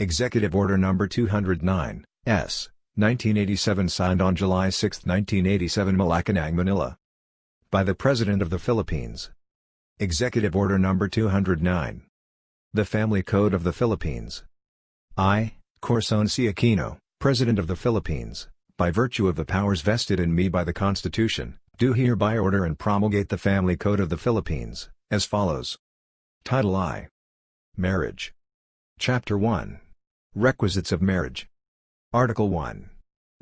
Executive Order No. 209, S. 1987 signed on July 6, 1987 Malacanang, Manila. By the President of the Philippines. Executive Order No. 209. The Family Code of the Philippines. I, Corazon C. Aquino, President of the Philippines, by virtue of the powers vested in me by the Constitution, do hereby order and promulgate the Family Code of the Philippines, as follows. Title I. Marriage. Chapter 1. Requisites of Marriage. Article 1.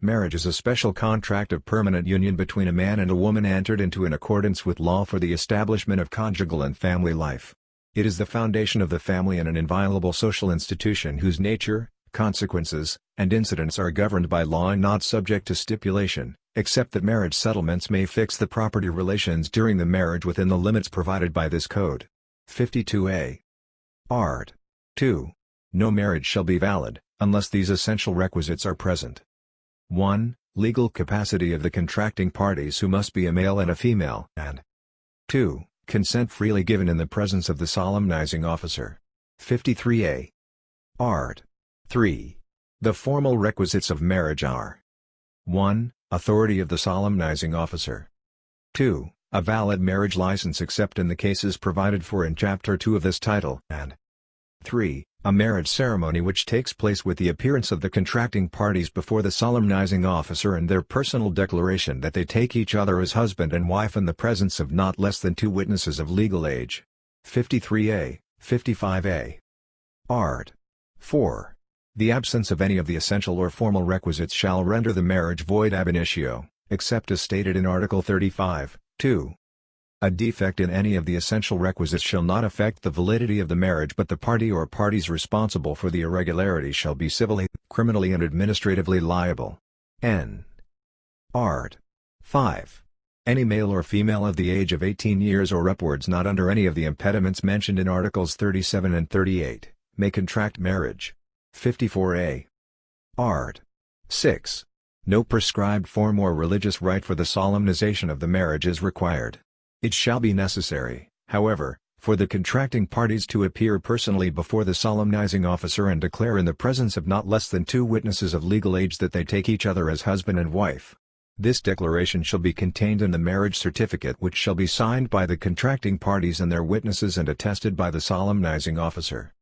Marriage is a special contract of permanent union between a man and a woman entered into in accordance with law for the establishment of conjugal and family life. It is the foundation of the family and an inviolable social institution whose nature, consequences, and incidents are governed by law and not subject to stipulation, except that marriage settlements may fix the property relations during the marriage within the limits provided by this code. 52a. Art. 2. No marriage shall be valid, unless these essential requisites are present. 1. Legal capacity of the contracting parties who must be a male and a female, and 2. Consent freely given in the presence of the solemnizing officer. 53a. Art. 3. The formal requisites of marriage are 1. Authority of the solemnizing officer. 2. A valid marriage license except in the cases provided for in Chapter 2 of this title, and 3. A marriage ceremony which takes place with the appearance of the contracting parties before the solemnizing officer and their personal declaration that they take each other as husband and wife in the presence of not less than two witnesses of legal age. 53a, 55a. Art. 4. The absence of any of the essential or formal requisites shall render the marriage void ab initio, except as stated in Article 35, 2. A defect in any of the essential requisites shall not affect the validity of the marriage but the party or parties responsible for the irregularity shall be civilly, criminally and administratively liable. N. Art. 5. Any male or female of the age of 18 years or upwards not under any of the impediments mentioned in Articles 37 and 38, may contract marriage. 54a. Art. 6. No prescribed form or religious rite for the solemnization of the marriage is required. It shall be necessary, however, for the contracting parties to appear personally before the solemnizing officer and declare in the presence of not less than two witnesses of legal age that they take each other as husband and wife. This declaration shall be contained in the marriage certificate which shall be signed by the contracting parties and their witnesses and attested by the solemnizing officer.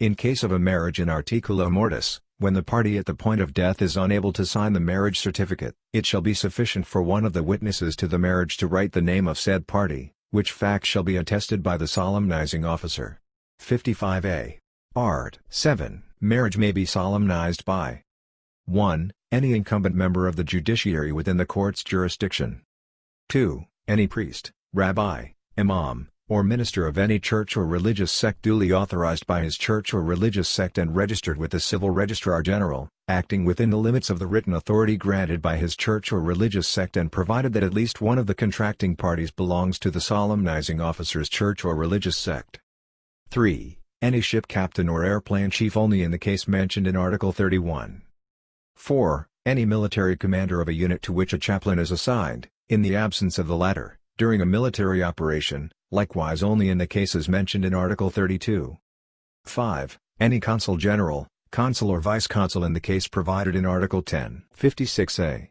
In case of a marriage in articulo mortis, when the party at the point of death is unable to sign the marriage certificate, it shall be sufficient for one of the witnesses to the marriage to write the name of said party, which fact shall be attested by the solemnizing officer. 55a. Art. 7. Marriage may be solemnized by 1. Any incumbent member of the judiciary within the court's jurisdiction. 2. Any priest, rabbi, imam, or minister of any church or religious sect duly authorized by his church or religious sect and registered with the Civil Registrar General, acting within the limits of the written authority granted by his church or religious sect and provided that at least one of the contracting parties belongs to the solemnizing officer's church or religious sect. 3. Any ship captain or airplane chief only in the case mentioned in Article 31. 4. Any military commander of a unit to which a chaplain is assigned, in the absence of the latter, during a military operation, likewise only in the cases mentioned in Article 32. 5. Any consul general, consul or vice-consul in the case provided in Article 10. 56a.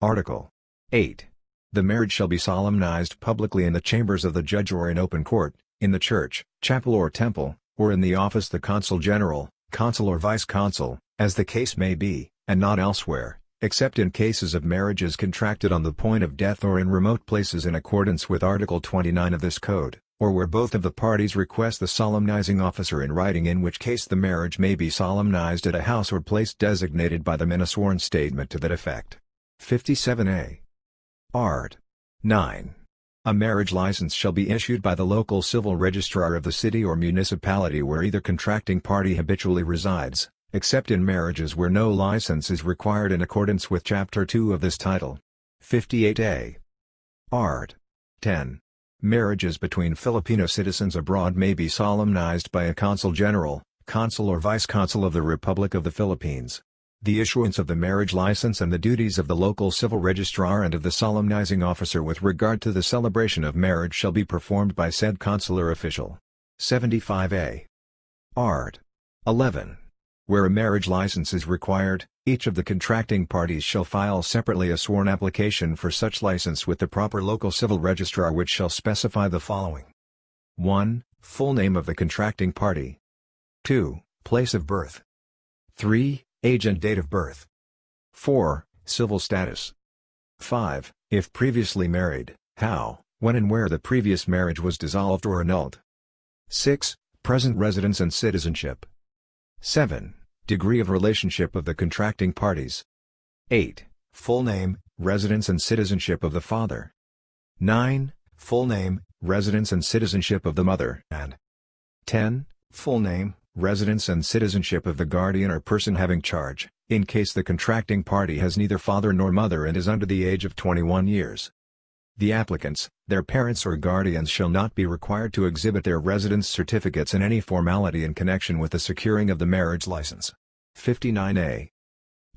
Article 8. The marriage shall be solemnized publicly in the chambers of the judge or in open court, in the church, chapel or temple, or in the office of the consul general, consul or vice-consul, as the case may be, and not elsewhere, except in cases of marriages contracted on the point of death or in remote places in accordance with Article 29 of this code, or where both of the parties request the solemnizing officer in writing in which case the marriage may be solemnized at a house or place designated by them in a sworn statement to that effect. 57a. Art. 9. A marriage license shall be issued by the local civil registrar of the city or municipality where either contracting party habitually resides, except in marriages where no license is required in accordance with Chapter 2 of this title. 58a. Art. 10. Marriages between Filipino citizens abroad may be solemnized by a consul general, consul or vice-consul of the Republic of the Philippines. The issuance of the marriage license and the duties of the local civil registrar and of the solemnizing officer with regard to the celebration of marriage shall be performed by said consular official. 75a. Art. 11. Where a marriage license is required, each of the contracting parties shall file separately a sworn application for such license with the proper local civil registrar which shall specify the following. 1. Full name of the contracting party. 2. Place of birth. 3. Age and date of birth. 4. Civil status. 5. If previously married, how, when and where the previous marriage was dissolved or annulled. 6. Present residence and citizenship. 7. Degree of relationship of the contracting parties. 8. Full name, residence and citizenship of the father. 9. Full name, residence and citizenship of the mother. And 10. Full name, residence and citizenship of the guardian or person having charge, in case the contracting party has neither father nor mother and is under the age of 21 years. The applicants, their parents or guardians shall not be required to exhibit their residence certificates in any formality in connection with the securing of the marriage license. 59a.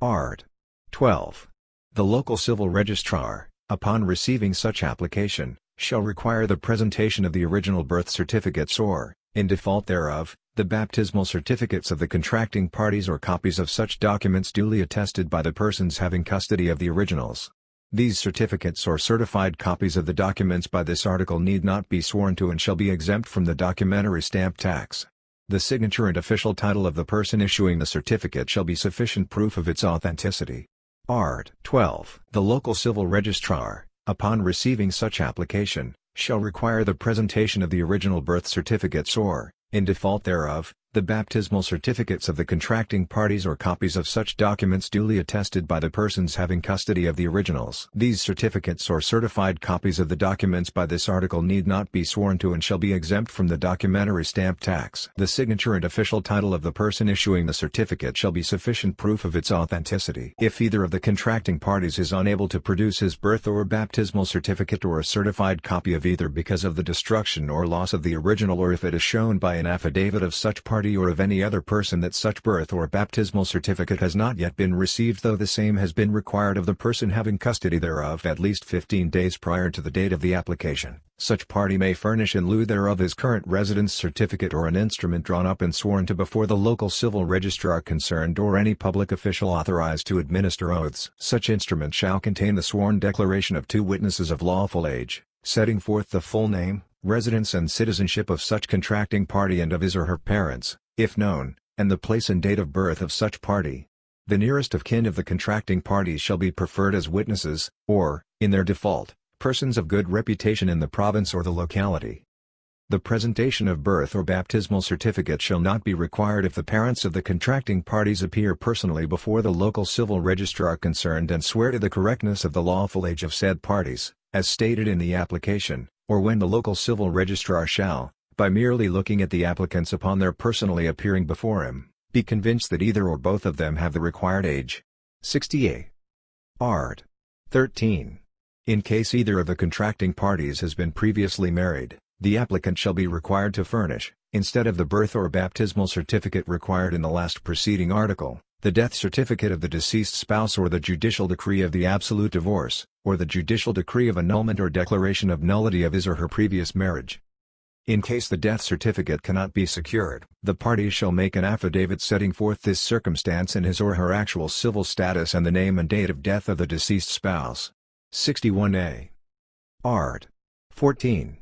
Art. 12. The local civil registrar, upon receiving such application, shall require the presentation of the original birth certificates or, in default thereof, the baptismal certificates of the contracting parties or copies of such documents duly attested by the persons having custody of the originals. These certificates or certified copies of the documents by this article need not be sworn to and shall be exempt from the documentary stamp tax. The signature and official title of the person issuing the certificate shall be sufficient proof of its authenticity. Art. 12. The local civil registrar, upon receiving such application, shall require the presentation of the original birth certificates or, in default thereof, the baptismal certificates of the contracting parties or copies of such documents duly attested by the persons having custody of the originals. These certificates or certified copies of the documents by this article need not be sworn to and shall be exempt from the documentary stamp tax. The signature and official title of the person issuing the certificate shall be sufficient proof of its authenticity. If either of the contracting parties is unable to produce his birth or baptismal certificate or a certified copy of either because of the destruction or loss of the original or if it is shown by an affidavit of such party or of any other person that such birth or baptismal certificate has not yet been received though the same has been required of the person having custody thereof at least 15 days prior to the date of the application, such party may furnish in lieu thereof his current residence certificate or an instrument drawn up and sworn to before the local civil registrar concerned or any public official authorized to administer oaths. Such instrument shall contain the sworn declaration of two witnesses of lawful age, setting forth the full name, residence and citizenship of such contracting party and of his or her parents, if known, and the place and date of birth of such party. The nearest of kin of the contracting parties shall be preferred as witnesses, or, in their default, persons of good reputation in the province or the locality. The presentation of birth or baptismal certificate shall not be required if the parents of the contracting parties appear personally before the local civil registrar concerned and swear to the correctness of the lawful age of said parties, as stated in the application, or when the local civil registrar shall, by merely looking at the applicants upon their personally appearing before him, be convinced that either or both of them have the required age. 60a. Art. 13. In case either of the contracting parties has been previously married, the applicant shall be required to furnish, instead of the birth or baptismal certificate required in the last preceding article, the death certificate of the deceased spouse or the judicial decree of the absolute divorce, or the judicial decree of annulment or declaration of nullity of his or her previous marriage. In case the death certificate cannot be secured, the parties shall make an affidavit setting forth this circumstance and his or her actual civil status and the name and date of death of the deceased spouse. 61a. Art. 14.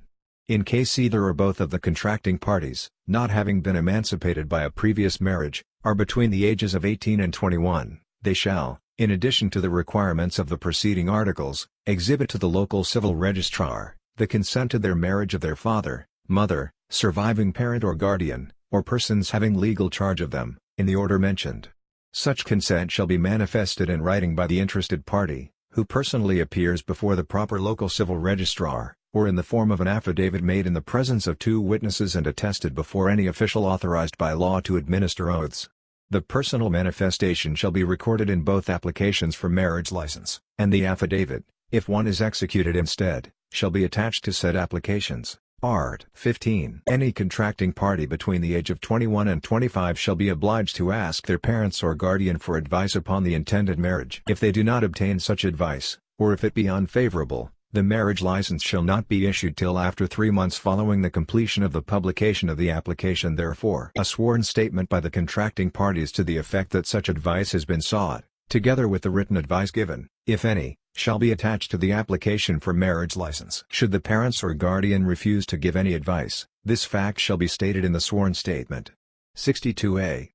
In case either or both of the contracting parties, not having been emancipated by a previous marriage, are between the ages of 18 and 21, they shall, in addition to the requirements of the preceding articles, exhibit to the local civil registrar, the consent to their marriage of their father, mother, surviving parent or guardian, or persons having legal charge of them, in the order mentioned. Such consent shall be manifested in writing by the interested party, who personally appears before the proper local civil registrar, or in the form of an affidavit made in the presence of two witnesses and attested before any official authorized by law to administer oaths. The personal manifestation shall be recorded in both applications for marriage license, and the affidavit, if one is executed instead, shall be attached to said applications. Art. 15. Any contracting party between the age of 21 and 25 shall be obliged to ask their parents or guardian for advice upon the intended marriage. If they do not obtain such advice, or if it be unfavorable, The marriage license shall not be issued till after three months following the completion of the publication of the application therefore a sworn statement by the contracting parties to the effect that such advice has been sought, together with the written advice given, if any, shall be attached to the application for marriage license. Should the parents or guardian refuse to give any advice, this fact shall be stated in the sworn statement. 62a.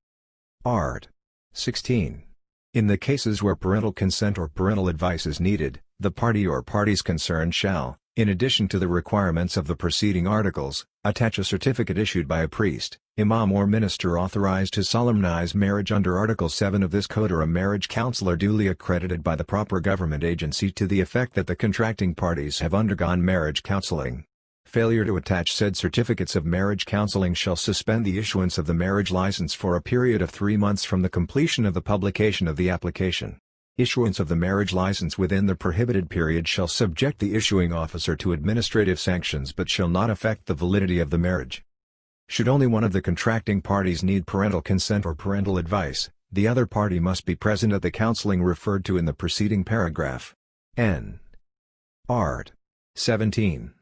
Art. 16. In the cases where parental consent or parental advice is needed, the party or parties concerned shall, in addition to the requirements of the preceding articles, attach a certificate issued by a priest, imam or minister authorized to solemnize marriage under Article 7 of this code or a marriage counselor duly accredited by the proper government agency to the effect that the contracting parties have undergone marriage counseling. Failure to attach said certificates of marriage counseling shall suspend the issuance of the marriage license for a period of three months from the completion of the publication of the application. Issuance of the marriage license within the prohibited period shall subject the issuing officer to administrative sanctions but shall not affect the validity of the marriage. Should only one of the contracting parties need parental consent or parental advice, the other party must be present at the counseling referred to in the preceding paragraph. N. Art. 17.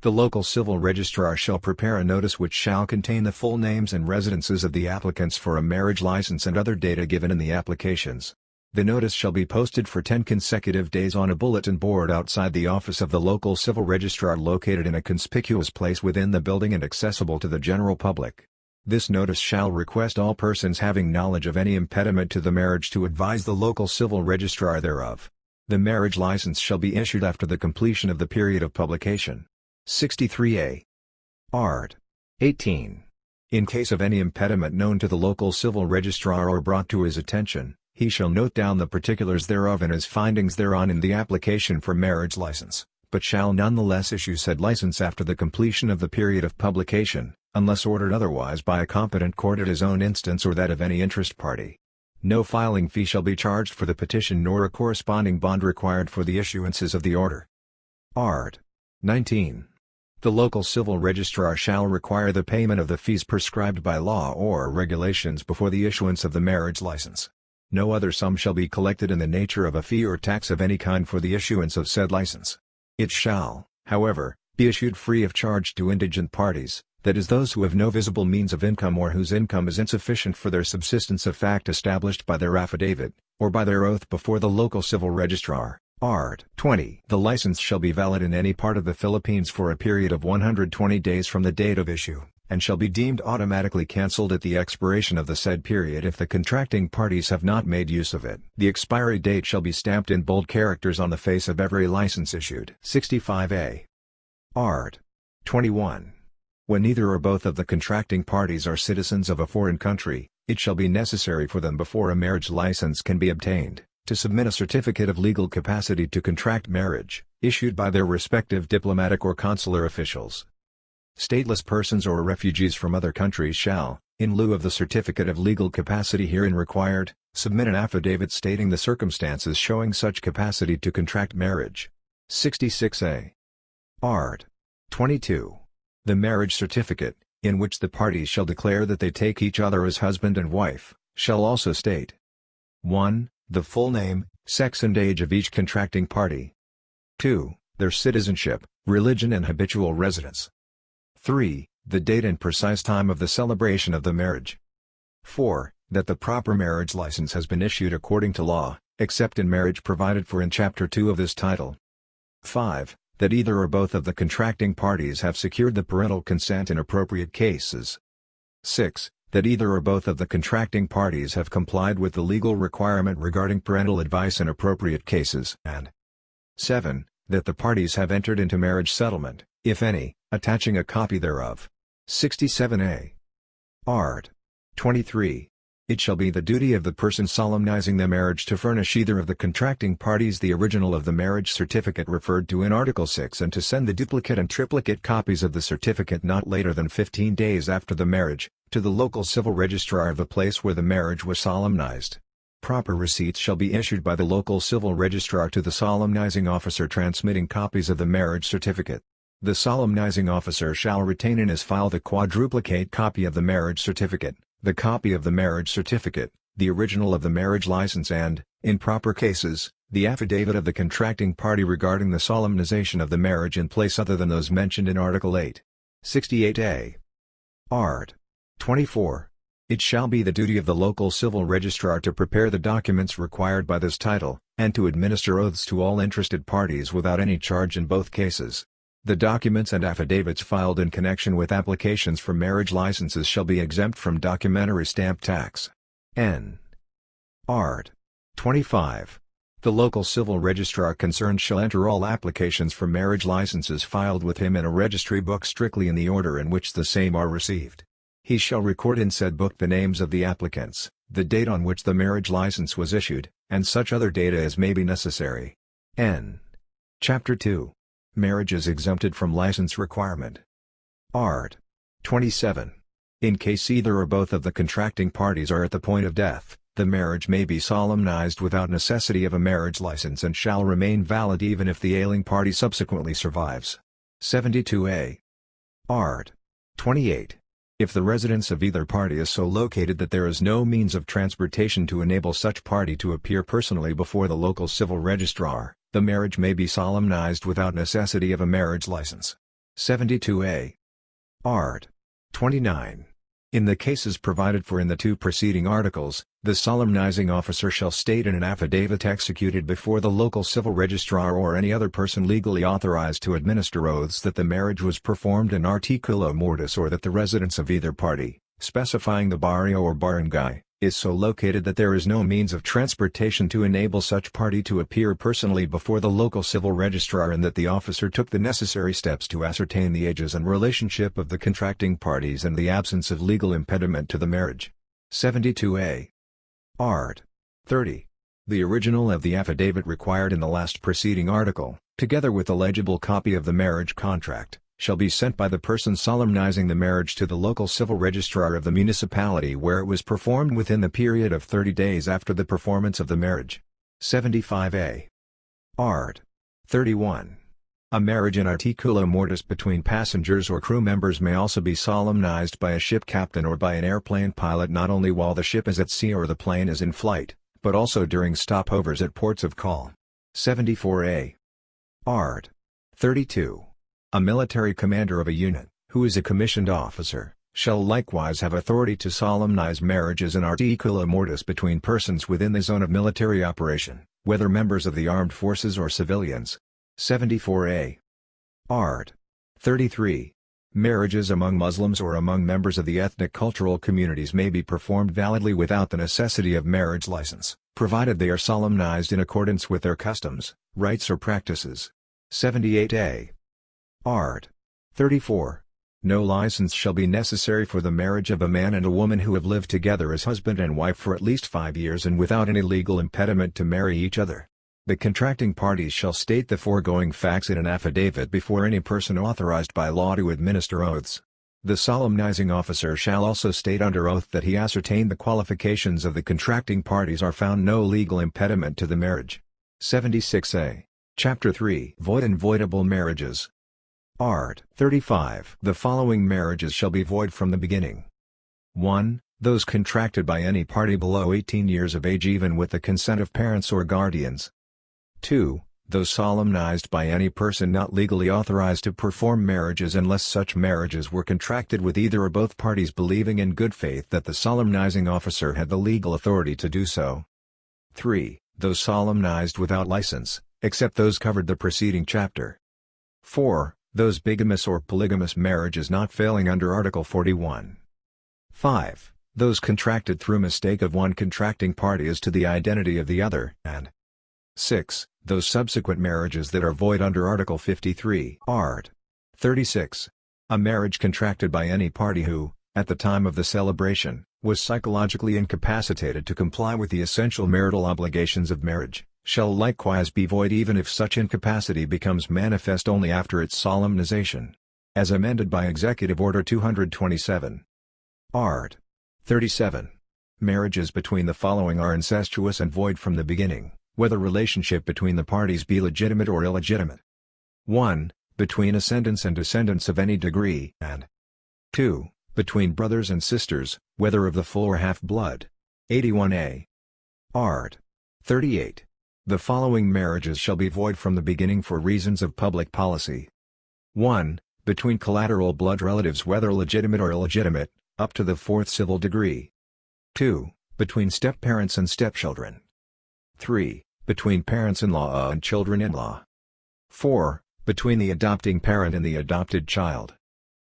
The local civil registrar shall prepare a notice which shall contain the full names and residences of the applicants for a marriage license and other data given in the applications. The notice shall be posted for 10 consecutive days on a bulletin board outside the office of the local civil registrar located in a conspicuous place within the building and accessible to the general public. This notice shall request all persons having knowledge of any impediment to the marriage to advise the local civil registrar thereof. The marriage license shall be issued after the completion of the period of publication. 63a. Art. 18. In case of any impediment known to the local civil registrar or brought to his attention, he shall note down the particulars thereof and his findings thereon in the application for marriage license, but shall nonetheless issue said license after the completion of the period of publication, unless ordered otherwise by a competent court at his own instance or that of any interest party. No filing fee shall be charged for the petition nor a corresponding bond required for the issuances of the order. Art. 19. The local civil registrar shall require the payment of the fees prescribed by law or regulations before the issuance of the marriage license. No other sum shall be collected in the nature of a fee or tax of any kind for the issuance of said license. It shall, however, be issued free of charge to indigent parties, that is those who have no visible means of income or whose income is insufficient for their subsistence a fact established by their affidavit, or by their oath before the local civil registrar. Art. 20. The license shall be valid in any part of the Philippines for a period of 120 days from the date of issue, and shall be deemed automatically cancelled at the expiration of the said period if the contracting parties have not made use of it. The expiry date shall be stamped in bold characters on the face of every license issued. 65a. Art. 21. When neither or both of the contracting parties are citizens of a foreign country, it shall be necessary for them before a marriage license can be obtained to submit a certificate of legal capacity to contract marriage, issued by their respective diplomatic or consular officials. Stateless persons or refugees from other countries shall, in lieu of the certificate of legal capacity herein required, submit an affidavit stating the circumstances showing such capacity to contract marriage. 66a. Art. 22. The marriage certificate, in which the parties shall declare that they take each other as husband and wife, shall also state 1. The full name, sex and age of each contracting party. 2. Their citizenship, religion and habitual residence. 3. The date and precise time of the celebration of the marriage. 4. That the proper marriage license has been issued according to law, except in marriage provided for in Chapter 2 of this title. 5. That either or both of the contracting parties have secured the parental consent in appropriate cases. 6 that either or both of the contracting parties have complied with the legal requirement regarding parental advice in appropriate cases, and 7. That the parties have entered into marriage settlement, if any, attaching a copy thereof. 67a. Art. 23. It shall be the duty of the person solemnizing the marriage to furnish either of the contracting parties the original of the marriage certificate referred to in Article 6 and to send the duplicate and triplicate copies of the certificate not later than 15 days after the marriage, to the local civil registrar of the place where the marriage was solemnized. Proper receipts shall be issued by the local civil registrar to the solemnizing officer transmitting copies of the marriage certificate. The solemnizing officer shall retain in his file the quadruplicate copy of the marriage certificate, the copy of the marriage certificate, the original of the marriage license and, in proper cases, the affidavit of the contracting party regarding the solemnization of the marriage in place other than those mentioned in Article 8. 68a. Art. 24. It shall be the duty of the local civil registrar to prepare the documents required by this title, and to administer oaths to all interested parties without any charge in both cases. The documents and affidavits filed in connection with applications for marriage licenses shall be exempt from documentary stamp tax. N. Art. 25. The local civil registrar concerned shall enter all applications for marriage licenses filed with him in a registry book strictly in the order in which the same are received. He shall record in said book the names of the applicants, the date on which the marriage license was issued, and such other data as may be necessary. N. Chapter 2. Marriage is exempted from license requirement. Art. 27. In case either or both of the contracting parties are at the point of death, the marriage may be solemnized without necessity of a marriage license and shall remain valid even if the ailing party subsequently survives. 72a. Art. 28. If the residence of either party is so located that there is no means of transportation to enable such party to appear personally before the local civil registrar, the marriage may be solemnized without necessity of a marriage license. 72a. Art. 29. In the cases provided for in the two preceding articles, the solemnizing officer shall state in an affidavit executed before the local civil registrar or any other person legally authorized to administer oaths that the marriage was performed in articulo mortis or that the residence of either party, specifying the barrio or barangay, is so located that there is no means of transportation to enable such party to appear personally before the local civil registrar and that the officer took the necessary steps to ascertain the ages and relationship of the contracting parties and the absence of legal impediment to the marriage. 72a. Art. 30. The original of the affidavit required in the last preceding article, together with a legible copy of the marriage contract, shall be sent by the person solemnizing the marriage to the local civil registrar of the municipality where it was performed within the period of 30 days after the performance of the marriage. 75a. Art. 31. A marriage in articulo mortis between passengers or crew members may also be solemnized by a ship captain or by an airplane pilot not only while the ship is at sea or the plane is in flight, but also during stopovers at ports of call. 74a. Art. 32. A military commander of a unit, who is a commissioned officer, shall likewise have authority to solemnize marriages in articulo mortis between persons within the zone of military operation, whether members of the armed forces or civilians. 74a. Art. 33. Marriages among Muslims or among members of the ethnic cultural communities may be performed validly without the necessity of marriage license, provided they are solemnized in accordance with their customs, rites or practices. 78a. Art. 34. No license shall be necessary for the marriage of a man and a woman who have lived together as husband and wife for at least five years and without any legal impediment to marry each other. The contracting parties shall state the foregoing facts in an affidavit before any person authorized by law to administer oaths. The solemnizing officer shall also state under oath that he ascertained the qualifications of the contracting parties are found no legal impediment to the marriage. 76a. Chapter 3 Void and Voidable Marriages Art. 35 The following marriages shall be void from the beginning. 1. Those contracted by any party below 18 years of age even with the consent of parents or guardians. 2. Those solemnized by any person not legally authorized to perform marriages unless such marriages were contracted with either or both parties believing in good faith that the solemnizing officer had the legal authority to do so. 3. Those solemnized without license, except those covered the preceding chapter. 4. Those bigamous or polygamous marriages not failing under Article 41. 5. Those contracted through mistake of one contracting party as to the identity of the other, and 6 those subsequent marriages that are void under Article 53 Art. 36. A marriage contracted by any party who, at the time of the celebration, was psychologically incapacitated to comply with the essential marital obligations of marriage, shall likewise be void even if such incapacity becomes manifest only after its solemnization. As amended by Executive Order 227. Art. 37. Marriages between the following are incestuous and void from the beginning whether relationship between the parties be legitimate or illegitimate. 1. Between ascendants and descendants of any degree, and 2. Between brothers and sisters, whether of the full or half-blood. 81a. Art. 38. The following marriages shall be void from the beginning for reasons of public policy. 1. Between collateral blood relatives whether legitimate or illegitimate, up to the fourth civil degree. 2. Between step-parents and stepchildren. 3. Between parents-in-law and children-in-law. 4. Between the adopting parent and the adopted child.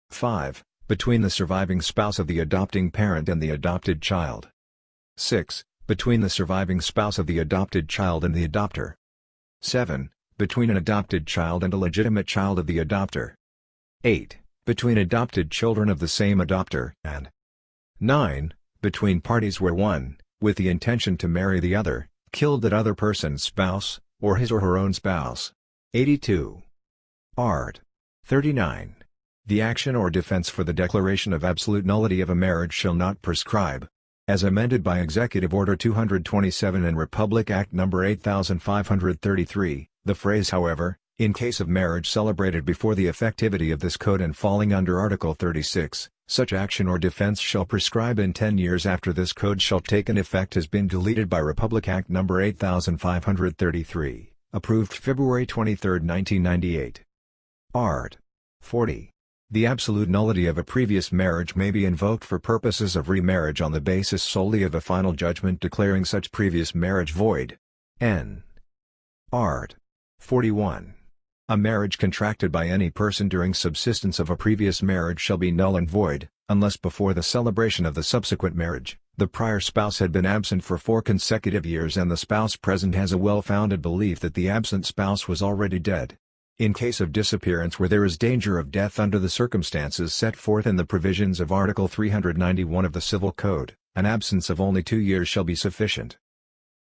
5. Between the surviving spouse of the adopting parent and the adopted child. 6. Between the surviving spouse of the adopted child and the adopter. 7. Between an adopted child and a legitimate child of the adopter. 8. Between adopted children of the same adopter, and 9. Between parties where one, with the intention to marry the other, killed that other person's spouse, or his or her own spouse. 82. Art. 39. The action or defense for the declaration of absolute nullity of a marriage shall not prescribe, as amended by Executive Order 227 and Republic Act No. 8533, the phrase however, in case of marriage celebrated before the effectivity of this code and falling under Article 36, such action or defense shall prescribe in 10 years after this code shall take an effect has been deleted by Republic Act No. 8533, approved February 23, 1998. Art. 40. The absolute nullity of a previous marriage may be invoked for purposes of remarriage on the basis solely of a final judgment declaring such previous marriage void. N. Art. 41. A marriage contracted by any person during subsistence of a previous marriage shall be null and void, unless before the celebration of the subsequent marriage, the prior spouse had been absent for four consecutive years and the spouse present has a well-founded belief that the absent spouse was already dead. In case of disappearance where there is danger of death under the circumstances set forth in the provisions of Article 391 of the Civil Code, an absence of only two years shall be sufficient.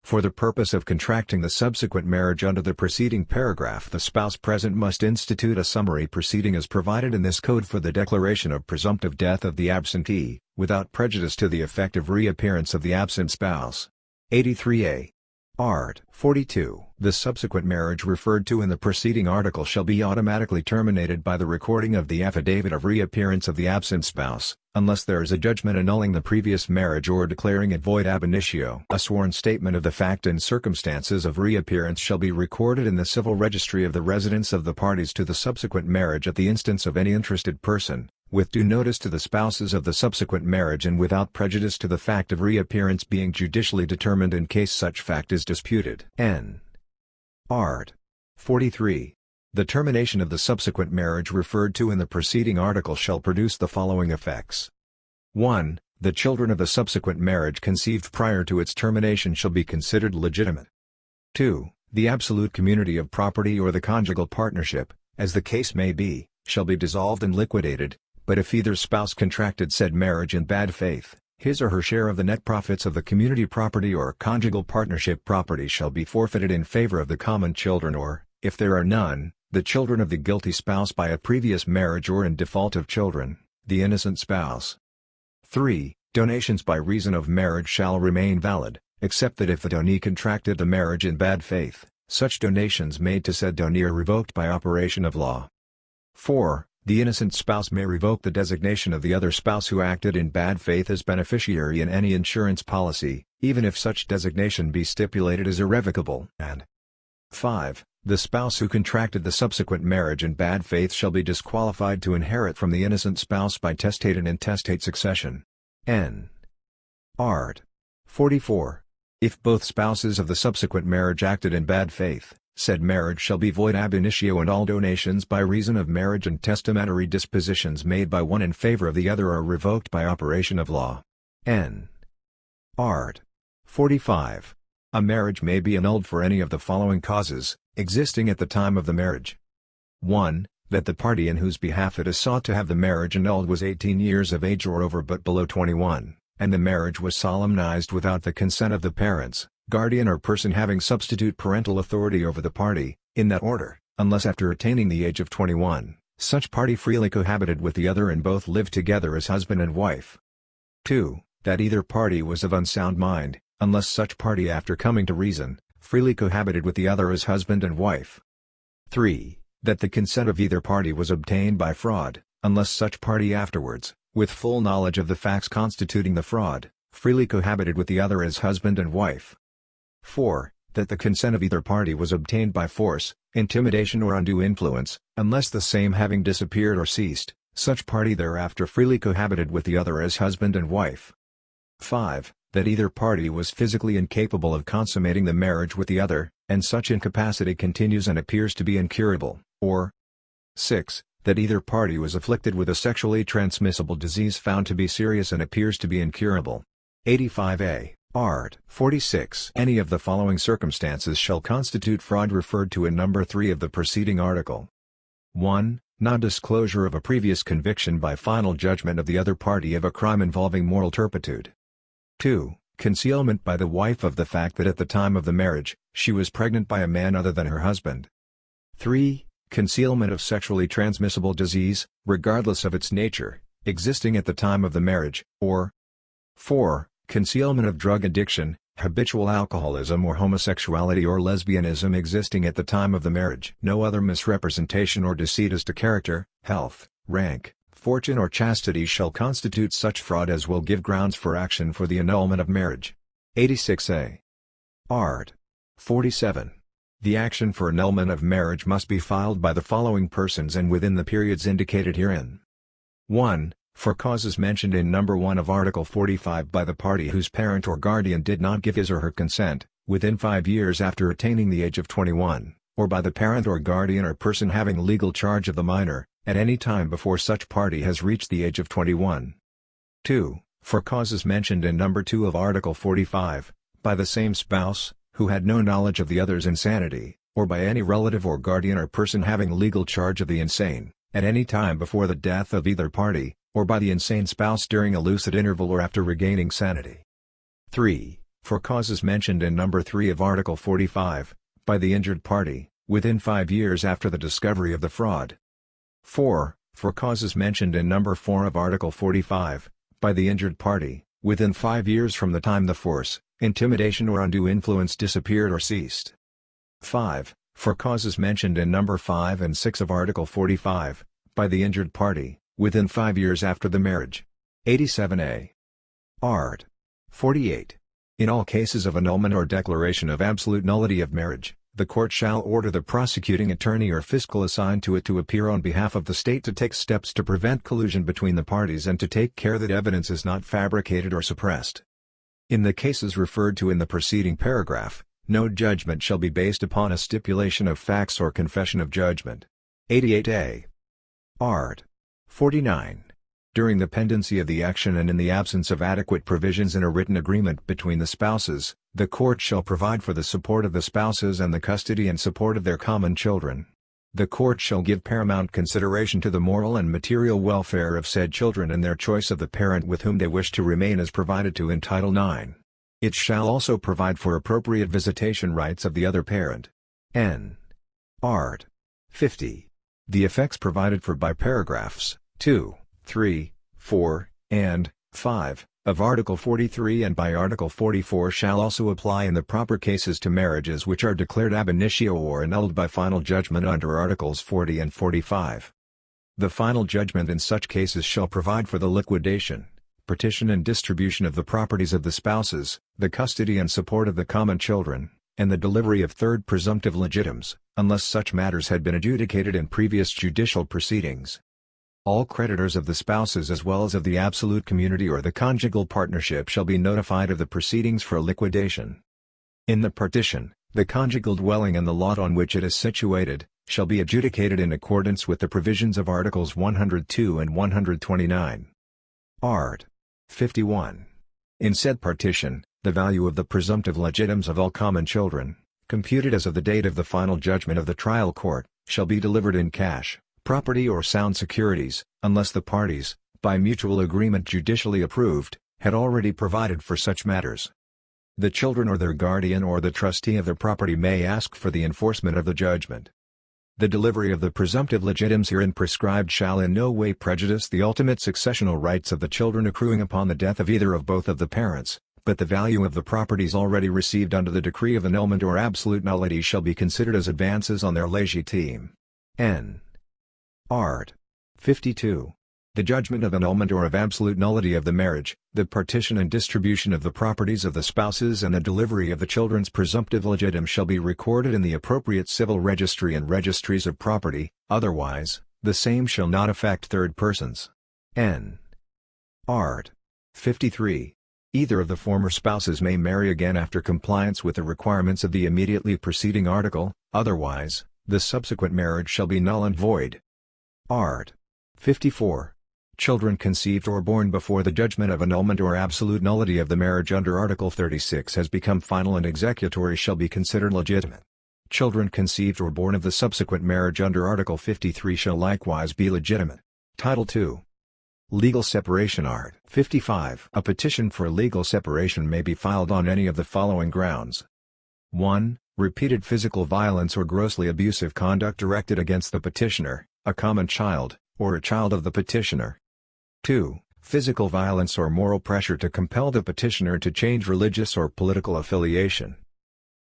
For the purpose of contracting the subsequent marriage under the preceding paragraph the spouse present must institute a summary proceeding as provided in this code for the declaration of presumptive death of the absentee, without prejudice to the effective reappearance of the absent spouse. 83a. Art. 42. The subsequent marriage referred to in the preceding article shall be automatically terminated by the recording of the affidavit of reappearance of the absent spouse, unless there is a judgment annulling the previous marriage or declaring it void ab initio. A sworn statement of the fact and circumstances of reappearance shall be recorded in the civil registry of the residence of the parties to the subsequent marriage at the instance of any interested person, with due notice to the spouses of the subsequent marriage and without prejudice to the fact of reappearance being judicially determined in case such fact is disputed. N. Art. 43. The termination of the subsequent marriage referred to in the preceding article shall produce the following effects. 1. The children of the subsequent marriage conceived prior to its termination shall be considered legitimate. 2. The absolute community of property or the conjugal partnership, as the case may be, shall be dissolved and liquidated, but if either spouse contracted said marriage in bad faith, his or her share of the net profits of the community property or conjugal partnership property shall be forfeited in favor of the common children or, if there are none, the children of the guilty spouse by a previous marriage or in default of children, the innocent spouse. 3. Donations by reason of marriage shall remain valid, except that if the donee contracted the marriage in bad faith, such donations made to said donee are revoked by operation of law. 4. The innocent spouse may revoke the designation of the other spouse who acted in bad faith as beneficiary in any insurance policy, even if such designation be stipulated as irrevocable. And 5. The spouse who contracted the subsequent marriage in bad faith shall be disqualified to inherit from the innocent spouse by testate and intestate succession. N. Art. 44. If both spouses of the subsequent marriage acted in bad faith, said marriage shall be void ab initio and all donations by reason of marriage and testamentary dispositions made by one in favor of the other are revoked by operation of law. N. Art. 45. A marriage may be annulled for any of the following causes, existing at the time of the marriage. 1. That the party in whose behalf it is sought to have the marriage annulled was 18 years of age or over but below 21, and the marriage was solemnized without the consent of the parents, guardian or person having substitute parental authority over the party, in that order, unless after attaining the age of 21, such party freely cohabited with the other and both lived together as husband and wife. 2. That either party was of unsound mind, unless such party after coming to reason, freely cohabited with the other as husband and wife. 3. That the consent of either party was obtained by fraud, unless such party afterwards, with full knowledge of the facts constituting the fraud, freely cohabited with the other as husband and wife. 4. That the consent of either party was obtained by force, intimidation or undue influence, unless the same having disappeared or ceased, such party thereafter freely cohabited with the other as husband and wife. 5. That either party was physically incapable of consummating the marriage with the other, and such incapacity continues and appears to be incurable, or 6. That either party was afflicted with a sexually transmissible disease found to be serious and appears to be incurable. 85a. Art. 46. Any of the following circumstances shall constitute fraud referred to in number 3 of the preceding article. 1. Non-disclosure of a previous conviction by final judgment of the other party of a crime involving moral turpitude. 2. Concealment by the wife of the fact that at the time of the marriage, she was pregnant by a man other than her husband. 3. Concealment of sexually transmissible disease, regardless of its nature, existing at the time of the marriage, or 4. Concealment of drug addiction, habitual alcoholism or homosexuality or lesbianism existing at the time of the marriage. No other misrepresentation or deceit as to character, health, rank, fortune or chastity shall constitute such fraud as will give grounds for action for the annulment of marriage. 86a. Art. 47. The action for annulment of marriage must be filed by the following persons and within the periods indicated herein. 1. For causes mentioned in number 1 of Article 45 by the party whose parent or guardian did not give his or her consent, within five years after attaining the age of 21, or by the parent or guardian or person having legal charge of the minor, at any time before such party has reached the age of 21. 2. For causes mentioned in number 2 of Article 45, by the same spouse, who had no knowledge of the other's insanity, or by any relative or guardian or person having legal charge of the insane, at any time before the death of either party, or by the insane spouse during a lucid interval or after regaining sanity. 3. For causes mentioned in number 3 of Article 45, by the injured party, within five years after the discovery of the fraud, 4. For causes mentioned in number 4 of Article 45, by the injured party, within five years from the time the force, intimidation or undue influence disappeared or ceased. 5. For causes mentioned in number 5 and 6 of Article 45, by the injured party, within five years after the marriage. 87a. Art. 48. In all cases of annulment or declaration of absolute nullity of marriage, the court shall order the prosecuting attorney or fiscal assigned to it to appear on behalf of the state to take steps to prevent collusion between the parties and to take care that evidence is not fabricated or suppressed. In the cases referred to in the preceding paragraph, no judgment shall be based upon a stipulation of facts or confession of judgment. 88a. Art. 49. During the pendency of the action and in the absence of adequate provisions in a written agreement between the spouses, the court shall provide for the support of the spouses and the custody and support of their common children. The court shall give paramount consideration to the moral and material welfare of said children and their choice of the parent with whom they wish to remain as provided to in Title IX. It shall also provide for appropriate visitation rights of the other parent. N. Art. 50. The effects provided for by paragraphs 2, 3, 4, and 5, of Article 43 and by Article 44 shall also apply in the proper cases to marriages which are declared ab initio or annulled by final judgment under Articles 40 and 45. The final judgment in such cases shall provide for the liquidation, partition and distribution of the properties of the spouses, the custody and support of the common children, and the delivery of third presumptive legitimes, unless such matters had been adjudicated in previous judicial proceedings. All creditors of the spouses as well as of the absolute community or the conjugal partnership shall be notified of the proceedings for liquidation. In the partition, the conjugal dwelling and the lot on which it is situated, shall be adjudicated in accordance with the provisions of Articles 102 and 129. Art. 51. In said partition, the value of the presumptive legitimes of all common children, computed as of the date of the final judgment of the trial court, shall be delivered in cash, property or sound securities, unless the parties, by mutual agreement judicially approved, had already provided for such matters. The children or their guardian or the trustee of their property may ask for the enforcement of the judgment. The delivery of the presumptive legitimes herein prescribed shall in no way prejudice the ultimate successional rights of the children accruing upon the death of either of both of the parents, but the value of the properties already received under the decree of annulment or absolute nullity shall be considered as advances on their legitime. N. Art. 52. the judgment of annulment or of absolute nullity of the marriage, the partition and distribution of the properties of the spouses and the delivery of the children's presumptive legitime shall be recorded in the appropriate civil registry and registries of property, otherwise, the same shall not affect third persons. N. Art. 53. Either of the former spouses may marry again after compliance with the requirements of the immediately preceding article, otherwise, the subsequent marriage shall be null and void. Art. 54. Children conceived or born before the judgment of annulment or absolute nullity of the marriage under Article 36 has become final and executory shall be considered legitimate. Children conceived or born of the subsequent marriage under Article 53 shall likewise be legitimate. Title II Legal Separation Art. 55. A petition for legal separation may be filed on any of the following grounds. 1. Repeated physical violence or grossly abusive conduct directed against the petitioner, a common child, or a child of the petitioner. 2. Physical violence or moral pressure to compel the petitioner to change religious or political affiliation.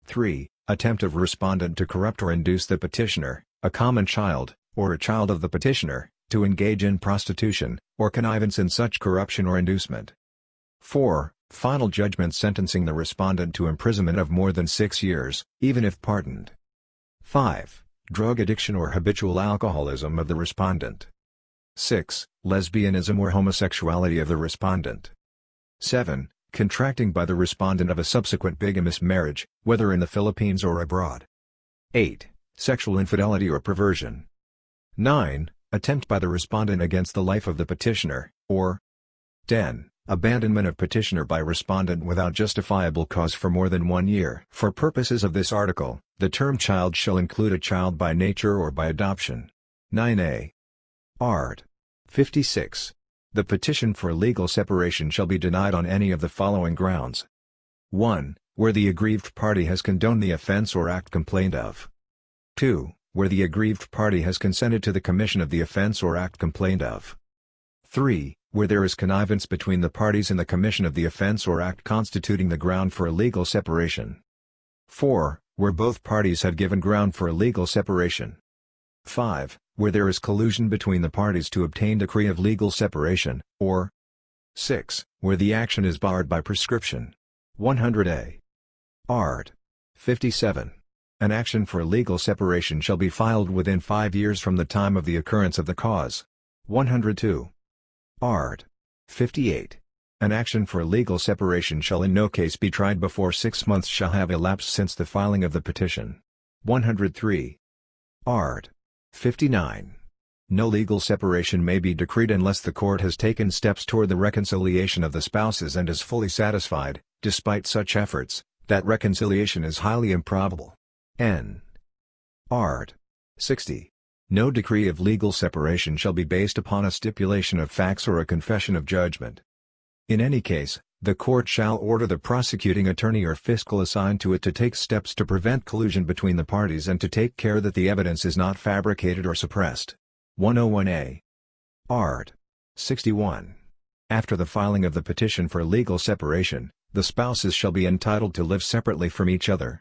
3. Attempt of respondent to corrupt or induce the petitioner, a common child, or a child of the petitioner, to engage in prostitution, or connivance in such corruption or inducement. 4. Final judgment sentencing the respondent to imprisonment of more than six years, even if pardoned. 5. Drug addiction or habitual alcoholism of the respondent. 6. Lesbianism or homosexuality of the respondent. 7. Contracting by the respondent of a subsequent bigamous marriage, whether in the Philippines or abroad. 8. Sexual infidelity or perversion. 9 attempt by the respondent against the life of the petitioner, or 10. Abandonment of petitioner by respondent without justifiable cause for more than one year. For purposes of this article, the term child shall include a child by nature or by adoption. 9a. Art. 56. The petition for legal separation shall be denied on any of the following grounds. 1. Where the aggrieved party has condoned the offense or act complained of. 2 where the aggrieved party has consented to the commission of the offense or act complained of. 3. Where there is connivance between the parties in the commission of the offense or act constituting the ground for a legal separation. 4. Where both parties have given ground for a legal separation. 5. Where there is collusion between the parties to obtain decree of legal separation, or 6. Where the action is barred by prescription. 100a. Art. 57. An action for legal separation shall be filed within five years from the time of the occurrence of the cause. 102. Art. 58. An action for legal separation shall in no case be tried before six months shall have elapsed since the filing of the petition. 103. Art. 59. No legal separation may be decreed unless the court has taken steps toward the reconciliation of the spouses and is fully satisfied, despite such efforts, that reconciliation is highly improbable. N. Art. 60. No decree of legal separation shall be based upon a stipulation of facts or a confession of judgment. In any case, the court shall order the prosecuting attorney or fiscal assigned to it to take steps to prevent collusion between the parties and to take care that the evidence is not fabricated or suppressed. 101a. Art. 61. After the filing of the petition for legal separation, the spouses shall be entitled to live separately from each other.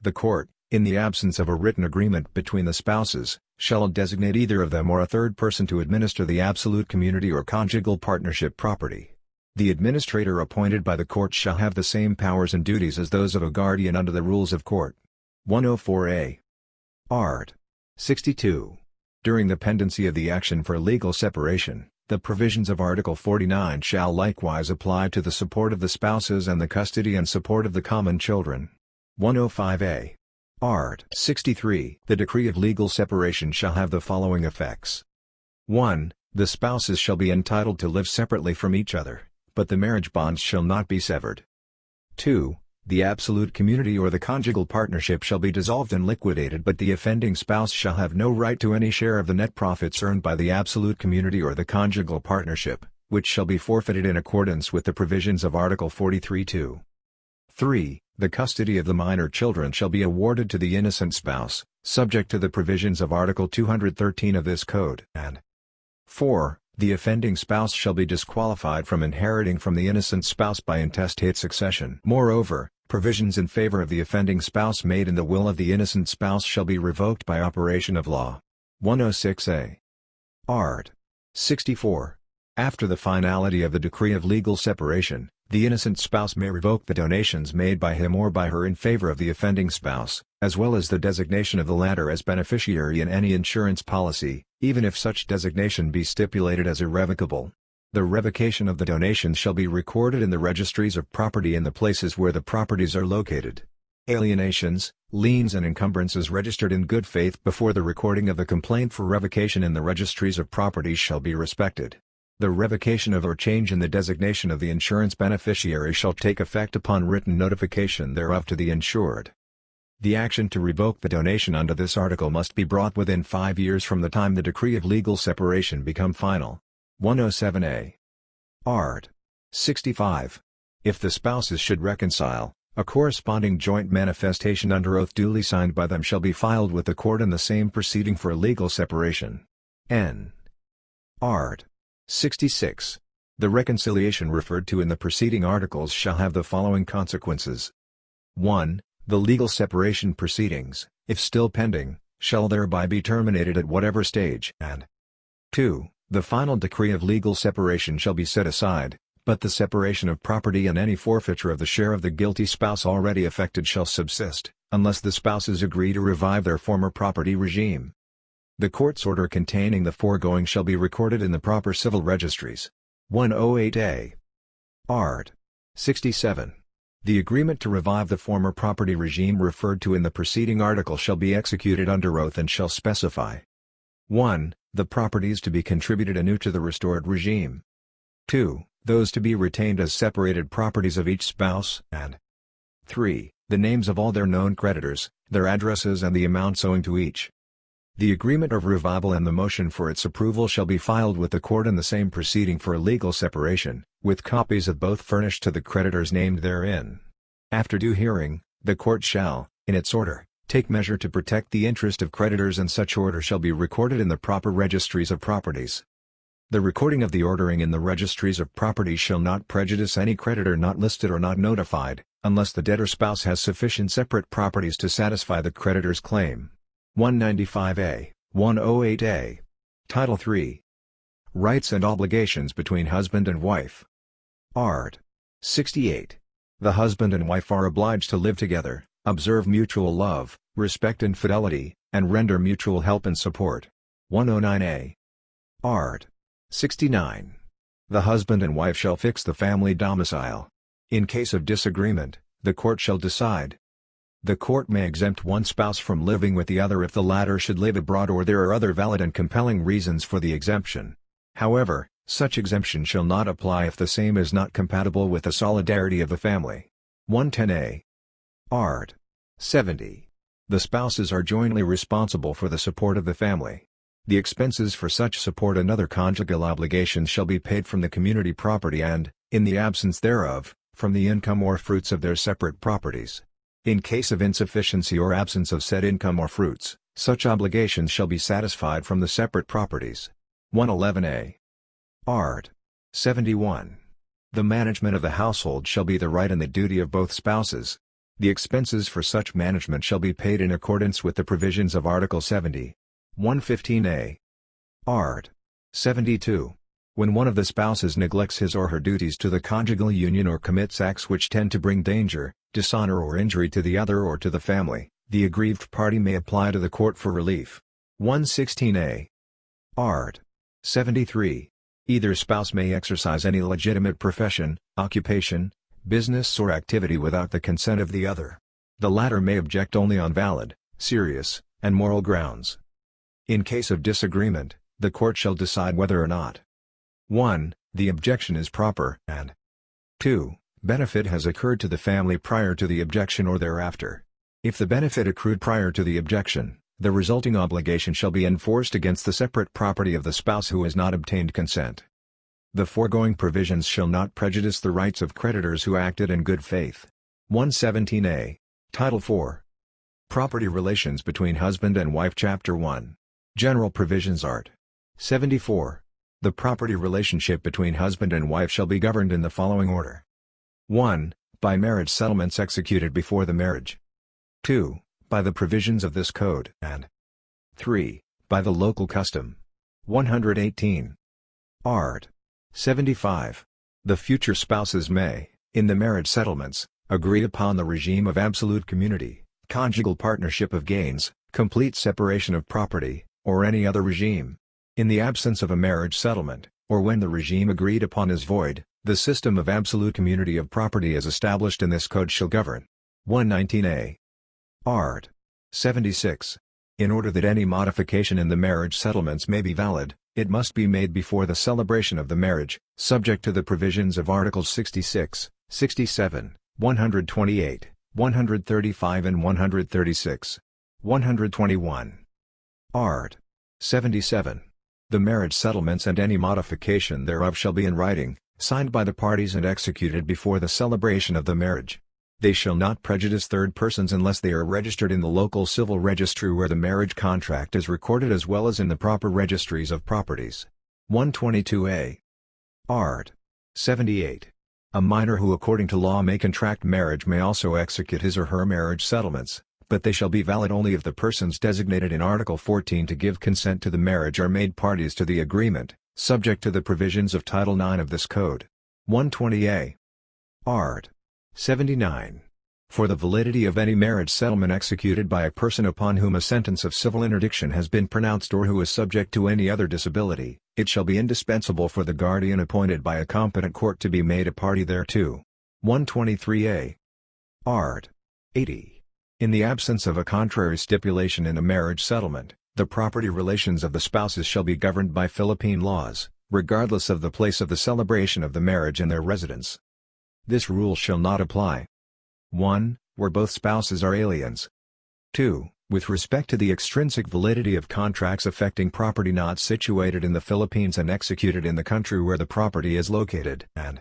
The court, in the absence of a written agreement between the spouses, shall designate either of them or a third person to administer the absolute community or conjugal partnership property. The administrator appointed by the court shall have the same powers and duties as those of a guardian under the rules of court. 104a. Art. 62. During the pendency of the action for legal separation, the provisions of Article 49 shall likewise apply to the support of the spouses and the custody and support of the common children. 105a. Art. 63. The decree of legal separation shall have the following effects. 1. The spouses shall be entitled to live separately from each other, but the marriage bonds shall not be severed. 2. The absolute community or the conjugal partnership shall be dissolved and liquidated but the offending spouse shall have no right to any share of the net profits earned by the absolute community or the conjugal partnership, which shall be forfeited in accordance with the provisions of Article 43-2. 3. The custody of the minor children shall be awarded to the innocent spouse, subject to the provisions of Article 213 of this Code, and 4. The offending spouse shall be disqualified from inheriting from the innocent spouse by intestate succession. Moreover, provisions in favor of the offending spouse made in the will of the innocent spouse shall be revoked by operation of law. 106a. Art. 64. After the finality of the decree of legal separation, the innocent spouse may revoke the donations made by him or by her in favor of the offending spouse, as well as the designation of the latter as beneficiary in any insurance policy, even if such designation be stipulated as irrevocable. The revocation of the donations shall be recorded in the registries of property in the places where the properties are located. Alienations, liens and encumbrances registered in good faith before the recording of the complaint for revocation in the registries of property shall be respected. The revocation of or change in the designation of the insurance beneficiary shall take effect upon written notification thereof to the insured. The action to revoke the donation under this article must be brought within five years from the time the decree of legal separation become final. 107a. Art. 65. If the spouses should reconcile, a corresponding joint manifestation under oath duly signed by them shall be filed with the court in the same proceeding for legal separation. N. Art. 66. The reconciliation referred to in the preceding articles shall have the following consequences. 1. The legal separation proceedings, if still pending, shall thereby be terminated at whatever stage and 2. The final decree of legal separation shall be set aside, but the separation of property and any forfeiture of the share of the guilty spouse already affected shall subsist, unless the spouses agree to revive their former property regime. The court's order containing the foregoing shall be recorded in the proper civil registries. 108a. Art. 67. The agreement to revive the former property regime referred to in the preceding article shall be executed under oath and shall specify 1. The properties to be contributed anew to the restored regime. 2. Those to be retained as separated properties of each spouse, and 3. The names of all their known creditors, their addresses and the amounts owing to each. The agreement of revival and the motion for its approval shall be filed with the court in the same proceeding for a legal separation, with copies of both furnished to the creditors named therein. After due hearing, the court shall, in its order, take measure to protect the interest of creditors and such order shall be recorded in the proper registries of properties. The recording of the ordering in the registries of properties shall not prejudice any creditor not listed or not notified, unless the debtor spouse has sufficient separate properties to satisfy the creditor's claim. 195a, 108a. Title 3. Rights and obligations between husband and wife. Art. 68. The husband and wife are obliged to live together, observe mutual love, respect and fidelity, and render mutual help and support. 109a. Art. 69. The husband and wife shall fix the family domicile. In case of disagreement, the court shall decide, the court may exempt one spouse from living with the other if the latter should live abroad or there are other valid and compelling reasons for the exemption. However, such exemption shall not apply if the same is not compatible with the solidarity of the family. 110a. Art. 70. The spouses are jointly responsible for the support of the family. The expenses for such support and other conjugal obligations shall be paid from the community property and, in the absence thereof, from the income or fruits of their separate properties. In case of insufficiency or absence of said income or fruits, such obligations shall be satisfied from the separate properties. 111a. Art. 71. The management of the household shall be the right and the duty of both spouses. The expenses for such management shall be paid in accordance with the provisions of Article 70. 115a. Art. 72. When one of the spouses neglects his or her duties to the conjugal union or commits acts which tend to bring danger, dishonor or injury to the other or to the family, the aggrieved party may apply to the court for relief. 116a. Art. 73. Either spouse may exercise any legitimate profession, occupation, business or activity without the consent of the other. The latter may object only on valid, serious, and moral grounds. In case of disagreement, the court shall decide whether or not 1. The objection is proper, and 2 benefit has occurred to the family prior to the objection or thereafter. If the benefit accrued prior to the objection, the resulting obligation shall be enforced against the separate property of the spouse who has not obtained consent. The foregoing provisions shall not prejudice the rights of creditors who acted in good faith. 117a. Title 4. Property Relations between Husband and Wife Chapter 1. General Provisions Art. 74. The property relationship between husband and wife shall be governed in the following order. 1. By marriage settlements executed before the marriage. 2. By the provisions of this code, and 3. By the local custom. 118. Art. 75. The future spouses may, in the marriage settlements, agree upon the regime of absolute community, conjugal partnership of gains, complete separation of property, or any other regime. In the absence of a marriage settlement, or when the regime agreed upon is void, the system of absolute community of property as established in this code shall govern. 119a. Art. 76. In order that any modification in the marriage settlements may be valid, it must be made before the celebration of the marriage, subject to the provisions of Articles 66, 67, 128, 135 and 136. 121. Art. 77. The marriage settlements and any modification thereof shall be in writing, signed by the parties and executed before the celebration of the marriage. They shall not prejudice third persons unless they are registered in the local civil registry where the marriage contract is recorded as well as in the proper registries of properties. 122a. Art. 78. A minor who according to law may contract marriage may also execute his or her marriage settlements, but they shall be valid only if the persons designated in Article 14 to give consent to the marriage are made parties to the agreement, subject to the provisions of Title IX of this Code. 120a. Art. 79. For the validity of any marriage settlement executed by a person upon whom a sentence of civil interdiction has been pronounced or who is subject to any other disability, it shall be indispensable for the guardian appointed by a competent court to be made a party thereto. 123a. Art. 80. In the absence of a contrary stipulation in a marriage settlement, the property relations of the spouses shall be governed by Philippine laws, regardless of the place of the celebration of the marriage and their residence. This rule shall not apply. 1. Where both spouses are aliens. 2. With respect to the extrinsic validity of contracts affecting property not situated in the Philippines and executed in the country where the property is located, and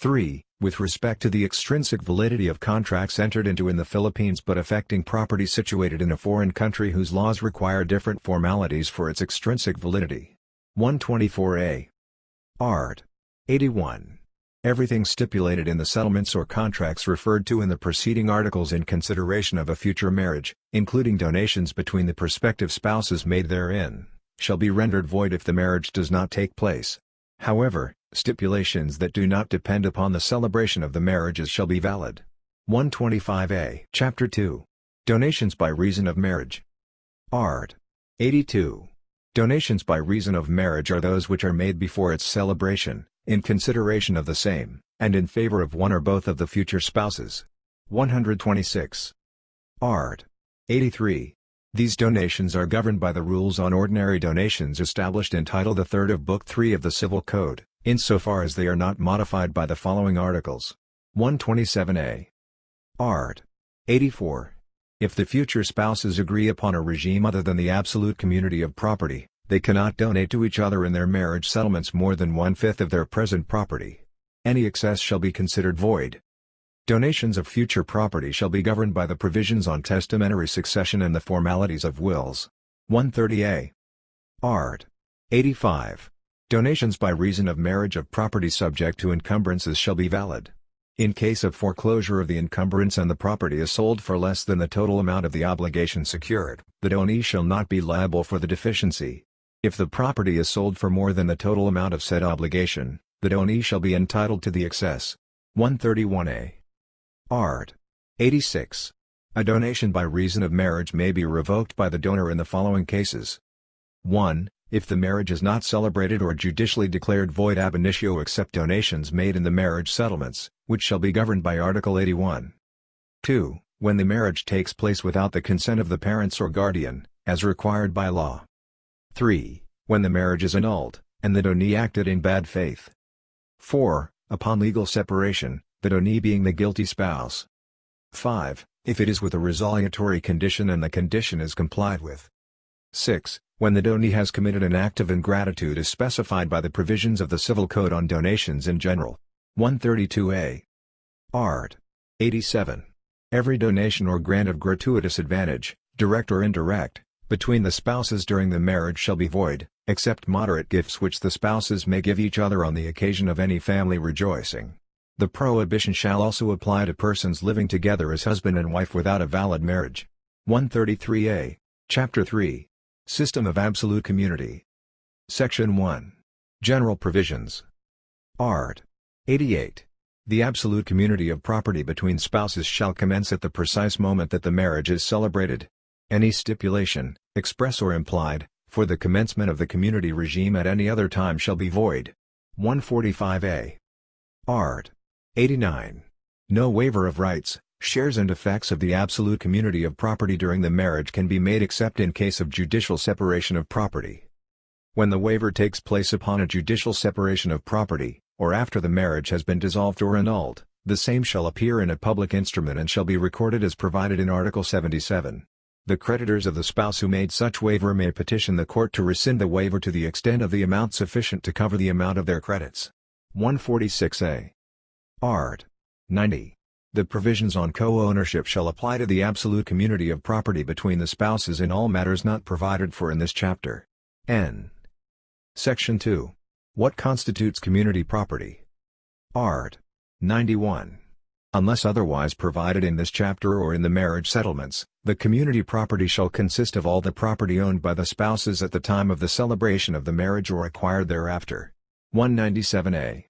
3. With respect to the extrinsic validity of contracts entered into in the Philippines but affecting property situated in a foreign country whose laws require different formalities for its extrinsic validity. 124a. Art. 81. Everything stipulated in the settlements or contracts referred to in the preceding articles in consideration of a future marriage, including donations between the prospective spouses made therein, shall be rendered void if the marriage does not take place. However, stipulations that do not depend upon the celebration of the marriages shall be valid. 125a Chapter 2 Donations by reason of marriage Art. 82. Donations by reason of marriage are those which are made before its celebration, in consideration of the same, and in favor of one or both of the future spouses. 126. Art. 83. These donations are governed by the rules on ordinary donations established in Title III of Book 3 of the Civil Code, insofar as they are not modified by the following articles. 127a. Art. 84. If the future spouses agree upon a regime other than the absolute community of property, they cannot donate to each other in their marriage settlements more than one-fifth of their present property. Any excess shall be considered void. Donations of future property shall be governed by the provisions on testamentary succession and the formalities of wills. 130a. Art. 85. Donations by reason of marriage of property subject to encumbrances shall be valid. In case of foreclosure of the encumbrance and the property is sold for less than the total amount of the obligation secured, the donee shall not be liable for the deficiency. If the property is sold for more than the total amount of said obligation, the donee shall be entitled to the excess. 131a. Art. 86. A donation by reason of marriage may be revoked by the donor in the following cases. 1. If the marriage is not celebrated or judicially declared void ab initio except donations made in the marriage settlements, which shall be governed by Article 81. 2. When the marriage takes place without the consent of the parents or guardian, as required by law. 3. When the marriage is annulled, and the donee acted in bad faith. 4. Upon legal separation, the donee being the guilty spouse. 5. If it is with a resolutory condition and the condition is complied with. 6. When the donee has committed an act of ingratitude as specified by the provisions of the Civil Code on donations in general. 132a. Art. 87. Every donation or grant of gratuitous advantage, direct or indirect, between the spouses during the marriage shall be void, except moderate gifts which the spouses may give each other on the occasion of any family rejoicing. The prohibition shall also apply to persons living together as husband and wife without a valid marriage. 133a. Chapter 3. System of Absolute Community. Section 1. General Provisions Art. 88. The absolute community of property between spouses shall commence at the precise moment that the marriage is celebrated. Any stipulation, express or implied, for the commencement of the community regime at any other time shall be void. 145a. Art. 89. No waiver of rights, shares and effects of the absolute community of property during the marriage can be made except in case of judicial separation of property. When the waiver takes place upon a judicial separation of property, or after the marriage has been dissolved or annulled, the same shall appear in a public instrument and shall be recorded as provided in Article 77. The creditors of the spouse who made such waiver may petition the court to rescind the waiver to the extent of the amount sufficient to cover the amount of their credits. 146a. Art. 90. The provisions on co-ownership shall apply to the absolute community of property between the spouses in all matters not provided for in this chapter. N. Section 2. What constitutes community property? Art. 91. Unless otherwise provided in this chapter or in the marriage settlements, the community property shall consist of all the property owned by the spouses at the time of the celebration of the marriage or acquired thereafter. 197a.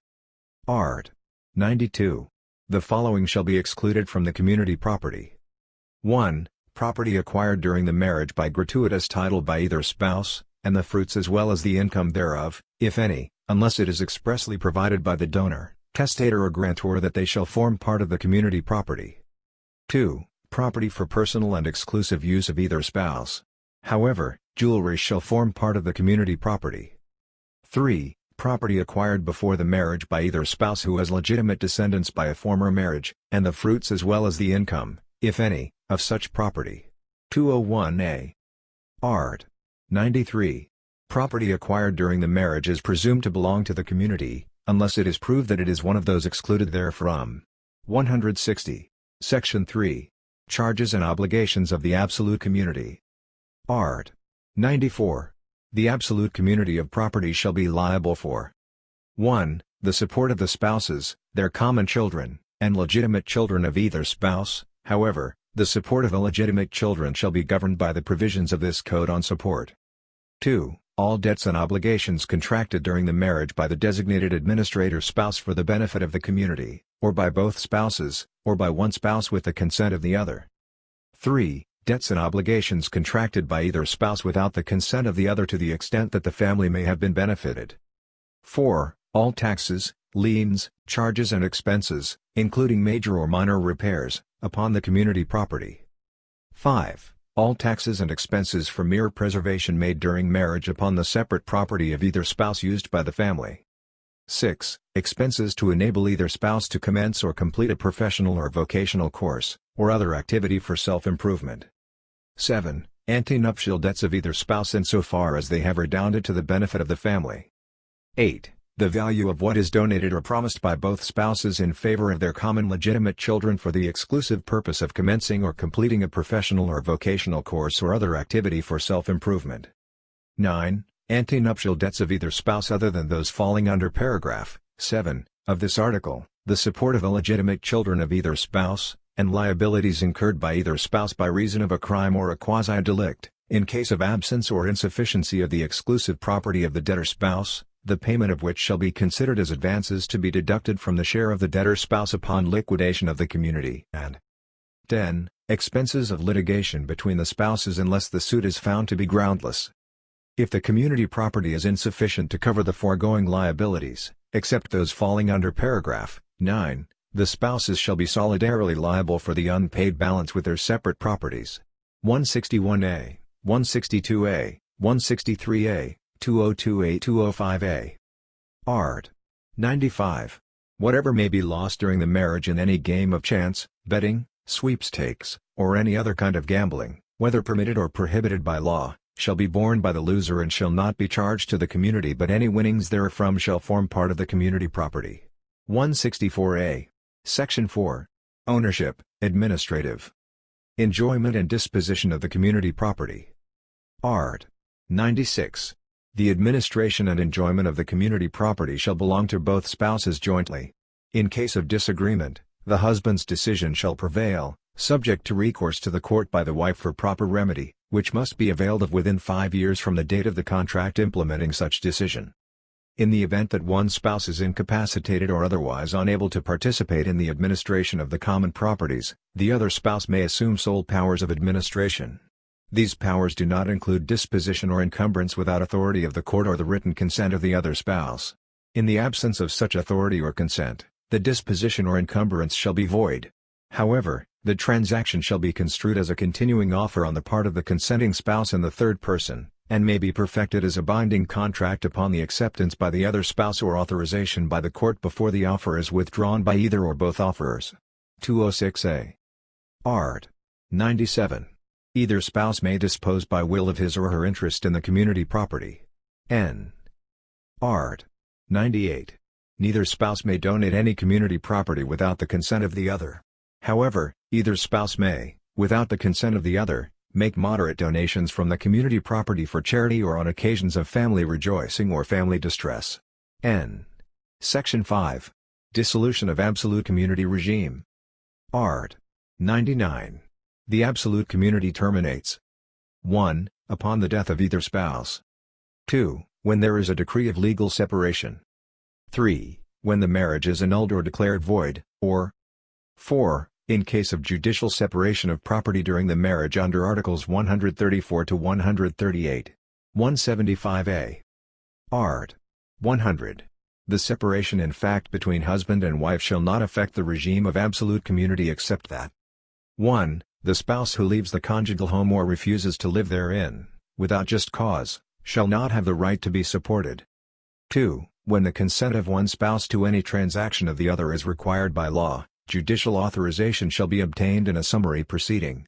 Art. 92. The following shall be excluded from the community property. 1. Property acquired during the marriage by gratuitous title by either spouse, and the fruits as well as the income thereof, if any, unless it is expressly provided by the donor, testator or grantor that they shall form part of the community property. 2. Property for personal and exclusive use of either spouse. However, jewelry shall form part of the community property. 3. Property acquired before the marriage by either spouse who has legitimate descendants by a former marriage, and the fruits as well as the income, if any, of such property. 201a. Art. 93. Property acquired during the marriage is presumed to belong to the community, unless it is proved that it is one of those excluded therefrom. 160. Section 3. Charges and obligations of the absolute community. Art. 94. The absolute community of property shall be liable for 1. The support of the spouses, their common children, and legitimate children of either spouse, however, the support of illegitimate children shall be governed by the provisions of this Code on Support. 2. All debts and obligations contracted during the marriage by the designated administrator spouse for the benefit of the community, or by both spouses, or by one spouse with the consent of the other. 3. Debts and obligations contracted by either spouse without the consent of the other to the extent that the family may have been benefited. 4. All taxes, liens, charges and expenses, including major or minor repairs, upon the community property. 5. All taxes and expenses for mere preservation made during marriage upon the separate property of either spouse used by the family. 6. Expenses to enable either spouse to commence or complete a professional or vocational course, or other activity for self-improvement. 7. Antenuptial debts of either spouse insofar as they have redounded to the benefit of the family. 8. The value of what is donated or promised by both spouses in favor of their common legitimate children for the exclusive purpose of commencing or completing a professional or vocational course or other activity for self-improvement. 9. Antenuptial debts of either spouse other than those falling under paragraph 7 of this article, the support of illegitimate children of either spouse, and liabilities incurred by either spouse by reason of a crime or a quasi-delict, in case of absence or insufficiency of the exclusive property of the debtor spouse, the payment of which shall be considered as advances to be deducted from the share of the debtor spouse upon liquidation of the community and 10. Expenses of litigation between the spouses unless the suit is found to be groundless. If the community property is insufficient to cover the foregoing liabilities, except those falling under paragraph 9, the spouses shall be solidarily liable for the unpaid balance with their separate properties. 161a, 162a, 163a, 202A 205A. Art. 95. Whatever may be lost during the marriage in any game of chance, betting, sweepstakes, or any other kind of gambling, whether permitted or prohibited by law, shall be borne by the loser and shall not be charged to the community but any winnings therefrom shall form part of the community property. 164a. Section 4. Ownership, Administrative. Enjoyment and disposition of the community property. Art. 96. The administration and enjoyment of the community property shall belong to both spouses jointly. In case of disagreement, the husband's decision shall prevail, subject to recourse to the court by the wife for proper remedy, which must be availed of within five years from the date of the contract implementing such decision. In the event that one spouse is incapacitated or otherwise unable to participate in the administration of the common properties, the other spouse may assume sole powers of administration. These powers do not include disposition or encumbrance without authority of the court or the written consent of the other spouse. In the absence of such authority or consent, the disposition or encumbrance shall be void. However, the transaction shall be construed as a continuing offer on the part of the consenting spouse and the third person, and may be perfected as a binding contract upon the acceptance by the other spouse or authorization by the court before the offer is withdrawn by either or both offerers. 206a. Art. 97. Either spouse may dispose by will of his or her interest in the community property. N. Art. 98. Neither spouse may donate any community property without the consent of the other. However, either spouse may, without the consent of the other, make moderate donations from the community property for charity or on occasions of family rejoicing or family distress. N. Section 5. Dissolution of Absolute Community Regime. Art. 99. The absolute community terminates 1. Upon the death of either spouse. 2. When there is a decree of legal separation. 3. When the marriage is annulled or declared void, or 4. In case of judicial separation of property during the marriage under Articles 134 to 138. 175a. Art. 100. The separation in fact between husband and wife shall not affect the regime of absolute community except that 1. The spouse who leaves the conjugal home or refuses to live therein, without just cause, shall not have the right to be supported. 2. When the consent of one spouse to any transaction of the other is required by law, judicial authorization shall be obtained in a summary proceeding.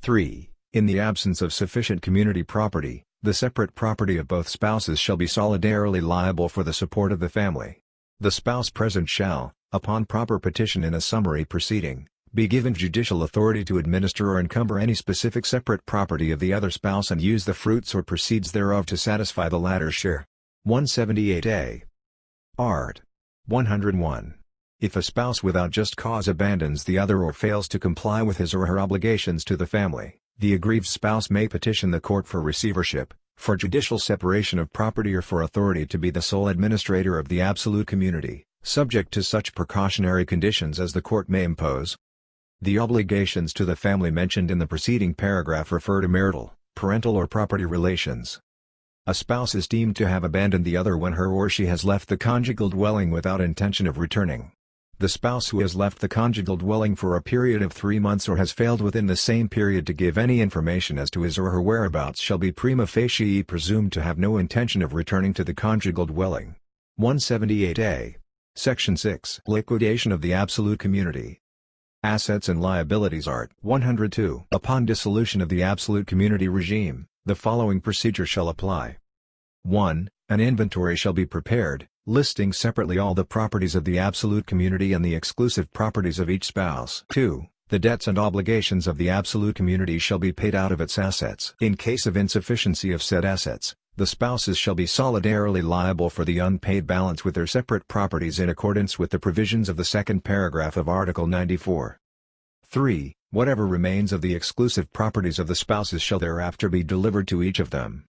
3. In the absence of sufficient community property, the separate property of both spouses shall be solidarily liable for the support of the family. The spouse present shall, upon proper petition in a summary proceeding, be given judicial authority to administer or encumber any specific separate property of the other spouse and use the fruits or proceeds thereof to satisfy the latter's share. 178a. Art. 101. If a spouse without just cause abandons the other or fails to comply with his or her obligations to the family, the aggrieved spouse may petition the court for receivership, for judicial separation of property or for authority to be the sole administrator of the absolute community, subject to such precautionary conditions as the court may impose. The obligations to the family mentioned in the preceding paragraph refer to marital, parental or property relations. A spouse is deemed to have abandoned the other when her or she has left the conjugal dwelling without intention of returning. The spouse who has left the conjugal dwelling for a period of three months or has failed within the same period to give any information as to his or her whereabouts shall be prima facie presumed to have no intention of returning to the conjugal dwelling. 178a. Section 6 Liquidation of the Absolute Community Assets and Liabilities Art 102 Upon dissolution of the Absolute Community regime, the following procedure shall apply. 1. An inventory shall be prepared, listing separately all the properties of the absolute community and the exclusive properties of each spouse. 2. The debts and obligations of the absolute community shall be paid out of its assets. In case of insufficiency of said assets, the spouses shall be solidarily liable for the unpaid balance with their separate properties in accordance with the provisions of the second paragraph of Article 94. 3. Whatever remains of the exclusive properties of the spouses shall thereafter be delivered to each of them.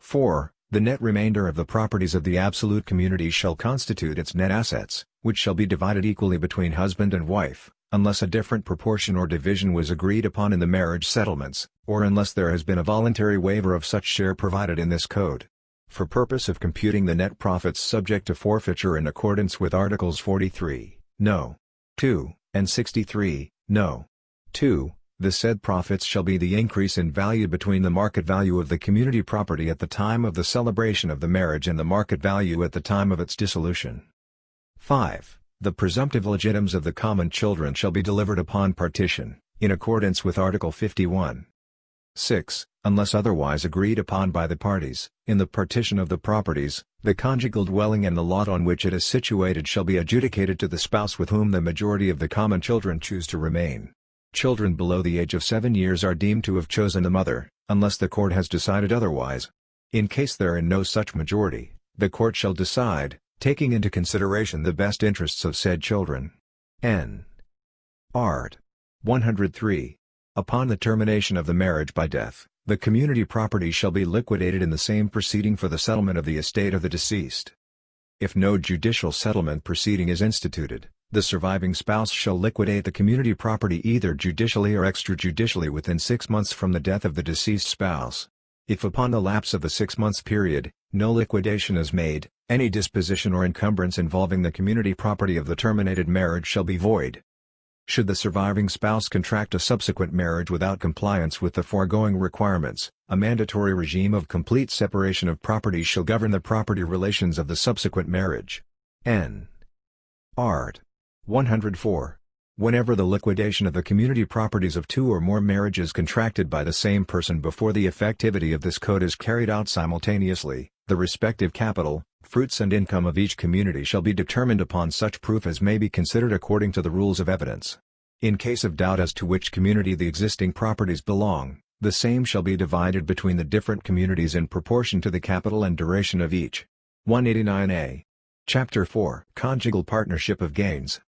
4. The net remainder of the properties of the absolute community shall constitute its net assets, which shall be divided equally between husband and wife, unless a different proportion or division was agreed upon in the marriage settlements, or unless there has been a voluntary waiver of such share provided in this code. For purpose of computing the net profits subject to forfeiture in accordance with Articles 43, No. 2, and 63, No. 2, the said profits shall be the increase in value between the market value of the community property at the time of the celebration of the marriage and the market value at the time of its dissolution. 5. The presumptive legitimes of the common children shall be delivered upon partition, in accordance with Article 51. 6. Unless otherwise agreed upon by the parties, in the partition of the properties, the conjugal dwelling and the lot on which it is situated shall be adjudicated to the spouse with whom the majority of the common children choose to remain. Children below the age of 7 years are deemed to have chosen the mother, unless the court has decided otherwise. In case there are no such majority, the court shall decide, taking into consideration the best interests of said children. N. Art. 103. Upon the termination of the marriage by death, the community property shall be liquidated in the same proceeding for the settlement of the estate of the deceased. if no judicial settlement proceeding is instituted, the surviving spouse shall liquidate the community property either judicially or extrajudicially within six months from the death of the deceased spouse. If upon the lapse of the six-month period, no liquidation is made, any disposition or encumbrance involving the community property of the terminated marriage shall be void. Should the surviving spouse contract a subsequent marriage without compliance with the foregoing requirements, a mandatory regime of complete separation of property shall govern the property relations of the subsequent marriage. N. Art. 104. Whenever the liquidation of the community properties of two or more marriages contracted by the same person before the effectivity of this code is carried out simultaneously, the respective capital, fruits and income of each community shall be determined upon such proof as may be considered according to the rules of evidence. In case of doubt as to which community the existing properties belong, the same shall be divided between the different communities in proportion to the capital and duration of each. 189a. Chapter 4 Conjugal Partnership of Gains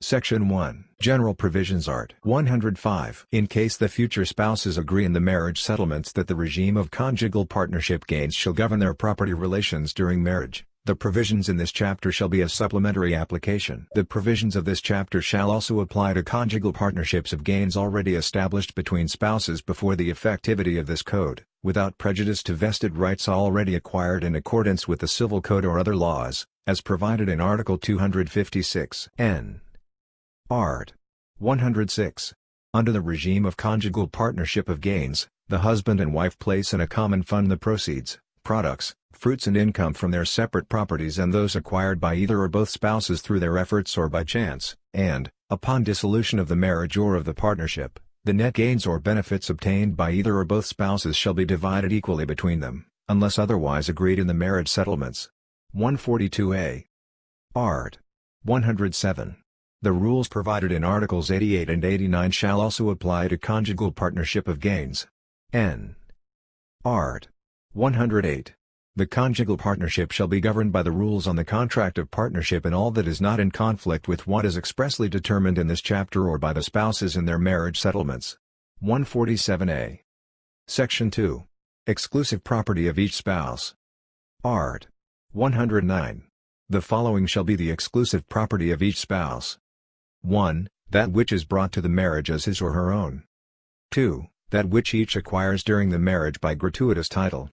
Section 1 General Provisions Art 105 In case the future spouses agree in the marriage settlements that the regime of conjugal partnership gains shall govern their property relations during marriage, the provisions in this chapter shall be a supplementary application. The provisions of this chapter shall also apply to conjugal partnerships of gains already established between spouses before the effectivity of this code, without prejudice to vested rights already acquired in accordance with the Civil Code or other laws, as provided in Article 256 N. Art. 106. Under the regime of conjugal partnership of gains, the husband and wife place in a common fund the proceeds, products, fruits and income from their separate properties and those acquired by either or both spouses through their efforts or by chance, and, upon dissolution of the marriage or of the partnership, the net gains or benefits obtained by either or both spouses shall be divided equally between them, unless otherwise agreed in the marriage settlements. 142a. Art. 107. The rules provided in Articles 88 and 89 shall also apply to conjugal partnership of gains. N. Art. 108. The conjugal partnership shall be governed by the rules on the contract of partnership in all that is not in conflict with what is expressly determined in this chapter or by the spouses in their marriage settlements. 147a. Section 2. Exclusive property of each spouse. Art. 109. The following shall be the exclusive property of each spouse. 1. That which is brought to the marriage as his or her own. 2. That which each acquires during the marriage by gratuitous title.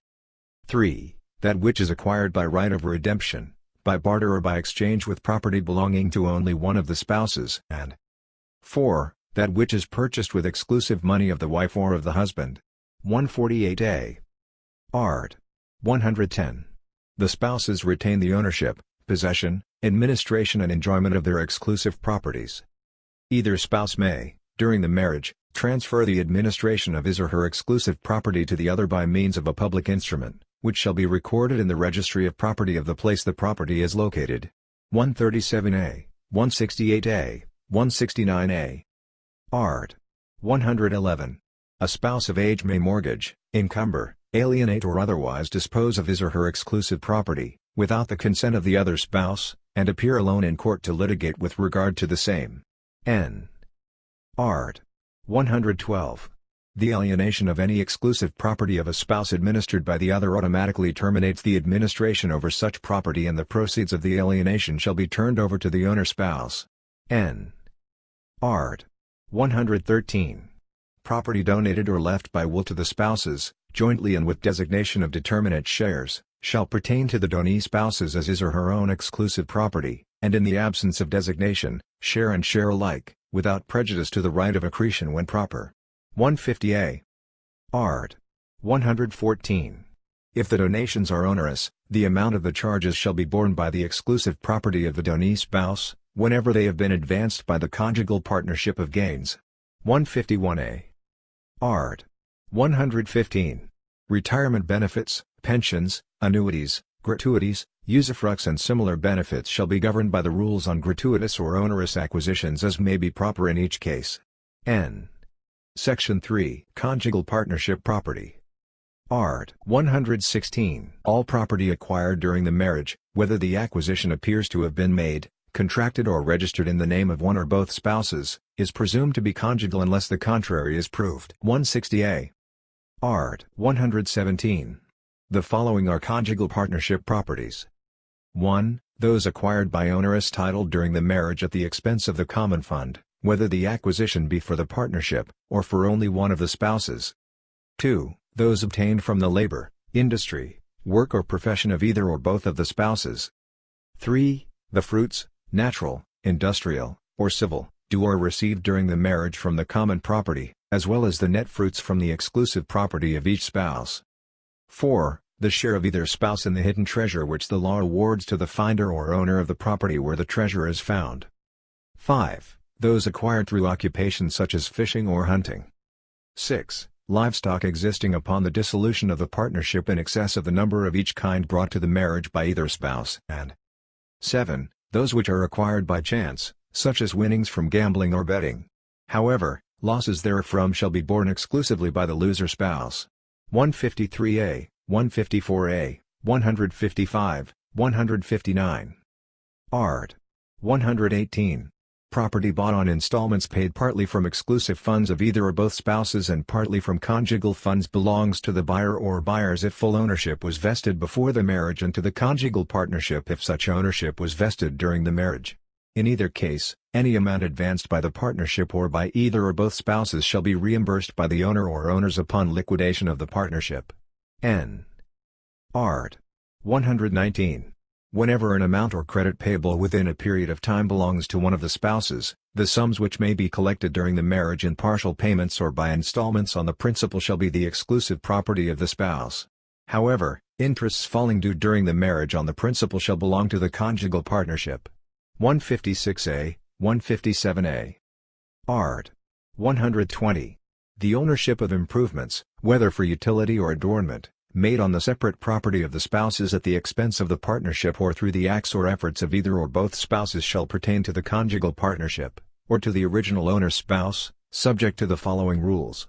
3. That which is acquired by right of redemption, by barter or by exchange with property belonging to only one of the spouses, and 4. That which is purchased with exclusive money of the wife or of the husband. 148a. Art. 110. The spouses retain the ownership, possession, administration and enjoyment of their exclusive properties. Either spouse may, during the marriage, transfer the administration of his or her exclusive property to the other by means of a public instrument, which shall be recorded in the registry of property of the place the property is located. 137a, 168a, 169a. Art. 111. A spouse of age may mortgage, encumber, alienate or otherwise dispose of his or her exclusive property, without the consent of the other spouse, and appear alone in court to litigate with regard to the same. N. Art. 112. The alienation of any exclusive property of a spouse administered by the other automatically terminates the administration over such property and the proceeds of the alienation shall be turned over to the owner spouse. N. Art. 113. Property donated or left by will to the spouses, jointly and with designation of determinate shares, shall pertain to the donee spouses as his or her own exclusive property, and in the absence of designation, share and share alike, without prejudice to the right of accretion when proper. 150a. Art. 114. If the donations are onerous, the amount of the charges shall be borne by the exclusive property of the donee spouse, whenever they have been advanced by the conjugal partnership of gains. 151a. Art. 115. Retirement benefits, pensions, annuities, gratuities, usufructs and similar benefits shall be governed by the rules on gratuitous or onerous acquisitions as may be proper in each case. N. Section 3 Conjugal Partnership Property Art. 116 All property acquired during the marriage, whether the acquisition appears to have been made, contracted or registered in the name of one or both spouses, is presumed to be conjugal unless the contrary is proved. 160a. Art. 117 the following are conjugal partnership properties. 1. those acquired by onerous title during the marriage at the expense of the common fund, whether the acquisition be for the partnership, or for only one of the spouses. 2. Those obtained from the labor, industry, work or profession of either or both of the spouses. 3. The fruits, natural, industrial, or civil, due or received during the marriage from the common property, as well as the net fruits from the exclusive property of each spouse. 4. The share of either spouse in the hidden treasure which the law awards to the finder or owner of the property where the treasure is found. 5. Those acquired through occupation such as fishing or hunting. 6. Livestock existing upon the dissolution of the partnership in excess of the number of each kind brought to the marriage by either spouse. And 7. Those which are acquired by chance, such as winnings from gambling or betting. However, losses therefrom shall be borne exclusively by the loser spouse. 153a, 154a, 155, 159. Art. 118. Property bought on installments paid partly from exclusive funds of either or both spouses and partly from conjugal funds belongs to the buyer or buyers if full ownership was vested before the marriage and to the conjugal partnership if such ownership was vested during the marriage. In either case, any amount advanced by the partnership or by either or both spouses shall be reimbursed by the owner or owners upon liquidation of the partnership. N. Art. 119. Whenever an amount or credit payable within a period of time belongs to one of the spouses, the sums which may be collected during the marriage in partial payments or by installments on the principal shall be the exclusive property of the spouse. However, interests falling due during the marriage on the principal shall belong to the conjugal partnership. 156a, 157a. Art. 120. The ownership of improvements, whether for utility or adornment, made on the separate property of the spouses at the expense of the partnership or through the acts or efforts of either or both spouses shall pertain to the conjugal partnership, or to the original owner spouse, subject to the following rules.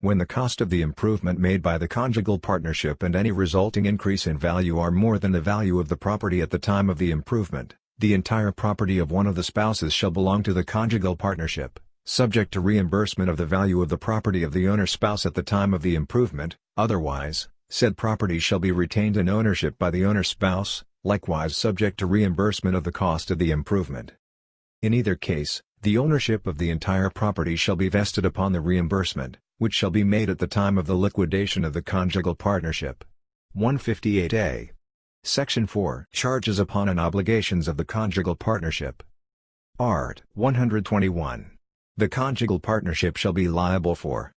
When the cost of the improvement made by the conjugal partnership and any resulting increase in value are more than the value of the property at the time of the improvement, the entire property of one of the spouses shall belong to the conjugal partnership subject to reimbursement of the value of the property of the owner's spouse at the time of the improvement, otherwise, said property shall be retained in ownership by the owner's spouse, likewise subject to reimbursement of the cost of the improvement. In either case, the ownership of the entire property shall be vested upon the reimbursement, which shall be made at the time of the liquidation of the conjugal partnership. 158a. Section 4 Charges upon and obligations of the conjugal partnership. Art. 121. The conjugal partnership shall be liable for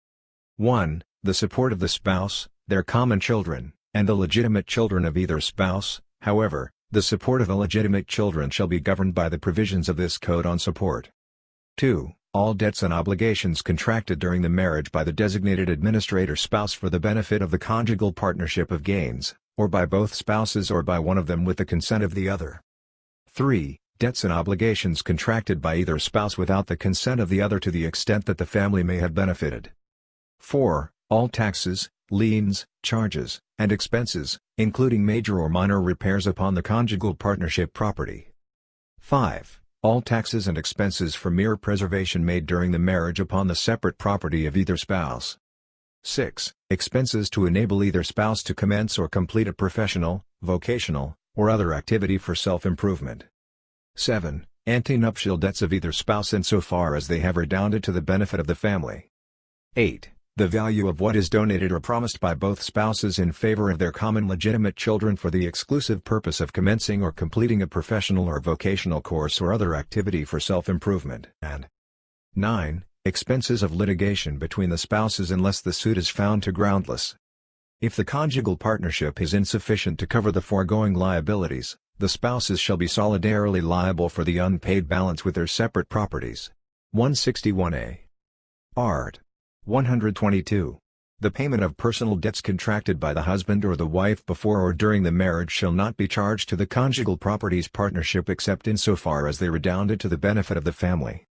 1. The support of the spouse, their common children, and the legitimate children of either spouse, however, the support of illegitimate children shall be governed by the provisions of this Code on Support. 2. All debts and obligations contracted during the marriage by the designated administrator spouse for the benefit of the conjugal partnership of gains, or by both spouses or by one of them with the consent of the other. 3 debts and obligations contracted by either spouse without the consent of the other to the extent that the family may have benefited. 4. All taxes, liens, charges, and expenses, including major or minor repairs upon the conjugal partnership property. 5. All taxes and expenses for mere preservation made during the marriage upon the separate property of either spouse. 6. Expenses to enable either spouse to commence or complete a professional, vocational, or other activity for self-improvement. 7. Antenuptial debts of either spouse insofar as they have redounded to the benefit of the family. 8. The value of what is donated or promised by both spouses in favor of their common legitimate children for the exclusive purpose of commencing or completing a professional or vocational course or other activity for self-improvement. And 9. Expenses of litigation between the spouses unless the suit is found to groundless. If the conjugal partnership is insufficient to cover the foregoing liabilities, the spouses shall be solidarily liable for the unpaid balance with their separate properties. 161a. Art. 122. The payment of personal debts contracted by the husband or the wife before or during the marriage shall not be charged to the conjugal properties partnership except insofar as they redounded to the benefit of the family.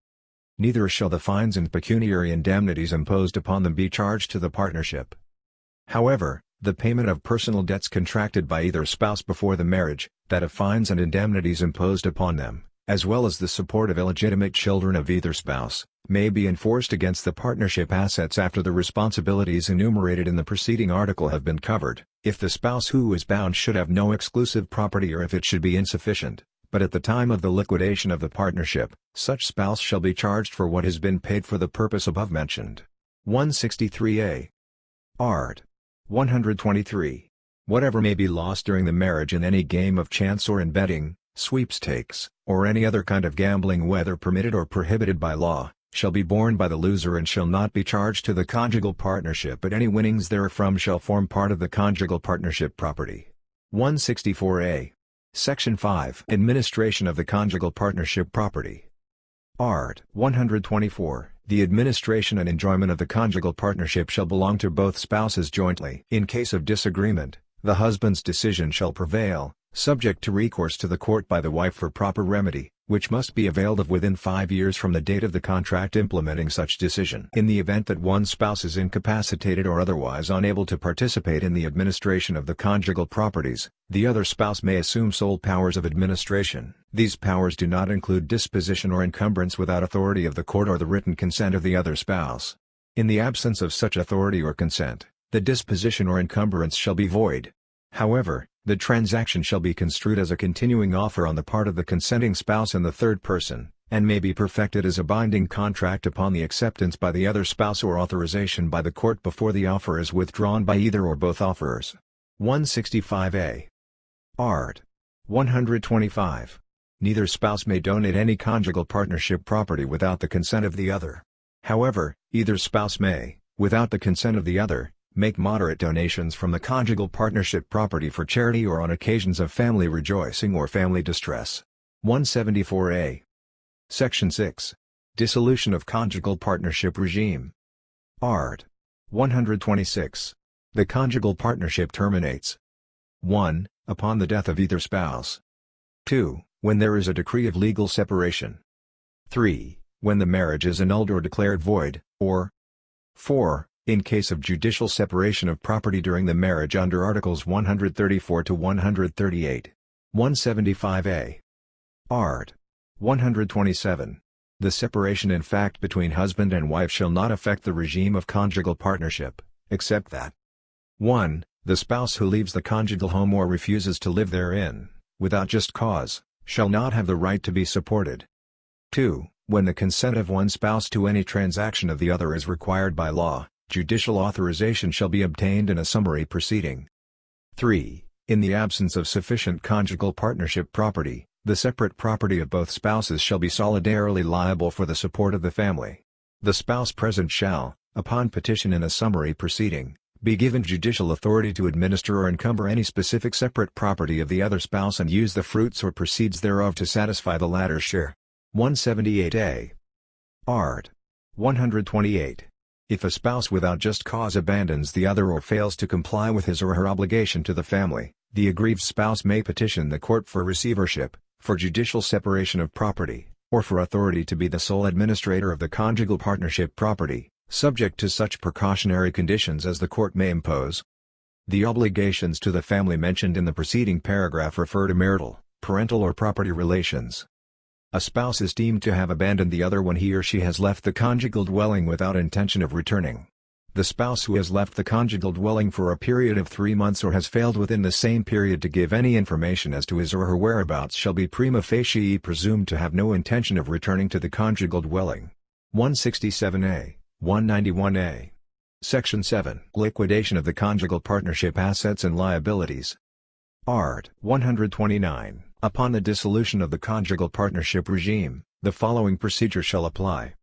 Neither shall the fines and pecuniary indemnities imposed upon them be charged to the partnership. However, the payment of personal debts contracted by either spouse before the marriage, that of fines and indemnities imposed upon them, as well as the support of illegitimate children of either spouse, may be enforced against the partnership assets after the responsibilities enumerated in the preceding article have been covered, if the spouse who is bound should have no exclusive property or if it should be insufficient, but at the time of the liquidation of the partnership, such spouse shall be charged for what has been paid for the purpose above mentioned. 163a. Art. 123. Whatever may be lost during the marriage in any game of chance or in betting, sweepstakes, or any other kind of gambling whether permitted or prohibited by law, shall be borne by the loser and shall not be charged to the conjugal partnership but any winnings therefrom shall form part of the conjugal partnership property. 164a. Section 5 Administration of the conjugal partnership property. Art. 124. The administration and enjoyment of the conjugal partnership shall belong to both spouses jointly. In case of disagreement, the husband's decision shall prevail, subject to recourse to the court by the wife for proper remedy, which must be availed of within five years from the date of the contract implementing such decision. In the event that one spouse is incapacitated or otherwise unable to participate in the administration of the conjugal properties, the other spouse may assume sole powers of administration. These powers do not include disposition or encumbrance without authority of the court or the written consent of the other spouse. In the absence of such authority or consent, the disposition or encumbrance shall be void. However, the transaction shall be construed as a continuing offer on the part of the consenting spouse and the third person, and may be perfected as a binding contract upon the acceptance by the other spouse or authorization by the court before the offer is withdrawn by either or both offerers. 165a. Art. 125. Neither spouse may donate any conjugal partnership property without the consent of the other. However, either spouse may, without the consent of the other, Make moderate donations from the conjugal partnership property for charity or on occasions of family rejoicing or family distress. 174a. Section 6. Dissolution of conjugal partnership regime. Art. 126. The conjugal partnership terminates 1. Upon the death of either spouse. 2. When there is a decree of legal separation. 3. When the marriage is annulled or declared void, or 4. In case of judicial separation of property during the marriage under Articles 134 to 138. 175a. Art. 127. The separation in fact between husband and wife shall not affect the regime of conjugal partnership, except that 1. The spouse who leaves the conjugal home or refuses to live therein, without just cause, shall not have the right to be supported. 2. When the consent of one spouse to any transaction of the other is required by law, Judicial authorization shall be obtained in a summary proceeding. 3. In the absence of sufficient conjugal partnership property, the separate property of both spouses shall be solidarily liable for the support of the family. The spouse present shall, upon petition in a summary proceeding, be given judicial authority to administer or encumber any specific separate property of the other spouse and use the fruits or proceeds thereof to satisfy the latter's share. 178a. Art. 128. If a spouse without just cause abandons the other or fails to comply with his or her obligation to the family, the aggrieved spouse may petition the court for receivership, for judicial separation of property, or for authority to be the sole administrator of the conjugal partnership property, subject to such precautionary conditions as the court may impose. The obligations to the family mentioned in the preceding paragraph refer to marital, parental or property relations. A spouse is deemed to have abandoned the other when he or she has left the conjugal dwelling without intention of returning. The spouse who has left the conjugal dwelling for a period of three months or has failed within the same period to give any information as to his or her whereabouts shall be prima facie presumed to have no intention of returning to the conjugal dwelling. 167a, 191a. Section 7 Liquidation of the conjugal partnership assets and liabilities. Art. 129. Upon the dissolution of the conjugal partnership regime, the following procedure shall apply.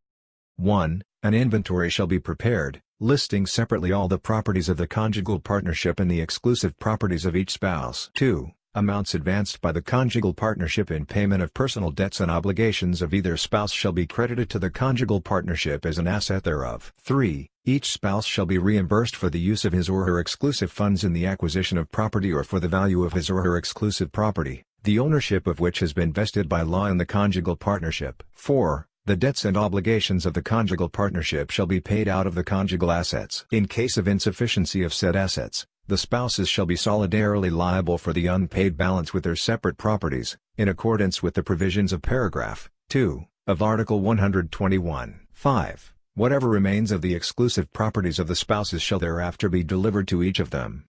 1. An inventory shall be prepared, listing separately all the properties of the conjugal partnership and the exclusive properties of each spouse. 2. Amounts advanced by the conjugal partnership in payment of personal debts and obligations of either spouse shall be credited to the conjugal partnership as an asset thereof. 3. Each spouse shall be reimbursed for the use of his or her exclusive funds in the acquisition of property or for the value of his or her exclusive property the ownership of which has been vested by law in the conjugal partnership. 4. The debts and obligations of the conjugal partnership shall be paid out of the conjugal assets. In case of insufficiency of said assets, the spouses shall be solidarily liable for the unpaid balance with their separate properties, in accordance with the provisions of paragraph 2 of Article 121. 5. Whatever remains of the exclusive properties of the spouses shall thereafter be delivered to each of them.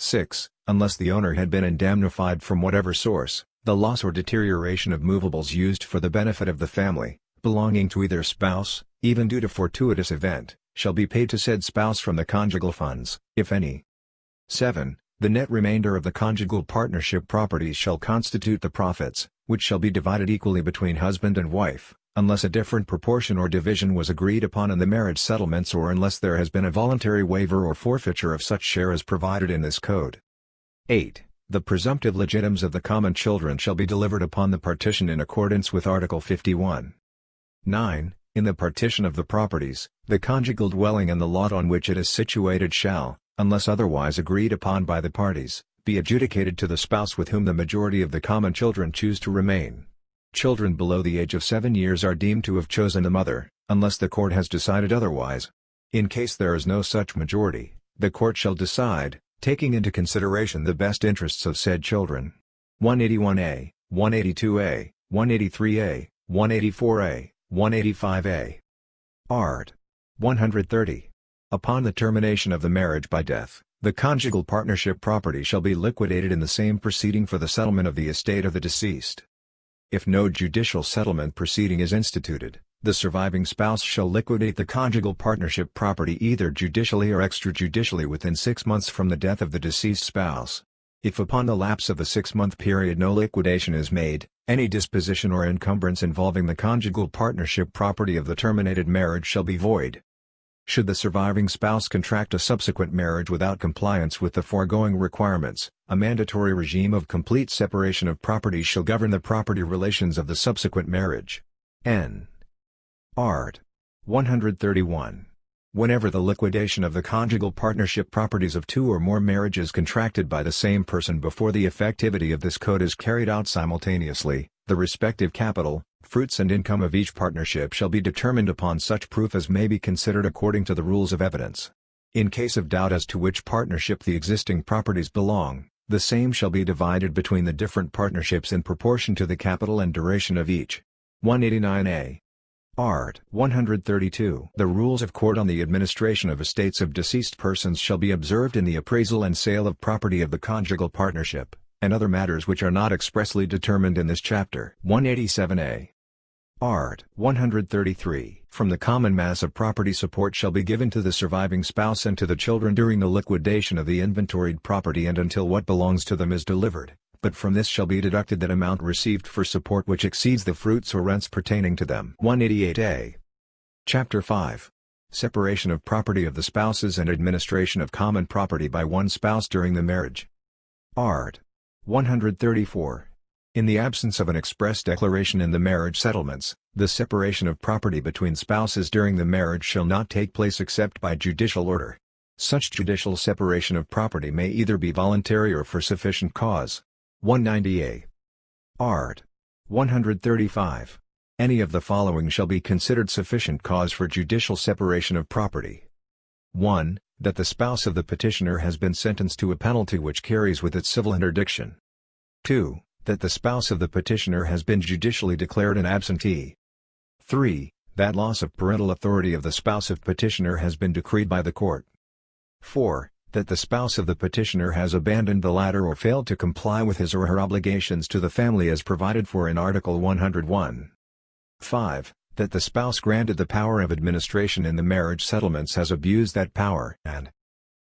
6. Unless the owner had been indemnified from whatever source, the loss or deterioration of movables used for the benefit of the family, belonging to either spouse, even due to fortuitous event, shall be paid to said spouse from the conjugal funds, if any. 7. The net remainder of the conjugal partnership properties shall constitute the profits, which shall be divided equally between husband and wife, unless a different proportion or division was agreed upon in the marriage settlements or unless there has been a voluntary waiver or forfeiture of such share as provided in this code. 8. The presumptive legitimes of the common children shall be delivered upon the partition in accordance with Article 51. 9. In the partition of the properties, the conjugal dwelling and the lot on which it is situated shall, unless otherwise agreed upon by the parties, be adjudicated to the spouse with whom the majority of the common children choose to remain. Children below the age of 7 years are deemed to have chosen the mother, unless the court has decided otherwise. In case there is no such majority, the court shall decide, taking into consideration the best interests of said children. 181a, 182a, 183a, 184a, 185a. Art. 130. Upon the termination of the marriage by death, the conjugal partnership property shall be liquidated in the same proceeding for the settlement of the estate of the deceased. If no judicial settlement proceeding is instituted, the surviving spouse shall liquidate the conjugal partnership property either judicially or extrajudicially within six months from the death of the deceased spouse. If upon the lapse of the six-month period no liquidation is made, any disposition or encumbrance involving the conjugal partnership property of the terminated marriage shall be void. Should the surviving spouse contract a subsequent marriage without compliance with the foregoing requirements, a mandatory regime of complete separation of property shall govern the property relations of the subsequent marriage. N. Art. 131. Whenever the liquidation of the conjugal partnership properties of two or more marriages contracted by the same person before the effectivity of this code is carried out simultaneously, the respective capital, fruits and income of each partnership shall be determined upon such proof as may be considered according to the rules of evidence. In case of doubt as to which partnership the existing properties belong, the same shall be divided between the different partnerships in proportion to the capital and duration of each. 189a. Art. 132. The rules of court on the administration of estates of deceased persons shall be observed in the appraisal and sale of property of the conjugal partnership, and other matters which are not expressly determined in this chapter. 187a. Art. 133. From the common mass of property support shall be given to the surviving spouse and to the children during the liquidation of the inventoried property and until what belongs to them is delivered but from this shall be deducted that amount received for support which exceeds the fruits or rents pertaining to them. 188a. Chapter 5. Separation of property of the spouses and administration of common property by one spouse during the marriage. Art. 134. In the absence of an express declaration in the marriage settlements, the separation of property between spouses during the marriage shall not take place except by judicial order. Such judicial separation of property may either be voluntary or for sufficient cause. 190a. Art. 135. Any of the following shall be considered sufficient cause for judicial separation of property. 1. That the spouse of the petitioner has been sentenced to a penalty which carries with it civil interdiction. 2. That the spouse of the petitioner has been judicially declared an absentee. 3. That loss of parental authority of the spouse of petitioner has been decreed by the court. 4 that the spouse of the petitioner has abandoned the latter or failed to comply with his or her obligations to the family as provided for in Article 101. 5. That the spouse granted the power of administration in the marriage settlements has abused that power and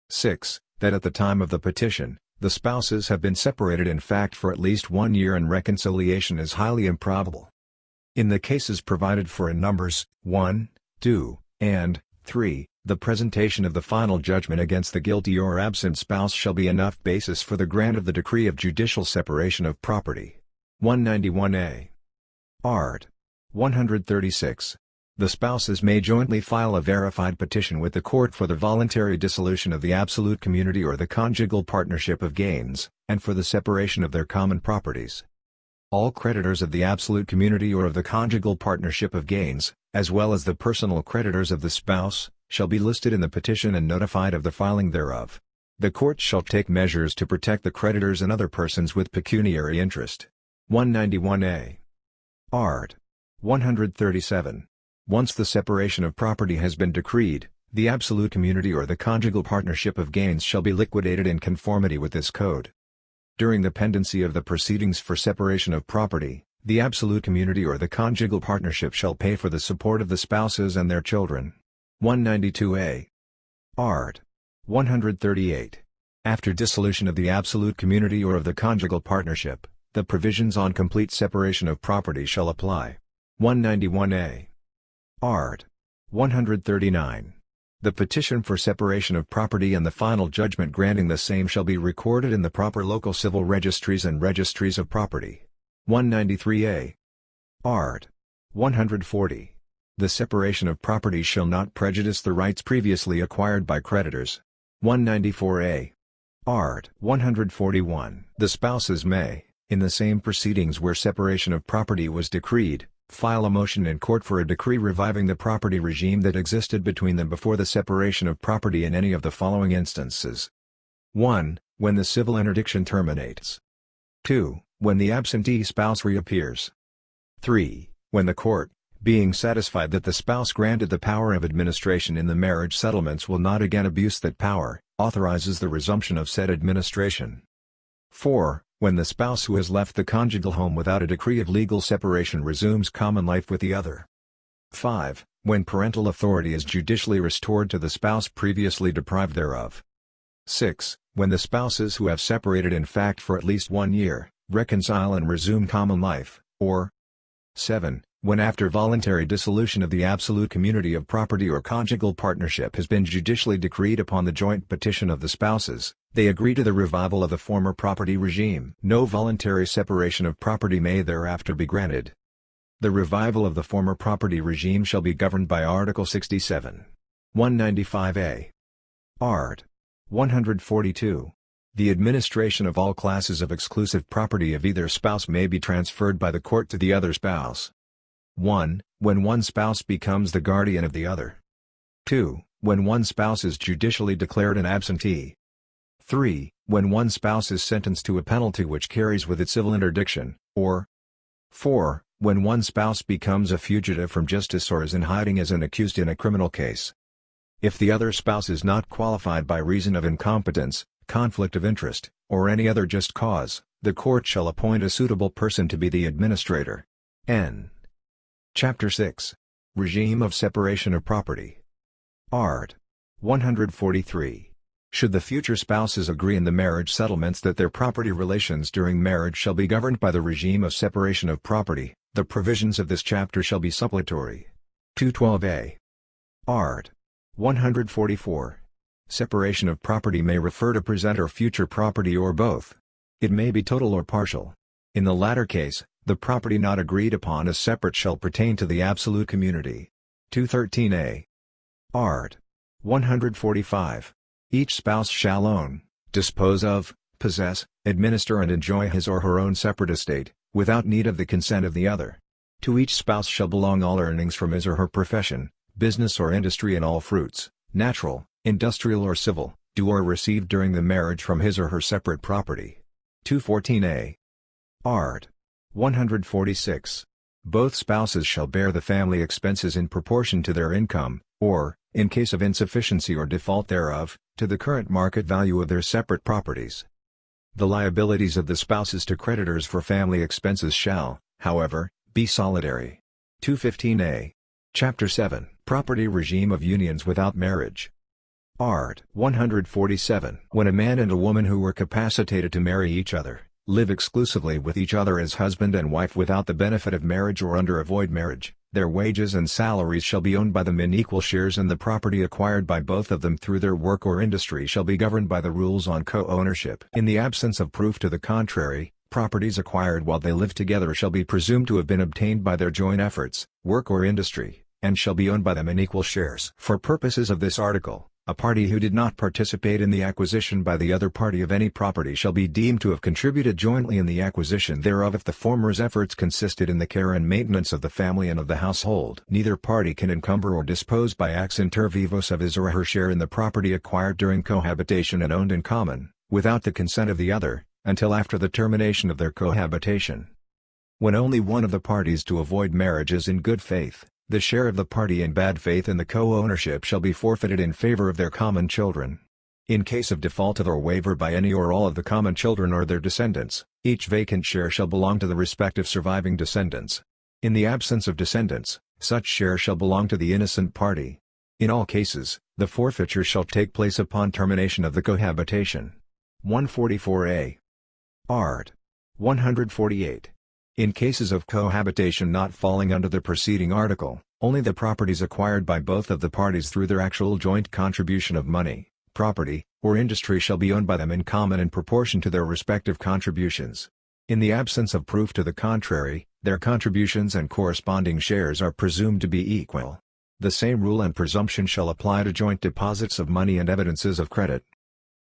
6. That at the time of the petition, the spouses have been separated in fact for at least one year and reconciliation is highly improbable. In the cases provided for in Numbers 1, 2, and 3, the presentation of the final judgment against the guilty or absent spouse shall be enough basis for the grant of the decree of judicial separation of property. 191a. Art. 136. The spouses may jointly file a verified petition with the court for the voluntary dissolution of the absolute community or the conjugal partnership of gains, and for the separation of their common properties. All creditors of the absolute community or of the conjugal partnership of gains, as well as the personal creditors of the spouse, shall be listed in the petition and notified of the filing thereof. The court shall take measures to protect the creditors and other persons with pecuniary interest. 191a. Art. 137. Once the separation of property has been decreed, the absolute community or the conjugal partnership of gains shall be liquidated in conformity with this code. During the pendency of the proceedings for separation of property, the absolute community or the conjugal partnership shall pay for the support of the spouses and their children. 192a. Art. 138. After dissolution of the absolute community or of the conjugal partnership, the provisions on complete separation of property shall apply. 191a. Art. 139. The petition for separation of property and the final judgment granting the same shall be recorded in the proper local civil registries and registries of property. 193a. Art. 140. The separation of property shall not prejudice the rights previously acquired by creditors. 194a. Art. 141. The spouses may, in the same proceedings where separation of property was decreed, file a motion in court for a decree reviving the property regime that existed between them before the separation of property in any of the following instances. 1. When the civil interdiction terminates. 2. When the absentee spouse reappears. 3. When the court, being satisfied that the spouse granted the power of administration in the marriage settlements will not again abuse that power, authorizes the resumption of said administration. 4. When the spouse who has left the conjugal home without a decree of legal separation resumes common life with the other. 5. When parental authority is judicially restored to the spouse previously deprived thereof. 6. When the spouses who have separated in fact for at least one year, reconcile and resume common life, or 7 when after voluntary dissolution of the absolute community of property or conjugal partnership has been judicially decreed upon the joint petition of the spouses, they agree to the revival of the former property regime. No voluntary separation of property may thereafter be granted. The revival of the former property regime shall be governed by Article 67. 195a. Art. 142. The administration of all classes of exclusive property of either spouse may be transferred by the court to the other spouse. 1. When one spouse becomes the guardian of the other. 2. When one spouse is judicially declared an absentee. 3. When one spouse is sentenced to a penalty which carries with it civil interdiction, or 4. When one spouse becomes a fugitive from justice or is in hiding as an accused in a criminal case. If the other spouse is not qualified by reason of incompetence, conflict of interest, or any other just cause, the court shall appoint a suitable person to be the administrator. N. Chapter 6. Regime of Separation of Property. Art. 143. Should the future spouses agree in the marriage settlements that their property relations during marriage shall be governed by the regime of separation of property, the provisions of this chapter shall be suppletory. 212a. Art. 144. Separation of property may refer to present or future property or both. It may be total or partial. In the latter case, the property not agreed upon as separate shall pertain to the absolute community. 213a. Art. 145. Each spouse shall own, dispose of, possess, administer and enjoy his or her own separate estate, without need of the consent of the other. To each spouse shall belong all earnings from his or her profession, business or industry and all fruits, natural, industrial or civil, due or received during the marriage from his or her separate property. 214a. Art. 146. Both spouses shall bear the family expenses in proportion to their income, or, in case of insufficiency or default thereof, to the current market value of their separate properties. The liabilities of the spouses to creditors for family expenses shall, however, be solidary. 215a. Chapter 7 Property Regime of Unions Without Marriage. Art. 147. When a man and a woman who were capacitated to marry each other, live exclusively with each other as husband and wife without the benefit of marriage or under a void marriage, their wages and salaries shall be owned by them in equal shares and the property acquired by both of them through their work or industry shall be governed by the rules on co-ownership. In the absence of proof to the contrary, properties acquired while they live together shall be presumed to have been obtained by their joint efforts, work or industry, and shall be owned by them in equal shares. For purposes of this article, a party who did not participate in the acquisition by the other party of any property shall be deemed to have contributed jointly in the acquisition thereof if the former's efforts consisted in the care and maintenance of the family and of the household. Neither party can encumber or dispose by acts inter vivos of his or her share in the property acquired during cohabitation and owned in common, without the consent of the other, until after the termination of their cohabitation. When only one of the parties to avoid marriage is in good faith, The share of the party in bad faith in the co-ownership shall be forfeited in favor of their common children. In case of default of or waiver by any or all of the common children or their descendants, each vacant share shall belong to the respective surviving descendants. In the absence of descendants, such share shall belong to the innocent party. In all cases, the forfeiture shall take place upon termination of the cohabitation. 144a. Art. 148. In cases of cohabitation not falling under the preceding article, only the properties acquired by both of the parties through their actual joint contribution of money, property, or industry shall be owned by them in common in proportion to their respective contributions. In the absence of proof to the contrary, their contributions and corresponding shares are presumed to be equal. The same rule and presumption shall apply to joint deposits of money and evidences of credit.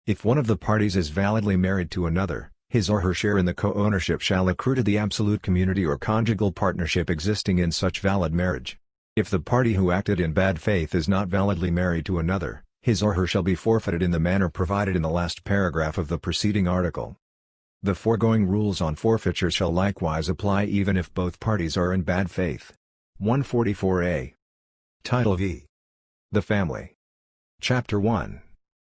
If one of the parties is validly married to another, his or her share in the co-ownership shall accrue to the absolute community or conjugal partnership existing in such valid marriage. If the party who acted in bad faith is not validly married to another, his or her shall be forfeited in the manner provided in the last paragraph of the preceding article. The foregoing rules on forfeiture shall likewise apply even if both parties are in bad faith. 144a. Title V. The Family. Chapter 1.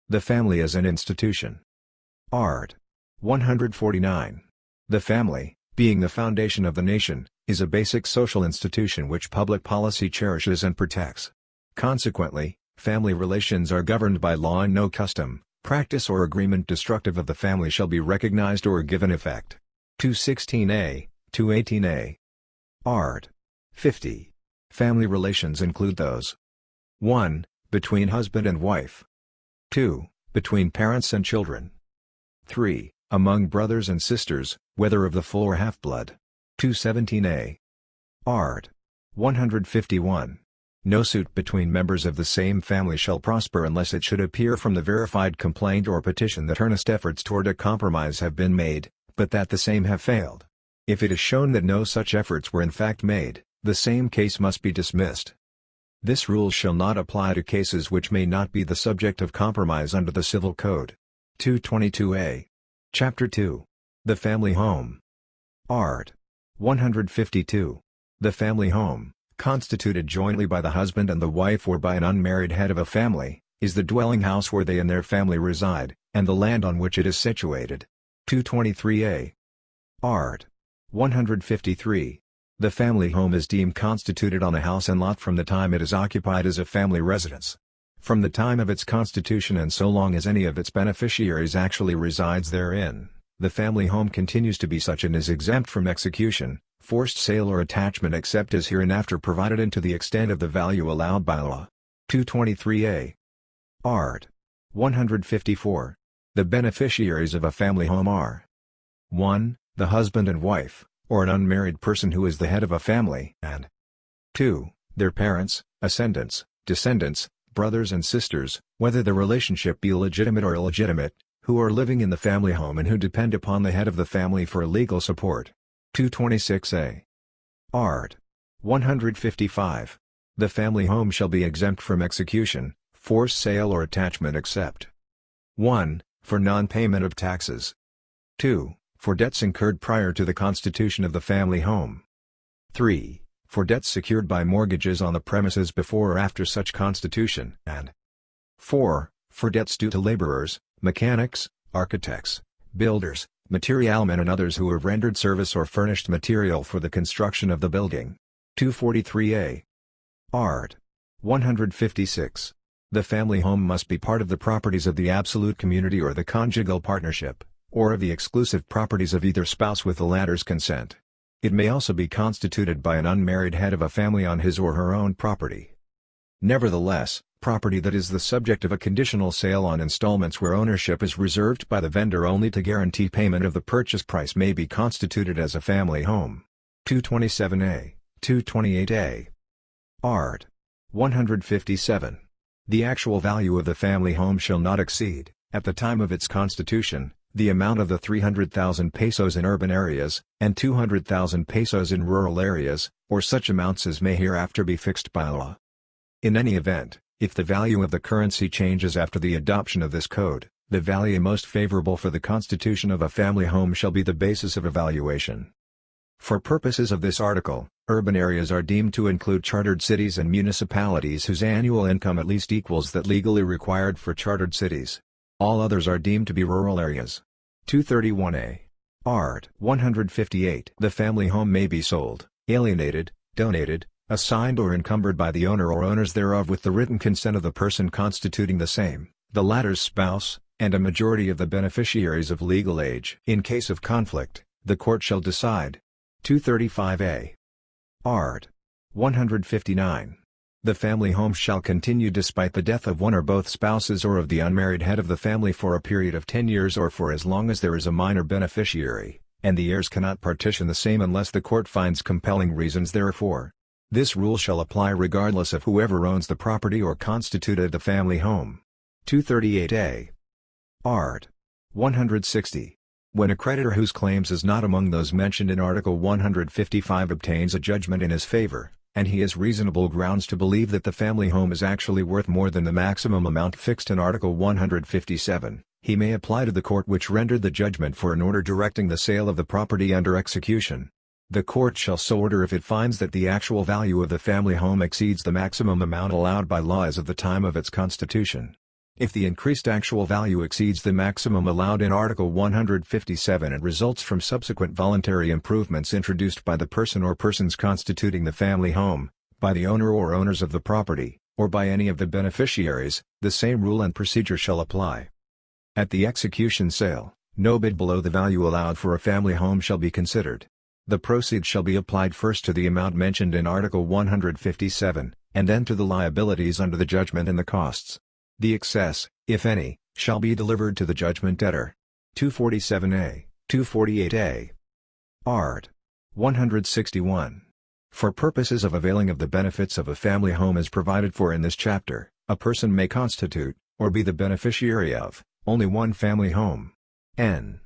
The Family as an Institution. Art. 149. The family, being the foundation of the nation, is a basic social institution which public policy cherishes and protects. Consequently, Family relations are governed by law and no custom, practice or agreement destructive of the family shall be recognized or given effect. 216a, 218a. Art. 50. Family relations include those 1. Between husband and wife 2. Between parents and children 3. Among brothers and sisters, whether of the full or half-blood 217a. Art. 151. No suit between members of the same family shall prosper unless it should appear from the verified complaint or petition that earnest efforts toward a compromise have been made, but that the same have failed. If it is shown that no such efforts were in fact made, the same case must be dismissed. This rule shall not apply to cases which may not be the subject of compromise under the Civil Code. 222a. Chapter 2. The Family Home. Art. 152. The Family Home constituted jointly by the husband and the wife or by an unmarried head of a family, is the dwelling house where they and their family reside, and the land on which it is situated. 223a. Art. 153. The family home is deemed constituted on a house and lot from the time it is occupied as a family residence. From the time of its constitution and so long as any of its beneficiaries actually resides therein, the family home continues to be such and is exempt from execution, forced sale or attachment except as hereinafter provided and to the extent of the value allowed by law. 223a. Art. 154. The beneficiaries of a family home are 1. The husband and wife, or an unmarried person who is the head of a family, and 2. Their parents, ascendants, descendants, brothers and sisters, whether the relationship be legitimate or illegitimate, who are living in the family home and who depend upon the head of the family for legal support. 226a. Art. 155. The family home shall be exempt from execution, forced sale or attachment except 1. For non-payment of taxes 2. For debts incurred prior to the constitution of the family home 3. For debts secured by mortgages on the premises before or after such constitution and 4. For debts due to laborers, mechanics, architects, builders, materialmen and others who have rendered service or furnished material for the construction of the building. 243a. Art. 156. The family home must be part of the properties of the absolute community or the conjugal partnership, or of the exclusive properties of either spouse with the latter's consent. It may also be constituted by an unmarried head of a family on his or her own property. Nevertheless, property that is the subject of a conditional sale on installments where ownership is reserved by the vendor only to guarantee payment of the purchase price may be constituted as a family home. 227a, 228a. Art. 157. The actual value of the family home shall not exceed, at the time of its constitution, the amount of the 300,000 pesos in urban areas, and 200,000 pesos in rural areas, or such amounts as may hereafter be fixed by law. In any event, if the value of the currency changes after the adoption of this code, the value most favorable for the constitution of a family home shall be the basis of evaluation. For purposes of this article, urban areas are deemed to include chartered cities and municipalities whose annual income at least equals that legally required for chartered cities. All others are deemed to be rural areas. 231a. Art. 158. The family home may be sold, alienated, donated, assigned or encumbered by the owner or owners thereof with the written consent of the person constituting the same, the latter's spouse, and a majority of the beneficiaries of legal age. In case of conflict, the court shall decide. 235a. Art. 159. The family home shall continue despite the death of one or both spouses or of the unmarried head of the family for a period of 10 years or for as long as there is a minor beneficiary, and the heirs cannot partition the same unless the court finds compelling reasons therefor. This rule shall apply regardless of whoever owns the property or constituted the family home. 238a. Art. 160. When a creditor whose claims is not among those mentioned in Article 155 obtains a judgment in his favor, and he has reasonable grounds to believe that the family home is actually worth more than the maximum amount fixed in Article 157, he may apply to the court which rendered the judgment for an order directing the sale of the property under execution. The court shall so order if it finds that the actual value of the family home exceeds the maximum amount allowed by law as of the time of its constitution. If the increased actual value exceeds the maximum allowed in Article 157 and results from subsequent voluntary improvements introduced by the person or persons constituting the family home, by the owner or owners of the property, or by any of the beneficiaries, the same rule and procedure shall apply. At the execution sale, no bid below the value allowed for a family home shall be considered. The proceeds shall be applied first to the amount mentioned in Article 157, and then to the liabilities under the judgment and the costs. The excess, if any, shall be delivered to the judgment debtor. 247a, 248a. Art. 161. For purposes of availing of the benefits of a family home as provided for in this chapter, a person may constitute, or be the beneficiary of, only one family home. N.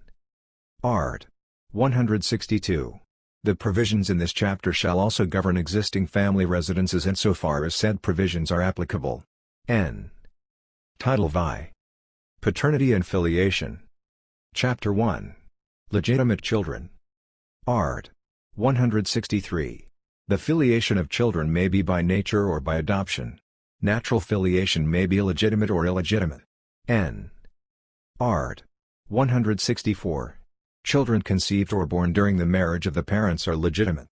Art. 162. The provisions in this chapter shall also govern existing family residences insofar as said provisions are applicable. N. Title VI. Paternity and Filiation. Chapter 1. Legitimate Children. Art. 163. The filiation of children may be by nature or by adoption. Natural filiation may be legitimate or illegitimate. N. Art. 164. Children conceived or born during the marriage of the parents are legitimate.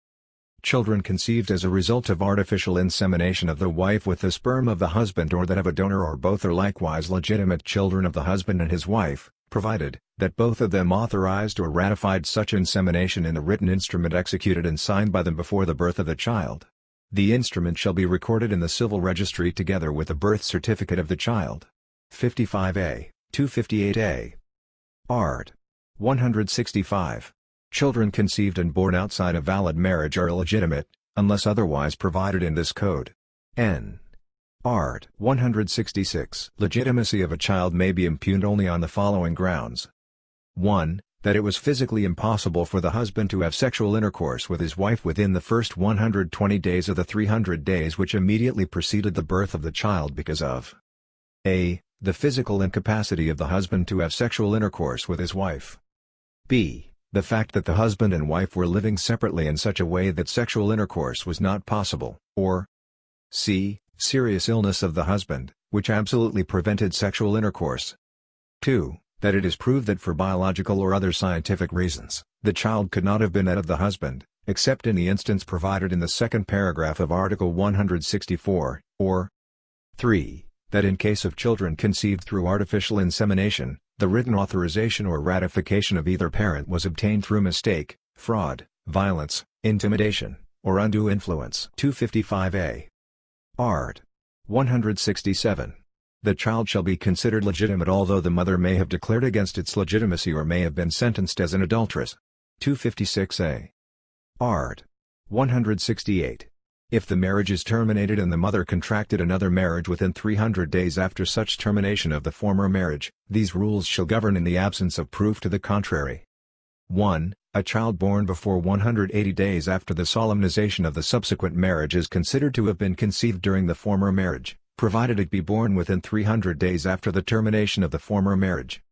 Children conceived as a result of artificial insemination of the wife with the sperm of the husband or that of a donor or both are likewise legitimate children of the husband and his wife, provided that both of them authorized or ratified such insemination in a written instrument executed and signed by them before the birth of the child. The instrument shall be recorded in the civil registry together with the birth certificate of the child. 55a, 258a. Art. 165. Children conceived and born outside a valid marriage are illegitimate, unless otherwise provided in this code. N. Art. 166. Legitimacy of a child may be impugned only on the following grounds. 1. That it was physically impossible for the husband to have sexual intercourse with his wife within the first 120 days of the 300 days which immediately preceded the birth of the child because of a. The physical incapacity of the husband to have sexual intercourse with his wife. b. The fact that the husband and wife were living separately in such a way that sexual intercourse was not possible, or c. Serious illness of the husband, which absolutely prevented sexual intercourse. 2. That it is proved that for biological or other scientific reasons, the child could not have been that of the husband, except in the instance provided in the second paragraph of Article 164, or 3. That in case of children conceived through artificial insemination, the written authorization or ratification of either parent was obtained through mistake, fraud, violence, intimidation, or undue influence. 255a. Art. 167. The child shall be considered legitimate although the mother may have declared against its legitimacy or may have been sentenced as an adulteress. 256a. Art. 168. If the marriage is terminated and the mother contracted another marriage within 300 days after such termination of the former marriage, these rules shall govern in the absence of proof to the contrary. 1. A child born before 180 days after the solemnization of the subsequent marriage is considered to have been conceived during the former marriage, provided it be born within 300 days after the termination of the former marriage.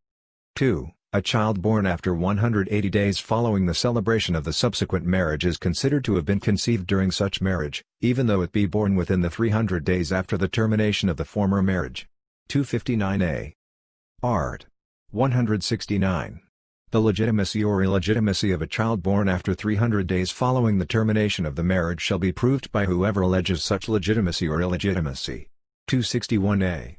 2. A child born after 180 days following the celebration of the subsequent marriage is considered to have been conceived during such marriage, even though it be born within the 300 days after the termination of the former marriage. 259a. Art. 169. The legitimacy or illegitimacy of a child born after 300 days following the termination of the marriage shall be proved by whoever alleges such legitimacy or illegitimacy. 261a.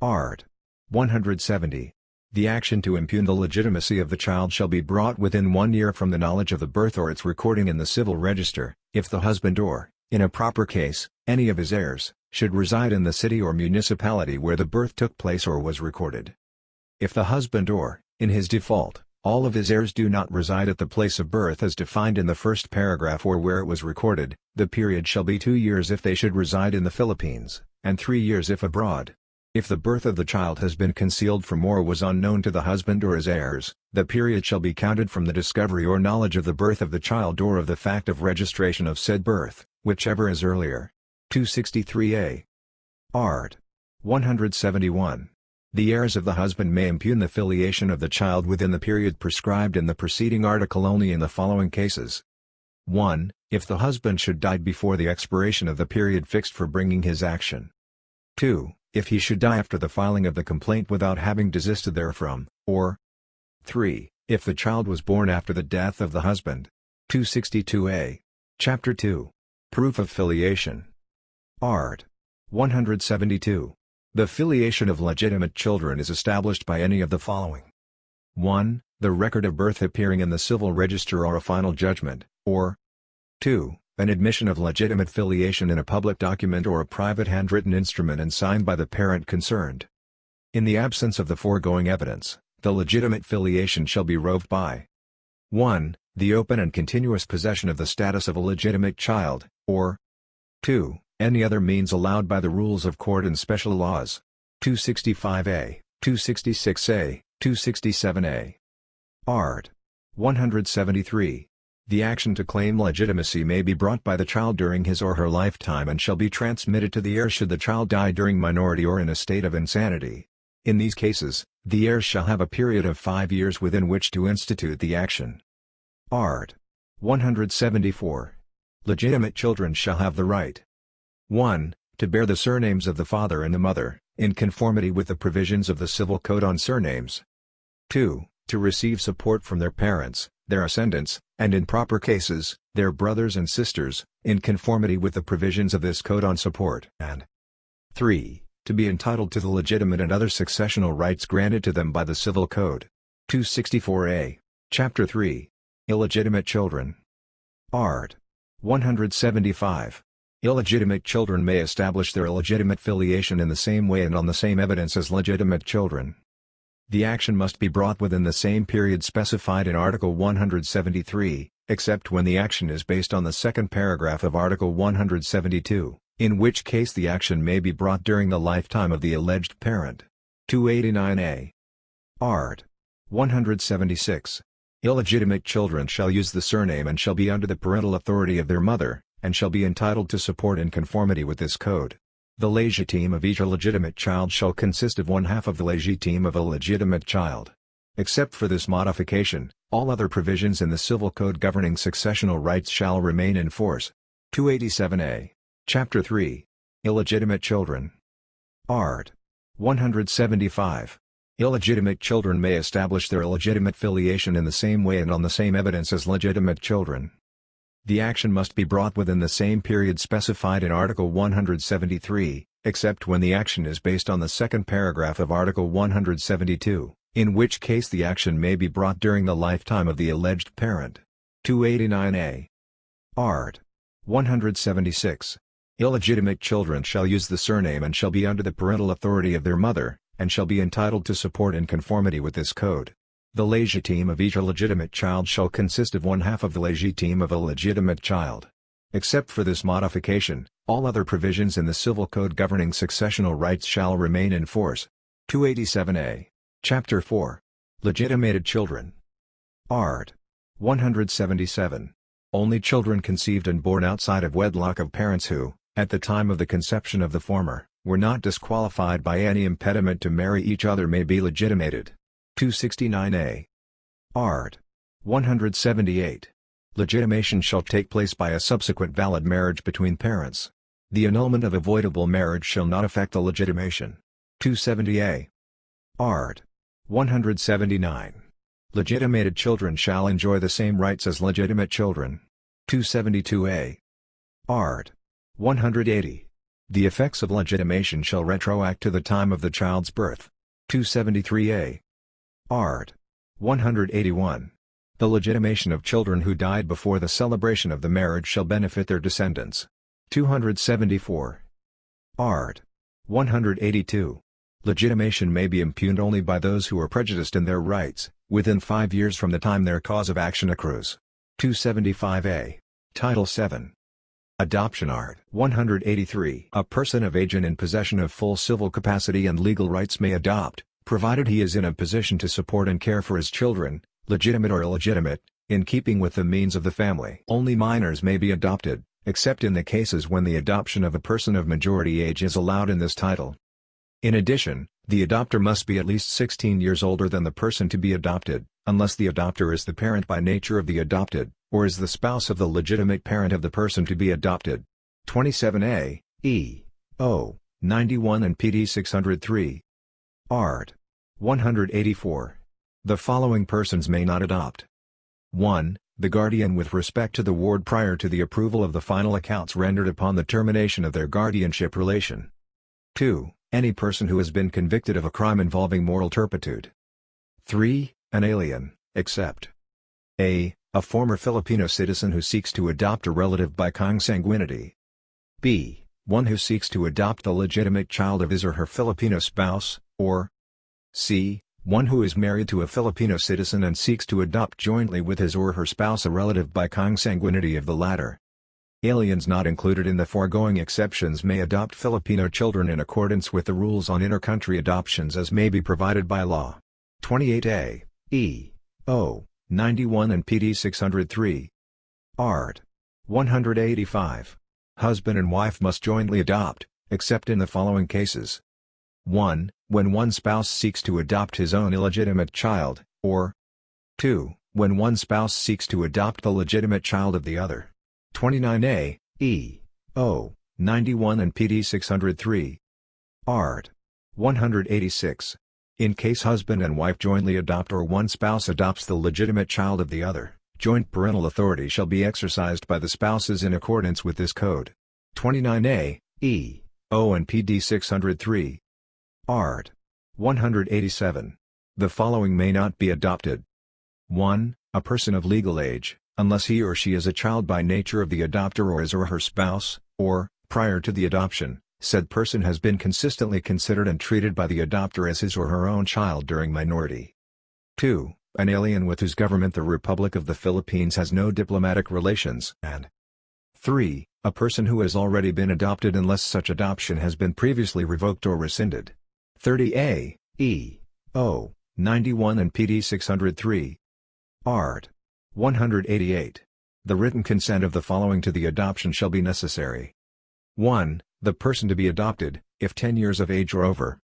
Art. 170. The action to impugn the legitimacy of the child shall be brought within one year from the knowledge of the birth or its recording in the civil register, if the husband or, in a proper case, any of his heirs, should reside in the city or municipality where the birth took place or was recorded. If the husband or, in his default, all of his heirs do not reside at the place of birth as defined in the first paragraph or where it was recorded, the period shall be two years if they should reside in the Philippines, and three years if abroad. If the birth of the child has been concealed from or was unknown to the husband or his heirs, the period shall be counted from the discovery or knowledge of the birth of the child or of the fact of registration of said birth, whichever is earlier. 263a. Art. 171. The heirs of the husband may impugn the filiation of the child within the period prescribed in the preceding article only in the following cases. 1. If the husband should die before the expiration of the period fixed for bringing his action. 2 if he should die after the filing of the complaint without having desisted therefrom, or 3. If the child was born after the death of the husband. 262a. Chapter 2. Proof of Filiation. Art. 172. The filiation of legitimate children is established by any of the following. 1. The record of birth appearing in the civil register or a final judgment, or 2. An admission of legitimate filiation in a public document or a private handwritten instrument and signed by the parent concerned. In the absence of the foregoing evidence, the legitimate filiation shall be roved by 1. The open and continuous possession of the status of a legitimate child, or 2. Any other means allowed by the rules of court and special laws. 265a, 266a, 267a. Art. 173. The action to claim legitimacy may be brought by the child during his or her lifetime and shall be transmitted to the heir should the child die during minority or in a state of insanity. In these cases, the heirs shall have a period of five years within which to institute the action. Art. 174. Legitimate children shall have the right 1. To bear the surnames of the father and the mother, in conformity with the provisions of the Civil Code on surnames. 2. To receive support from their parents, their ascendants, and in proper cases, their brothers and sisters, in conformity with the provisions of this Code on Support, and 3. To be entitled to the legitimate and other successional rights granted to them by the Civil Code. 264a, Chapter 3. Illegitimate Children. Art. 175. Illegitimate children may establish their illegitimate filiation in the same way and on the same evidence as legitimate children. The action must be brought within the same period specified in Article 173, except when the action is based on the second paragraph of Article 172, in which case the action may be brought during the lifetime of the alleged parent. 289a. Art. 176. Illegitimate children shall use the surname and shall be under the parental authority of their mother, and shall be entitled to support in conformity with this code. The legitime of each illegitimate child shall consist of one half of the legitime of a legitimate child. Except for this modification, all other provisions in the Civil Code governing successional rights shall remain in force. 287a. Chapter 3. Illegitimate Children. Art. 175. Illegitimate children may establish their illegitimate filiation in the same way and on the same evidence as legitimate children. The action must be brought within the same period specified in Article 173, except when the action is based on the second paragraph of Article 172, in which case the action may be brought during the lifetime of the alleged parent. 289a. Art. 176. Illegitimate children shall use the surname and shall be under the parental authority of their mother, and shall be entitled to support in conformity with this code. The legitime of each illegitimate child shall consist of one half of the legitime of a legitimate child. Except for this modification, all other provisions in the Civil Code governing successional rights shall remain in force. 287a. Chapter 4. Legitimated Children. Art. 177. Only children conceived and born outside of wedlock of parents who, at the time of the conception of the former, were not disqualified by any impediment to marry each other may be legitimated. 269a. Art. 178. Legitimation shall take place by a subsequent valid marriage between parents. The annulment of avoidable marriage shall not affect the legitimation. 270a. Art. 179. Legitimated children shall enjoy the same rights as legitimate children. 272a. Art. 180. The effects of legitimation shall retroact to the time of the child's birth. 273a. Art. 181. The legitimation of children who died before the celebration of the marriage shall benefit their descendants. 274. Art. 182. Legitimation may be impugned only by those who are prejudiced in their rights, within five years from the time their cause of action accrues. 275a. Title 7. Adoption Art. 183. A person of age and in possession of full civil capacity and legal rights may adopt, provided he is in a position to support and care for his children, legitimate or illegitimate, in keeping with the means of the family. Only minors may be adopted, except in the cases when the adoption of a person of majority age is allowed in this title. In addition, the adopter must be at least 16 years older than the person to be adopted, unless the adopter is the parent by nature of the adopted, or is the spouse of the legitimate parent of the person to be adopted. 27a, E, O, 91 and PD 603. Art. 184. The following persons may not adopt. 1. The guardian with respect to the ward prior to the approval of the final accounts rendered upon the termination of their guardianship relation. 2. Any person who has been convicted of a crime involving moral turpitude. 3. An alien, except a. A former Filipino citizen who seeks to adopt a relative by consanguinity. b. One who seeks to adopt the legitimate child of his or her Filipino spouse, or c. One who is married to a Filipino citizen and seeks to adopt jointly with his or her spouse a relative by consanguinity of the latter. Aliens not included in the foregoing exceptions may adopt Filipino children in accordance with the rules on inter-country adoptions as may be provided by law. 28a, E, O, 91 and PD 603. Art. 185. Husband and wife must jointly adopt, except in the following cases. 1. When one spouse seeks to adopt his own illegitimate child, or 2. When one spouse seeks to adopt the legitimate child of the other. 29a, E, O, 91 and PD 603. Art. 186. In case husband and wife jointly adopt or one spouse adopts the legitimate child of the other, joint parental authority shall be exercised by the spouses in accordance with this code. 29a, E, O and PD 603. Art. 187. The following may not be adopted. 1. A person of legal age, unless he or she is a child by nature of the adopter or his or her spouse, or, prior to the adoption, said person has been consistently considered and treated by the adopter as his or her own child during minority. 2. An alien with whose government the Republic of the Philippines has no diplomatic relations, and 3. A person who has already been adopted unless such adoption has been previously revoked or rescinded. 30A, E, O, 91 and PD 603. Art. 188. The written consent of the following to the adoption shall be necessary. 1. The person to be adopted, if 10 years of age or over.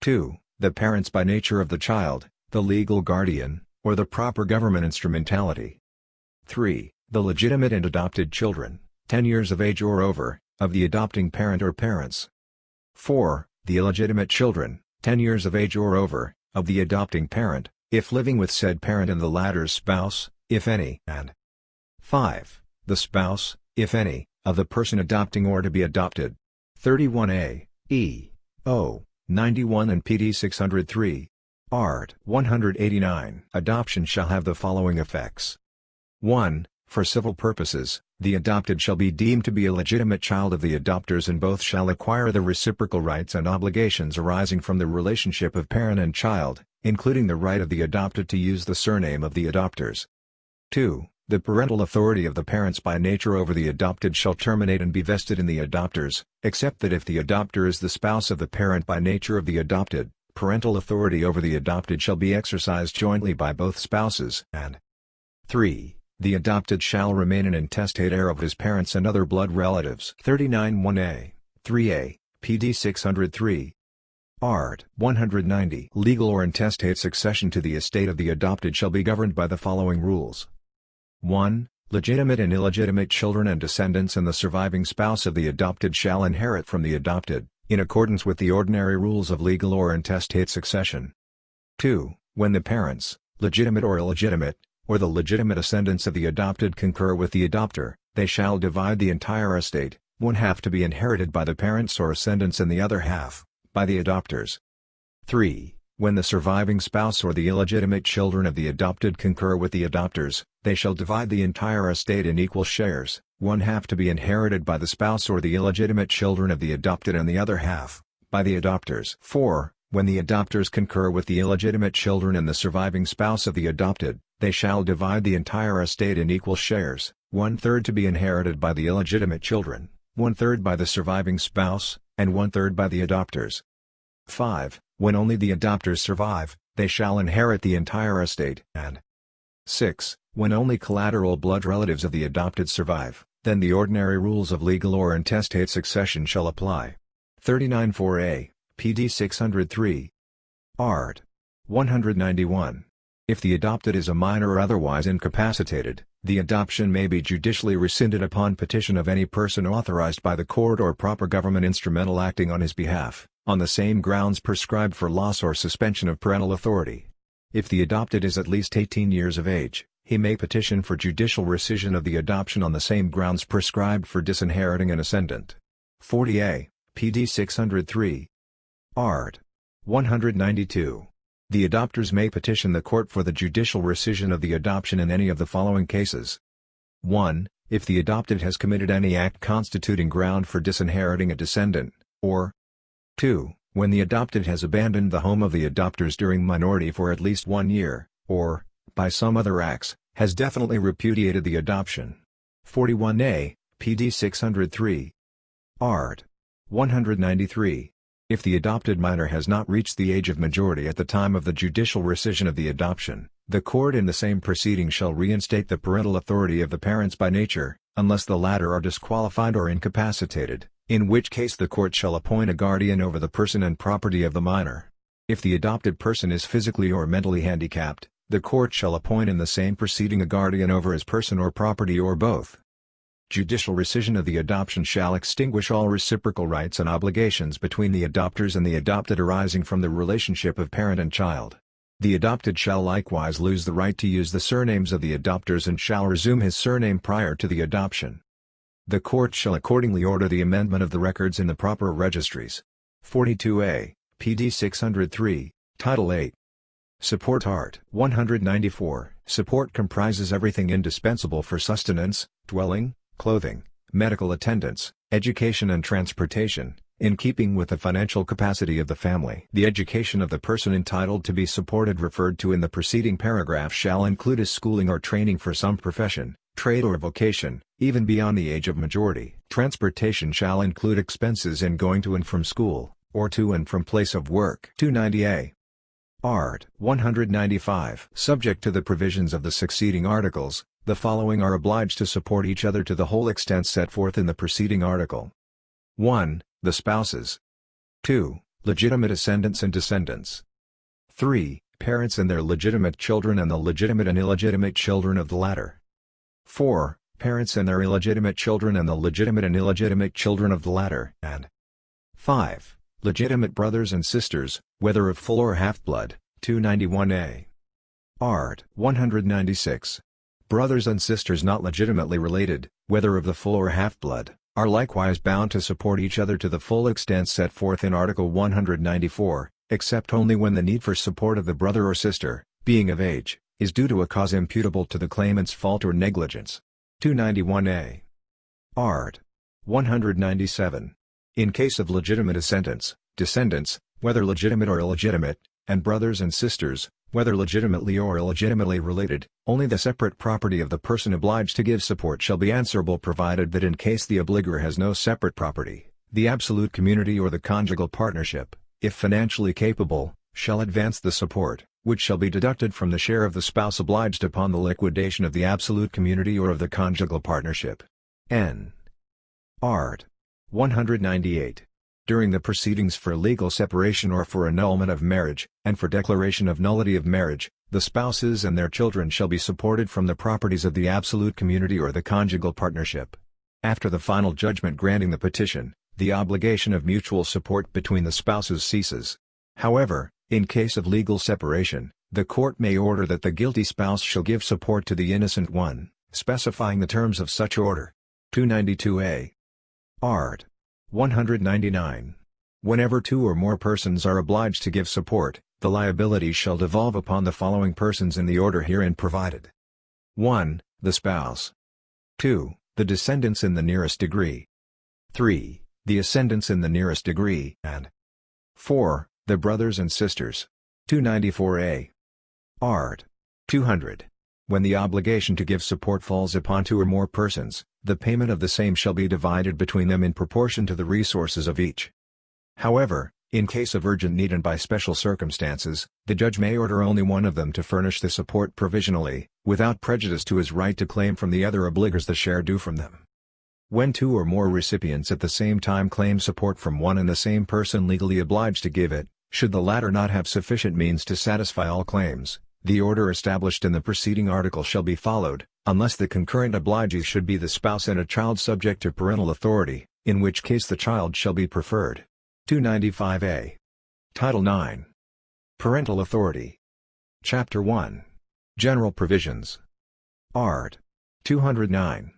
2. The parents by nature of the child, the legal guardian, or the proper government instrumentality. 3. The legitimate and adopted children, 10 years of age or over, of the adopting parent or parents. 4 the illegitimate children, 10 years of age or over, of the adopting parent, if living with said parent and the latter's spouse, if any, and 5. The spouse, if any, of the person adopting or to be adopted. 31a, E, O, 91 and PD 603. Art. 189. Adoption shall have the following effects. 1. For civil purposes, the adopted shall be deemed to be a legitimate child of the adopters and both shall acquire the reciprocal rights and obligations arising from the relationship of parent and child, including the right of the adopted to use the surname of the adopters. 2. The parental authority of the parents by nature over the adopted shall terminate and be vested in the adopters, except that if the adopter is the spouse of the parent by nature of the adopted, parental authority over the adopted shall be exercised jointly by both spouses, and 3. The adopted shall remain an intestate heir of his parents and other blood relatives. 39 1a, 3a, PD 603. Art. 190. Legal or intestate succession to the estate of the adopted shall be governed by the following rules. 1. Legitimate and illegitimate children and descendants and the surviving spouse of the adopted shall inherit from the adopted, in accordance with the ordinary rules of legal or intestate succession. 2. When the parents, legitimate or illegitimate, or the legitimate ascendants of the adopted concur with the adopter, they shall divide the entire estate, one half to be inherited by the parents or ascendants and the other half, by the adopters. 3. When the surviving spouse or the illegitimate children of the adopted concur with the adopters, they shall divide the entire estate in equal shares, one half to be inherited by the spouse or the illegitimate children of the adopted and the other half, by the adopters. 4. When the adopters concur with the illegitimate children and the surviving spouse of the adopted, they shall divide the entire estate in equal shares, one-third to be inherited by the illegitimate children, one-third by the surviving spouse, and one-third by the adopters. 5. When only the adopters survive, they shall inherit the entire estate, and 6. When only collateral blood relatives of the adopted survive, then the ordinary rules of legal or intestate succession shall apply. 39-4a, PD 603. Art. 191. If the adopted is a minor or otherwise incapacitated, the adoption may be judicially rescinded upon petition of any person authorized by the court or proper government instrumental acting on his behalf, on the same grounds prescribed for loss or suspension of parental authority. If the adopted is at least 18 years of age, he may petition for judicial rescission of the adoption on the same grounds prescribed for disinheriting an ascendant. 40a, PD 603. Art. 192. The adopters may petition the court for the judicial rescission of the adoption in any of the following cases. 1. If the adopted has committed any act constituting ground for disinheriting a descendant, or 2. When the adopted has abandoned the home of the adopters during minority for at least one year, or, by some other acts, has definitely repudiated the adoption. 41a, PD 603. Art. 193. If the adopted minor has not reached the age of majority at the time of the judicial rescission of the adoption, the court in the same proceeding shall reinstate the parental authority of the parents by nature, unless the latter are disqualified or incapacitated, in which case the court shall appoint a guardian over the person and property of the minor. If the adopted person is physically or mentally handicapped, the court shall appoint in the same proceeding a guardian over his person or property or both. Judicial rescission of the adoption shall extinguish all reciprocal rights and obligations between the adopters and the adopted arising from the relationship of parent and child. The adopted shall likewise lose the right to use the surnames of the adopters and shall resume his surname prior to the adoption. The court shall accordingly order the amendment of the records in the proper registries. 42a, PD 603, Title 8. Support Art 194. Support comprises everything indispensable for sustenance, dwelling, clothing, medical attendance, education and transportation, in keeping with the financial capacity of the family. The education of the person entitled to be supported referred to in the preceding paragraph shall include his schooling or training for some profession, trade or vocation, even beyond the age of majority. Transportation shall include expenses in going to and from school, or to and from place of work. 290a. Art. 195. Subject to the provisions of the succeeding articles, the following are obliged to support each other to the whole extent set forth in the preceding article. 1. The spouses. 2. Legitimate ascendants and descendants. 3. Parents and their legitimate children and the legitimate and illegitimate children of the latter. 4. Parents and their illegitimate children and the legitimate and illegitimate children of the latter. And 5. Legitimate brothers and sisters, whether of full or half-blood. 291a. Art. 196 brothers and sisters not legitimately related, whether of the full or half-blood, are likewise bound to support each other to the full extent set forth in Article 194, except only when the need for support of the brother or sister, being of age, is due to a cause imputable to the claimant's fault or negligence. 291a. Art. 197. In case of legitimate ascendants, descendants, whether legitimate or illegitimate, and brothers and sisters, whether legitimately or illegitimately related, only the separate property of the person obliged to give support shall be answerable provided that in case the obligor has no separate property, the absolute community or the conjugal partnership, if financially capable, shall advance the support, which shall be deducted from the share of the spouse obliged upon the liquidation of the absolute community or of the conjugal partnership. N. Art. 198. During the proceedings for legal separation or for annulment of marriage, and for declaration of nullity of marriage, the spouses and their children shall be supported from the properties of the absolute community or the conjugal partnership. After the final judgment granting the petition, the obligation of mutual support between the spouses ceases. However, in case of legal separation, the court may order that the guilty spouse shall give support to the innocent one, specifying the terms of such order. 292a. Art. 199. Whenever two or more persons are obliged to give support, the liability shall devolve upon the following persons in the order herein provided. 1. The spouse. 2. The descendants in the nearest degree. 3. The ascendants in the nearest degree, and 4. The brothers and sisters. 294a. Art. 200. When the obligation to give support falls upon two or more persons, the payment of the same shall be divided between them in proportion to the resources of each. However, in case of urgent need and by special circumstances, the judge may order only one of them to furnish the support provisionally, without prejudice to his right to claim from the other obligors the share due from them. When two or more recipients at the same time claim support from one and the same person legally obliged to give it, should the latter not have sufficient means to satisfy all claims, the order established in the preceding article shall be followed, unless the concurrent obligees should be the spouse and a child subject to parental authority, in which case the child shall be preferred. 295a. Title 9. Parental Authority. Chapter 1. General Provisions. Art. 209.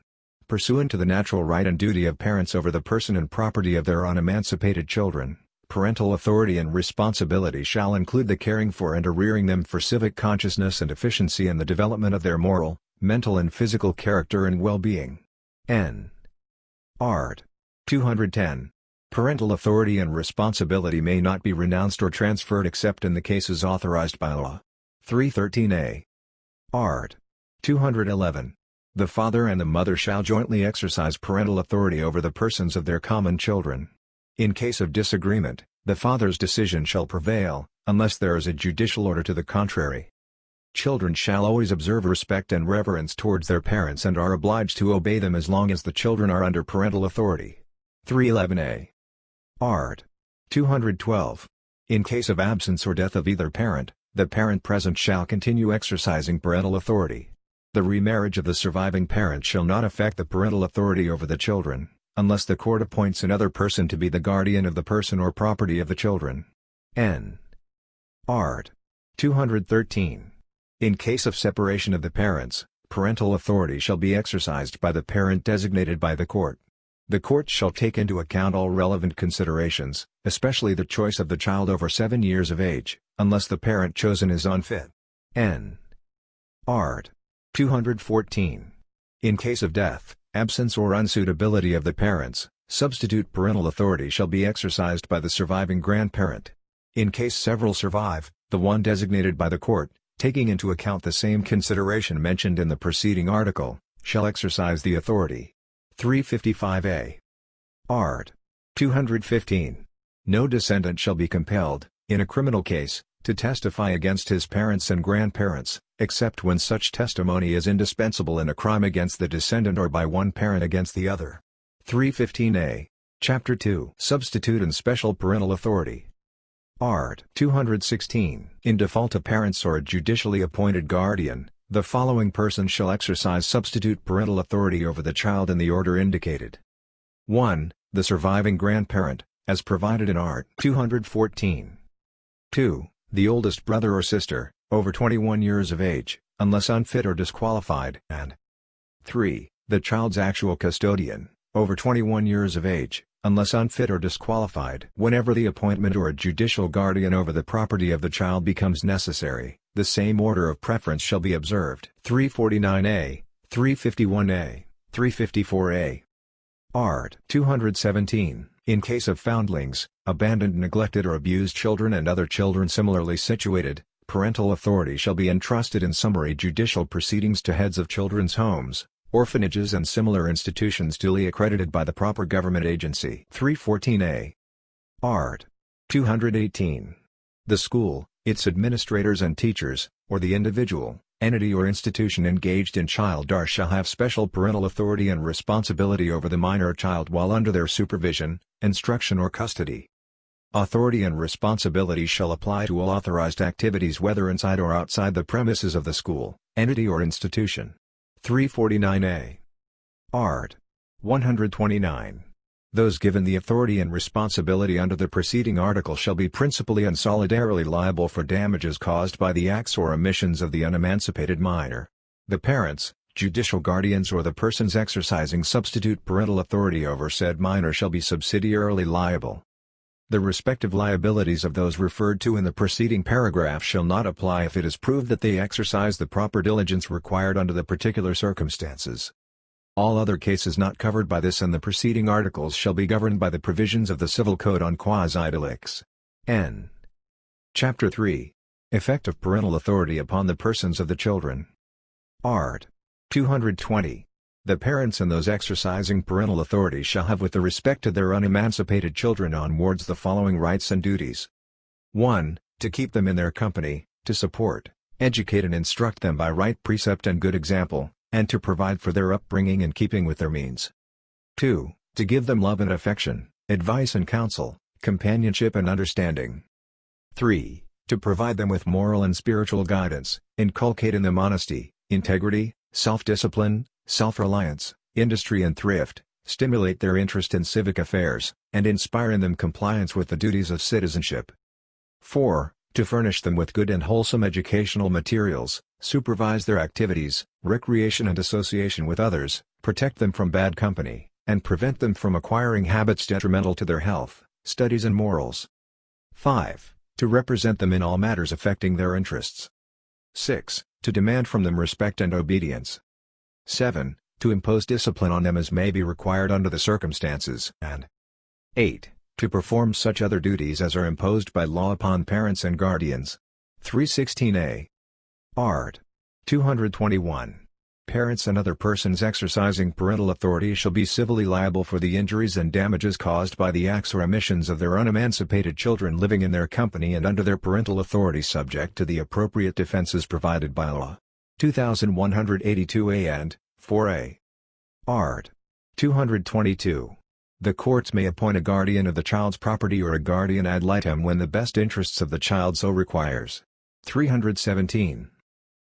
Pursuant to the natural right and duty of parents over the person and property of their unemancipated children, Parental authority and responsibility shall include the caring for and rearing them for civic consciousness and efficiency and the development of their moral, mental and physical character and well-being. N. Art. 210. Parental authority and responsibility may not be renounced or transferred except in the cases authorized by law. 313a. Art. 211. The father and the mother shall jointly exercise parental authority over the persons of their common children. In case of disagreement, the father's decision shall prevail, unless there is a judicial order to the contrary. Children shall always observe respect and reverence towards their parents and are obliged to obey them as long as the children are under parental authority. 311a. Art. 212. In case of absence or death of either parent, the parent present shall continue exercising parental authority. The remarriage of the surviving parent shall not affect the parental authority over the children unless the court appoints another person to be the guardian of the person or property of the children. N. Art. 213. In case of separation of the parents, parental authority shall be exercised by the parent designated by the court. The court shall take into account all relevant considerations, especially the choice of the child over 7 years of age, unless the parent chosen is unfit. N. Art. 214. In case of death, absence or unsuitability of the parents, substitute parental authority shall be exercised by the surviving grandparent. In case several survive, the one designated by the court, taking into account the same consideration mentioned in the preceding article, shall exercise the authority. 355a. Art. 215. No descendant shall be compelled, in a criminal case, to testify against his parents and grandparents, except when such testimony is indispensable in a crime against the descendant or by one parent against the other. 315a. Chapter 2 Substitute and Special Parental Authority Art. 216 In default of parents or a judicially appointed guardian, the following person shall exercise substitute parental authority over the child in the order indicated. 1. The surviving grandparent, as provided in Art. 214. 2 the oldest brother or sister, over 21 years of age, unless unfit or disqualified, and 3. The child's actual custodian, over 21 years of age, unless unfit or disqualified. Whenever the appointment or a judicial guardian over the property of the child becomes necessary, the same order of preference shall be observed. 349a, 351a, 354a. Art. 217. In case of foundlings, abandoned neglected or abused children and other children similarly situated, parental authority shall be entrusted in summary judicial proceedings to heads of children's homes, orphanages and similar institutions duly accredited by the proper government agency. 314a. Art. 218. The school, its administrators and teachers, or the individual, entity or institution engaged in child care shall have special parental authority and responsibility over the minor child while under their supervision, instruction or custody. Authority and responsibility shall apply to all authorized activities whether inside or outside the premises of the school, entity or institution. 349a. Art. 129. Those given the authority and responsibility under the preceding article shall be principally and solidarily liable for damages caused by the acts or omissions of the unemancipated minor. The parents, judicial guardians or the persons exercising substitute parental authority over said minor shall be subsidiarily liable. The respective liabilities of those referred to in the preceding paragraph shall not apply if it is proved that they exercise the proper diligence required under the particular circumstances. All other cases not covered by this and the preceding articles shall be governed by the provisions of the Civil Code on quasi-delicts. N. Chapter 3. Effect of parental authority upon the persons of the children. Art. 220. The parents and those exercising parental authority shall have with the respect to their unemancipated children on wards the following rights and duties. 1. To keep them in their company, to support, educate and instruct them by right precept and good example, and to provide for their upbringing in keeping with their means. 2. To give them love and affection, advice and counsel, companionship and understanding. 3. To provide them with moral and spiritual guidance, inculcate in them honesty, integrity, self-discipline, self-reliance, industry and thrift, stimulate their interest in civic affairs, and inspire in them compliance with the duties of citizenship. 4 to furnish them with good and wholesome educational materials, supervise their activities, recreation and association with others, protect them from bad company, and prevent them from acquiring habits detrimental to their health, studies and morals. 5. To represent them in all matters affecting their interests. 6. To demand from them respect and obedience. 7. To impose discipline on them as may be required under the circumstances. And 8 to perform such other duties as are imposed by law upon parents and guardians. 316a. Art. 221. Parents and other persons exercising parental authority shall be civilly liable for the injuries and damages caused by the acts or omissions of their unemancipated children living in their company and under their parental authority subject to the appropriate defenses provided by law. 2182a and 4a. Art. 222. The courts may appoint a guardian of the child's property or a guardian ad litem when the best interests of the child so requires. 317.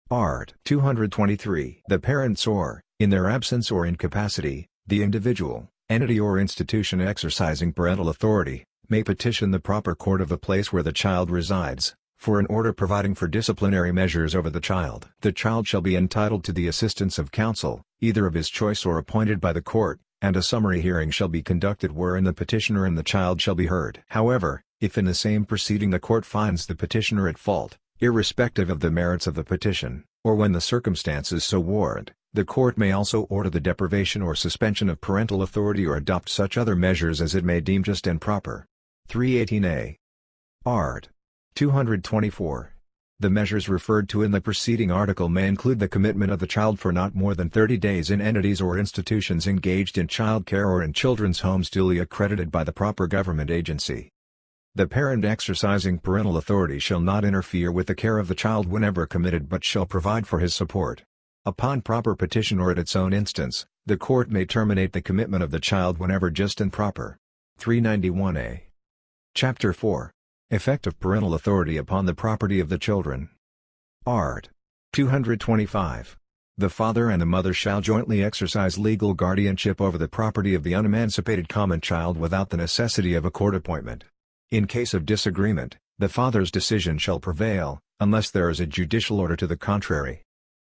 Art. 223. The parents or, in their absence or incapacity, the individual, entity or institution exercising parental authority, may petition the proper court of the place where the child resides, for an order providing for disciplinary measures over the child. The child shall be entitled to the assistance of counsel, either of his choice or appointed by the court, and a summary hearing shall be conducted wherein the petitioner and the child shall be heard. However, if in the same proceeding the court finds the petitioner at fault, irrespective of the merits of the petition, or when the circumstances so warrant, the court may also order the deprivation or suspension of parental authority or adopt such other measures as it may deem just and proper. 318a. Art. 224. The measures referred to in the preceding article may include the commitment of the child for not more than 30 days in entities or institutions engaged in child care or in children's homes duly accredited by the proper government agency. The parent exercising parental authority shall not interfere with the care of the child whenever committed but shall provide for his support. Upon proper petition or at its own instance, the court may terminate the commitment of the child whenever just and proper. 391a. Chapter 4 Effect of parental authority upon the property of the children. Art. 225. The father and the mother shall jointly exercise legal guardianship over the property of the unemancipated common child without the necessity of a court appointment. In case of disagreement, the father's decision shall prevail, unless there is a judicial order to the contrary.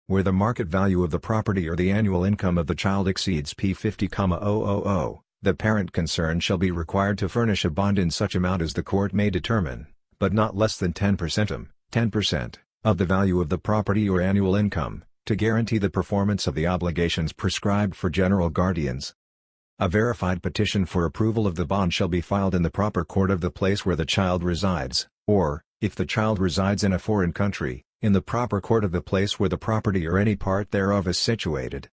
Where the market value of the property or the annual income of the child exceeds P50,000, the parent concerned shall be required to furnish a bond in such amount as the court may determine, but not less than 10% um, 10% of the value of the property or annual income, to guarantee the performance of the obligations prescribed for general guardians. A verified petition for approval of the bond shall be filed in the proper court of the place where the child resides, or, if the child resides in a foreign country, in the proper court of the place where the property or any part thereof is situated.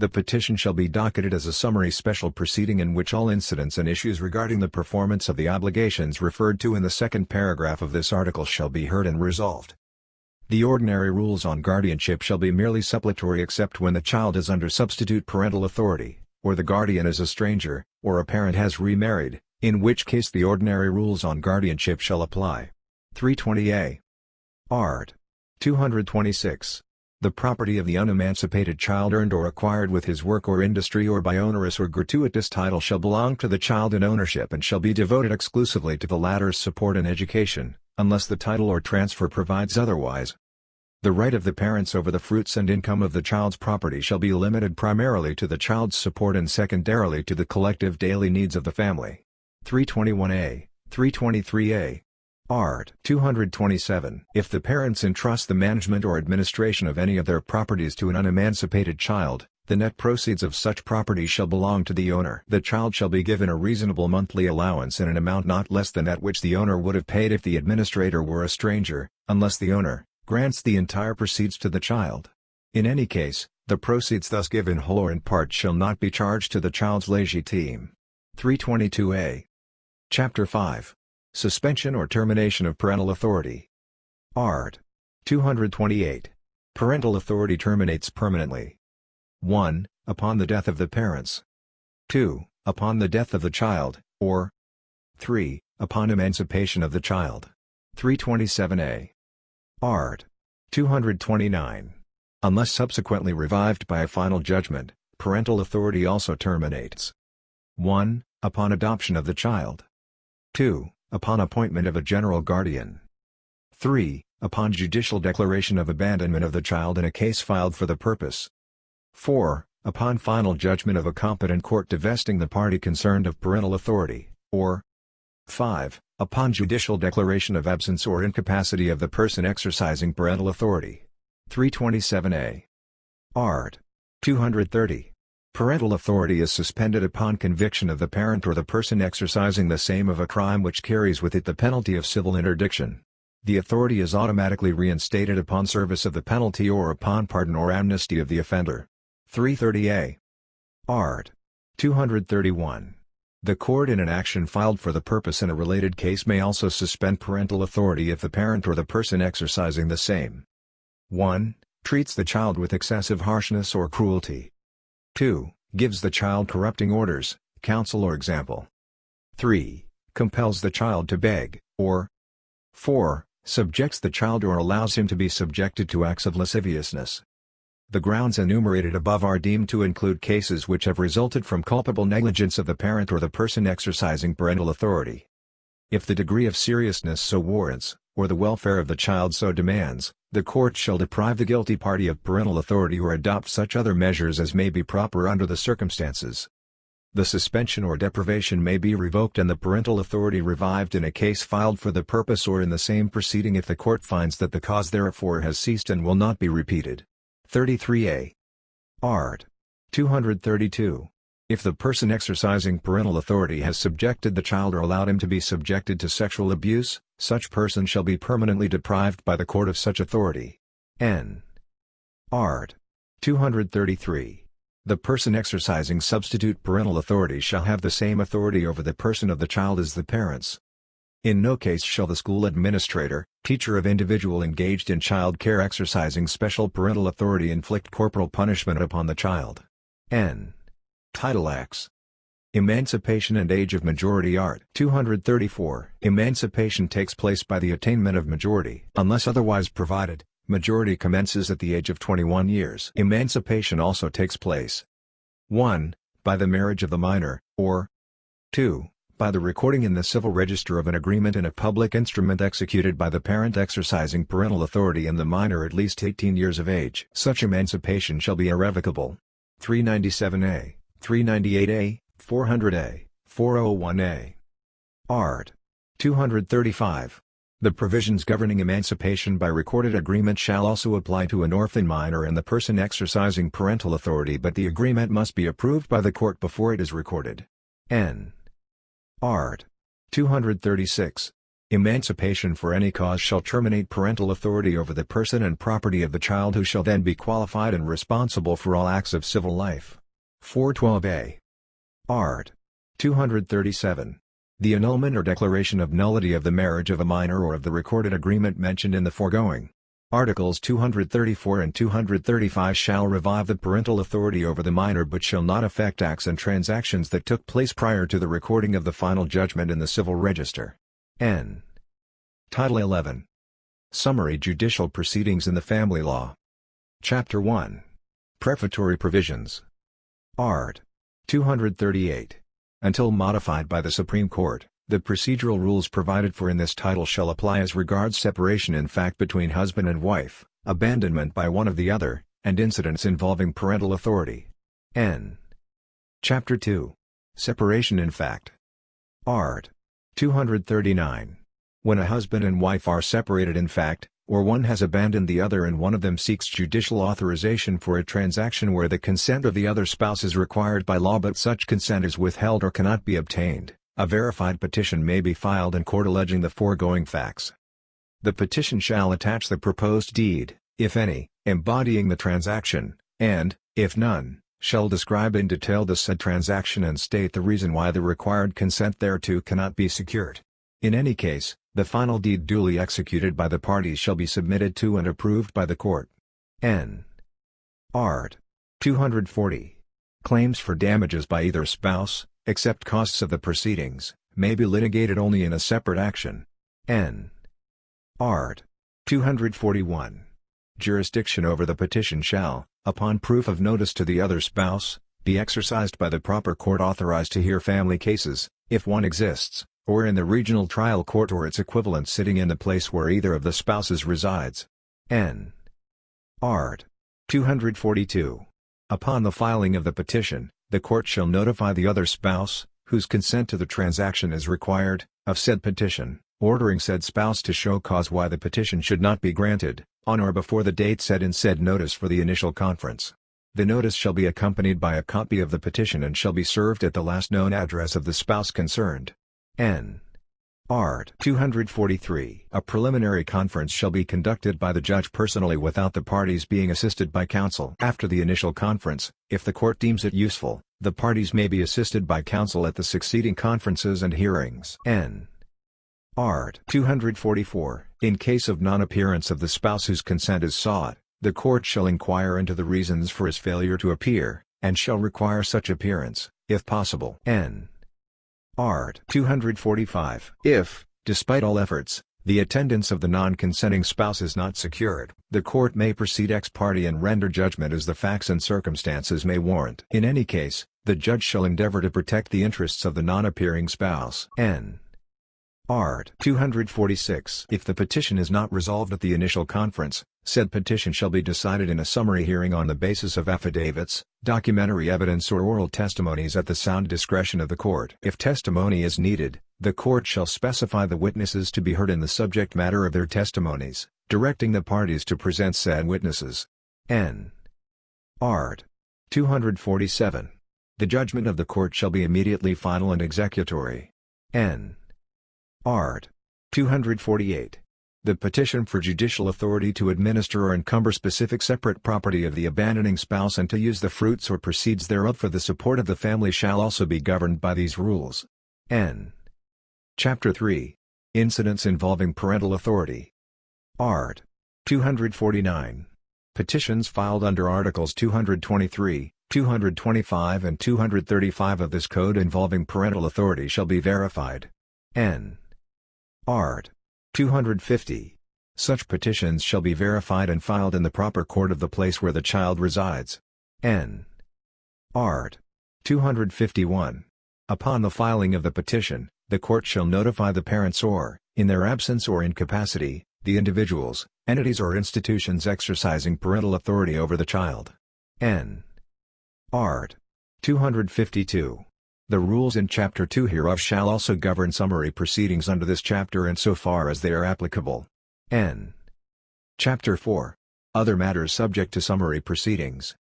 The petition shall be docketed as a summary special proceeding in which all incidents and issues regarding the performance of the obligations referred to in the second paragraph of this article shall be heard and resolved. The ordinary rules on guardianship shall be merely suppletory except when the child is under substitute parental authority, or the guardian is a stranger, or a parent has remarried, in which case the ordinary rules on guardianship shall apply. 320a. Art. 226. The property of the unemancipated child earned or acquired with his work or industry or by onerous or gratuitous title shall belong to the child in ownership and shall be devoted exclusively to the latter's support and education, unless the title or transfer provides otherwise. The right of the parents over the fruits and income of the child's property shall be limited primarily to the child's support and secondarily to the collective daily needs of the family. 321a, 323a, Art. 227. If the parents entrust the management or administration of any of their properties to an unemancipated child, the net proceeds of such property shall belong to the owner. The child shall be given a reasonable monthly allowance in an amount not less than that which the owner would have paid if the administrator were a stranger, unless the owner grants the entire proceeds to the child. In any case, the proceeds thus given whole or in part shall not be charged to the child's legitime. 322a. Chapter 5 Suspension or termination of parental authority. Art. 228. Parental authority terminates permanently. 1. Upon the death of the parents. 2. Upon the death of the child, or 3. Upon emancipation of the child. 327a. Art. 229. Unless subsequently revived by a final judgment, parental authority also terminates. 1. Upon adoption of the child. 2 upon appointment of a general guardian. 3. Upon judicial declaration of abandonment of the child in a case filed for the purpose. 4. Upon final judgment of a competent court divesting the party concerned of parental authority, or 5. Upon judicial declaration of absence or incapacity of the person exercising parental authority. 327a. Art. 230. Parental authority is suspended upon conviction of the parent or the person exercising the same of a crime which carries with it the penalty of civil interdiction. The authority is automatically reinstated upon service of the penalty or upon pardon or amnesty of the offender. 330a. Art. 231. The court in an action filed for the purpose in a related case may also suspend parental authority if the parent or the person exercising the same 1. Treats the child with excessive harshness or cruelty. 2. Gives the child corrupting orders, counsel or example. 3. Compels the child to beg, or 4. Subjects the child or allows him to be subjected to acts of lasciviousness. The grounds enumerated above are deemed to include cases which have resulted from culpable negligence of the parent or the person exercising parental authority. If the degree of seriousness so warrants, or the welfare of the child so demands, the court shall deprive the guilty party of parental authority or adopt such other measures as may be proper under the circumstances. The suspension or deprivation may be revoked and the parental authority revived in a case filed for the purpose or in the same proceeding if the court finds that the cause therefor has ceased and will not be repeated. 33a. Art. 232. If the person exercising parental authority has subjected the child or allowed him to be subjected to sexual abuse, such person shall be permanently deprived by the court of such authority. N. Art. 233. The person exercising substitute parental authority shall have the same authority over the person of the child as the parents. In no case shall the school administrator, teacher of individual engaged in child care exercising special parental authority inflict corporal punishment upon the child. N. Title X. Emancipation and Age of Majority Art 234 Emancipation takes place by the attainment of majority. Unless otherwise provided, majority commences at the age of 21 years. Emancipation also takes place 1. By the marriage of the minor, or 2. By the recording in the civil register of an agreement in a public instrument executed by the parent exercising parental authority and the minor at least 18 years of age. Such emancipation shall be irrevocable. 397a 398A, 400A, 401A. Art. 235. The provisions governing emancipation by recorded agreement shall also apply to an orphan minor and the person exercising parental authority but the agreement must be approved by the court before it is recorded. N. Art. 236. Emancipation for any cause shall terminate parental authority over the person and property of the child who shall then be qualified and responsible for all acts of civil life. 412a. Art. 237. The annulment or declaration of nullity of the marriage of a minor or of the recorded agreement mentioned in the foregoing. Articles 234 and 235 shall revive the parental authority over the minor but shall not affect acts and transactions that took place prior to the recording of the final judgment in the Civil Register. N. Title 11. Summary Judicial Proceedings in the Family Law. Chapter 1. Prefatory Provisions. Art. 238. Until modified by the Supreme Court, the procedural rules provided for in this title shall apply as regards separation in fact between husband and wife, abandonment by one of the other, and incidents involving parental authority. N. Chapter 2. Separation in fact. Art. 239. When a husband and wife are separated in fact, or one has abandoned the other and one of them seeks judicial authorization for a transaction where the consent of the other spouse is required by law but such consent is withheld or cannot be obtained, a verified petition may be filed in court alleging the foregoing facts. The petition shall attach the proposed deed, if any, embodying the transaction, and, if none, shall describe in detail the said transaction and state the reason why the required consent thereto cannot be secured. In any case, the final deed duly executed by the parties shall be submitted to and approved by the court. N. Art. 240. Claims for damages by either spouse, except costs of the proceedings, may be litigated only in a separate action. N. Art. 241. Jurisdiction over the petition shall, upon proof of notice to the other spouse, be exercised by the proper court authorized to hear family cases, if one exists, or in the regional trial court or its equivalent sitting in the place where either of the spouses resides. N. Art. 242. Upon the filing of the petition, the court shall notify the other spouse, whose consent to the transaction is required, of said petition, ordering said spouse to show cause why the petition should not be granted, on or before the date set in said notice for the initial conference. The notice shall be accompanied by a copy of the petition and shall be served at the last known address of the spouse concerned. N. Art. 243. A preliminary conference shall be conducted by the judge personally without the parties being assisted by counsel. After the initial conference, if the court deems it useful, the parties may be assisted by counsel at the succeeding conferences and hearings. N. Art. 244. In case of non-appearance of the spouse whose consent is sought, the court shall inquire into the reasons for his failure to appear, and shall require such appearance, if possible. N. Art. 245. If, despite all efforts, the attendance of the non-consenting spouse is not secured, the court may proceed ex parte and render judgment as the facts and circumstances may warrant. In any case, the judge shall endeavor to protect the interests of the non-appearing spouse. N. Art. 246. If the petition is not resolved at the initial conference, Said petition shall be decided in a summary hearing on the basis of affidavits, documentary evidence or oral testimonies at the sound discretion of the court. If testimony is needed, the court shall specify the witnesses to be heard in the subject matter of their testimonies, directing the parties to present said witnesses. N. Art. 247. The judgment of the court shall be immediately final and executory. N. Art. 248. The petition for judicial authority to administer or encumber specific separate property of the abandoning spouse and to use the fruits or proceeds thereof for the support of the family shall also be governed by these rules. N. Chapter 3. Incidents involving parental authority. Art. 249. Petitions filed under Articles 223, 225 and 235 of this code involving parental authority shall be verified. N. Art. 250. Such petitions shall be verified and filed in the proper court of the place where the child resides. N. Art. 251. Upon the filing of the petition, the court shall notify the parents or, in their absence or incapacity, the individuals, entities or institutions exercising parental authority over the child. N. Art. 252. The rules in Chapter 2 hereof shall also govern summary proceedings under this chapter insofar as they are applicable. N. Chapter 4. Other matters subject to summary proceedings.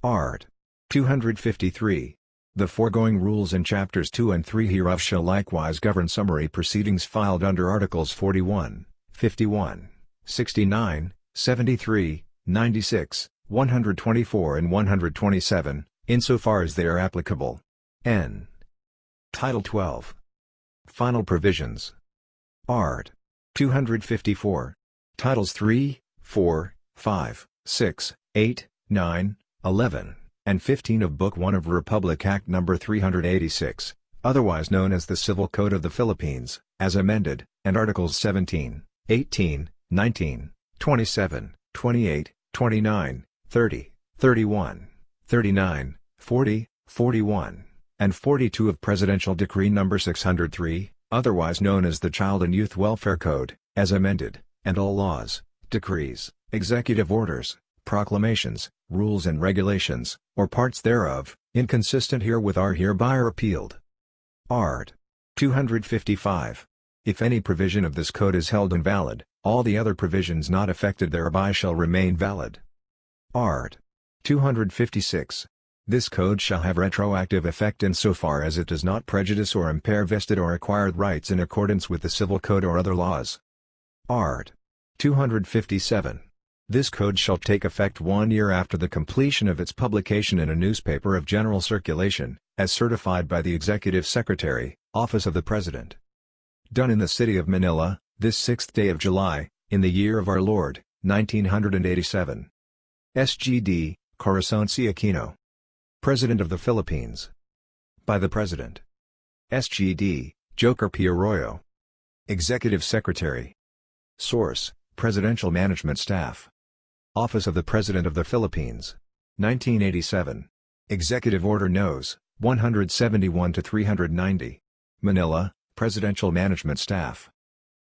Art. 253. The foregoing rules in Chapters 2 and 3 hereof shall likewise govern summary proceedings filed under Articles 41, 51, 69, 73, 96, 124 and 127, insofar as they are applicable. N. Title 12. Final Provisions. Art. 254. Titles 3, 4, 5, 6, 8, 9, 11, and 15 of Book 1 of Republic Act No. 386, otherwise known as the Civil Code of the Philippines, as amended, and Articles 17, 18, 19, 27, 28, 29, 30, 31, 39, 40, 41, and 42 of Presidential Decree No. 603, otherwise known as the Child and Youth Welfare Code, as amended, and all laws, decrees, executive orders, proclamations, rules and regulations, or parts thereof, inconsistent herewith are hereby repealed. Art. 255. If any provision of this code is held invalid, all the other provisions not affected thereby shall remain valid. Art. 256. This code shall have retroactive effect insofar as it does not prejudice or impair vested or acquired rights in accordance with the Civil Code or other laws. Art. 257. This code shall take effect one year after the completion of its publication in a newspaper of general circulation, as certified by the Executive Secretary, Office of the President. Done in the city of Manila, this 6th day of July, in the year of our Lord, 1987. SGD, Corazon C. Aquino. President of the Philippines. By the President. SGD, Joker P. Arroyo. Executive Secretary. Source, Presidential Management Staff. Office of the President of the Philippines. 1987. Executive Order Nos. 171-390. Manila, Presidential Management Staff.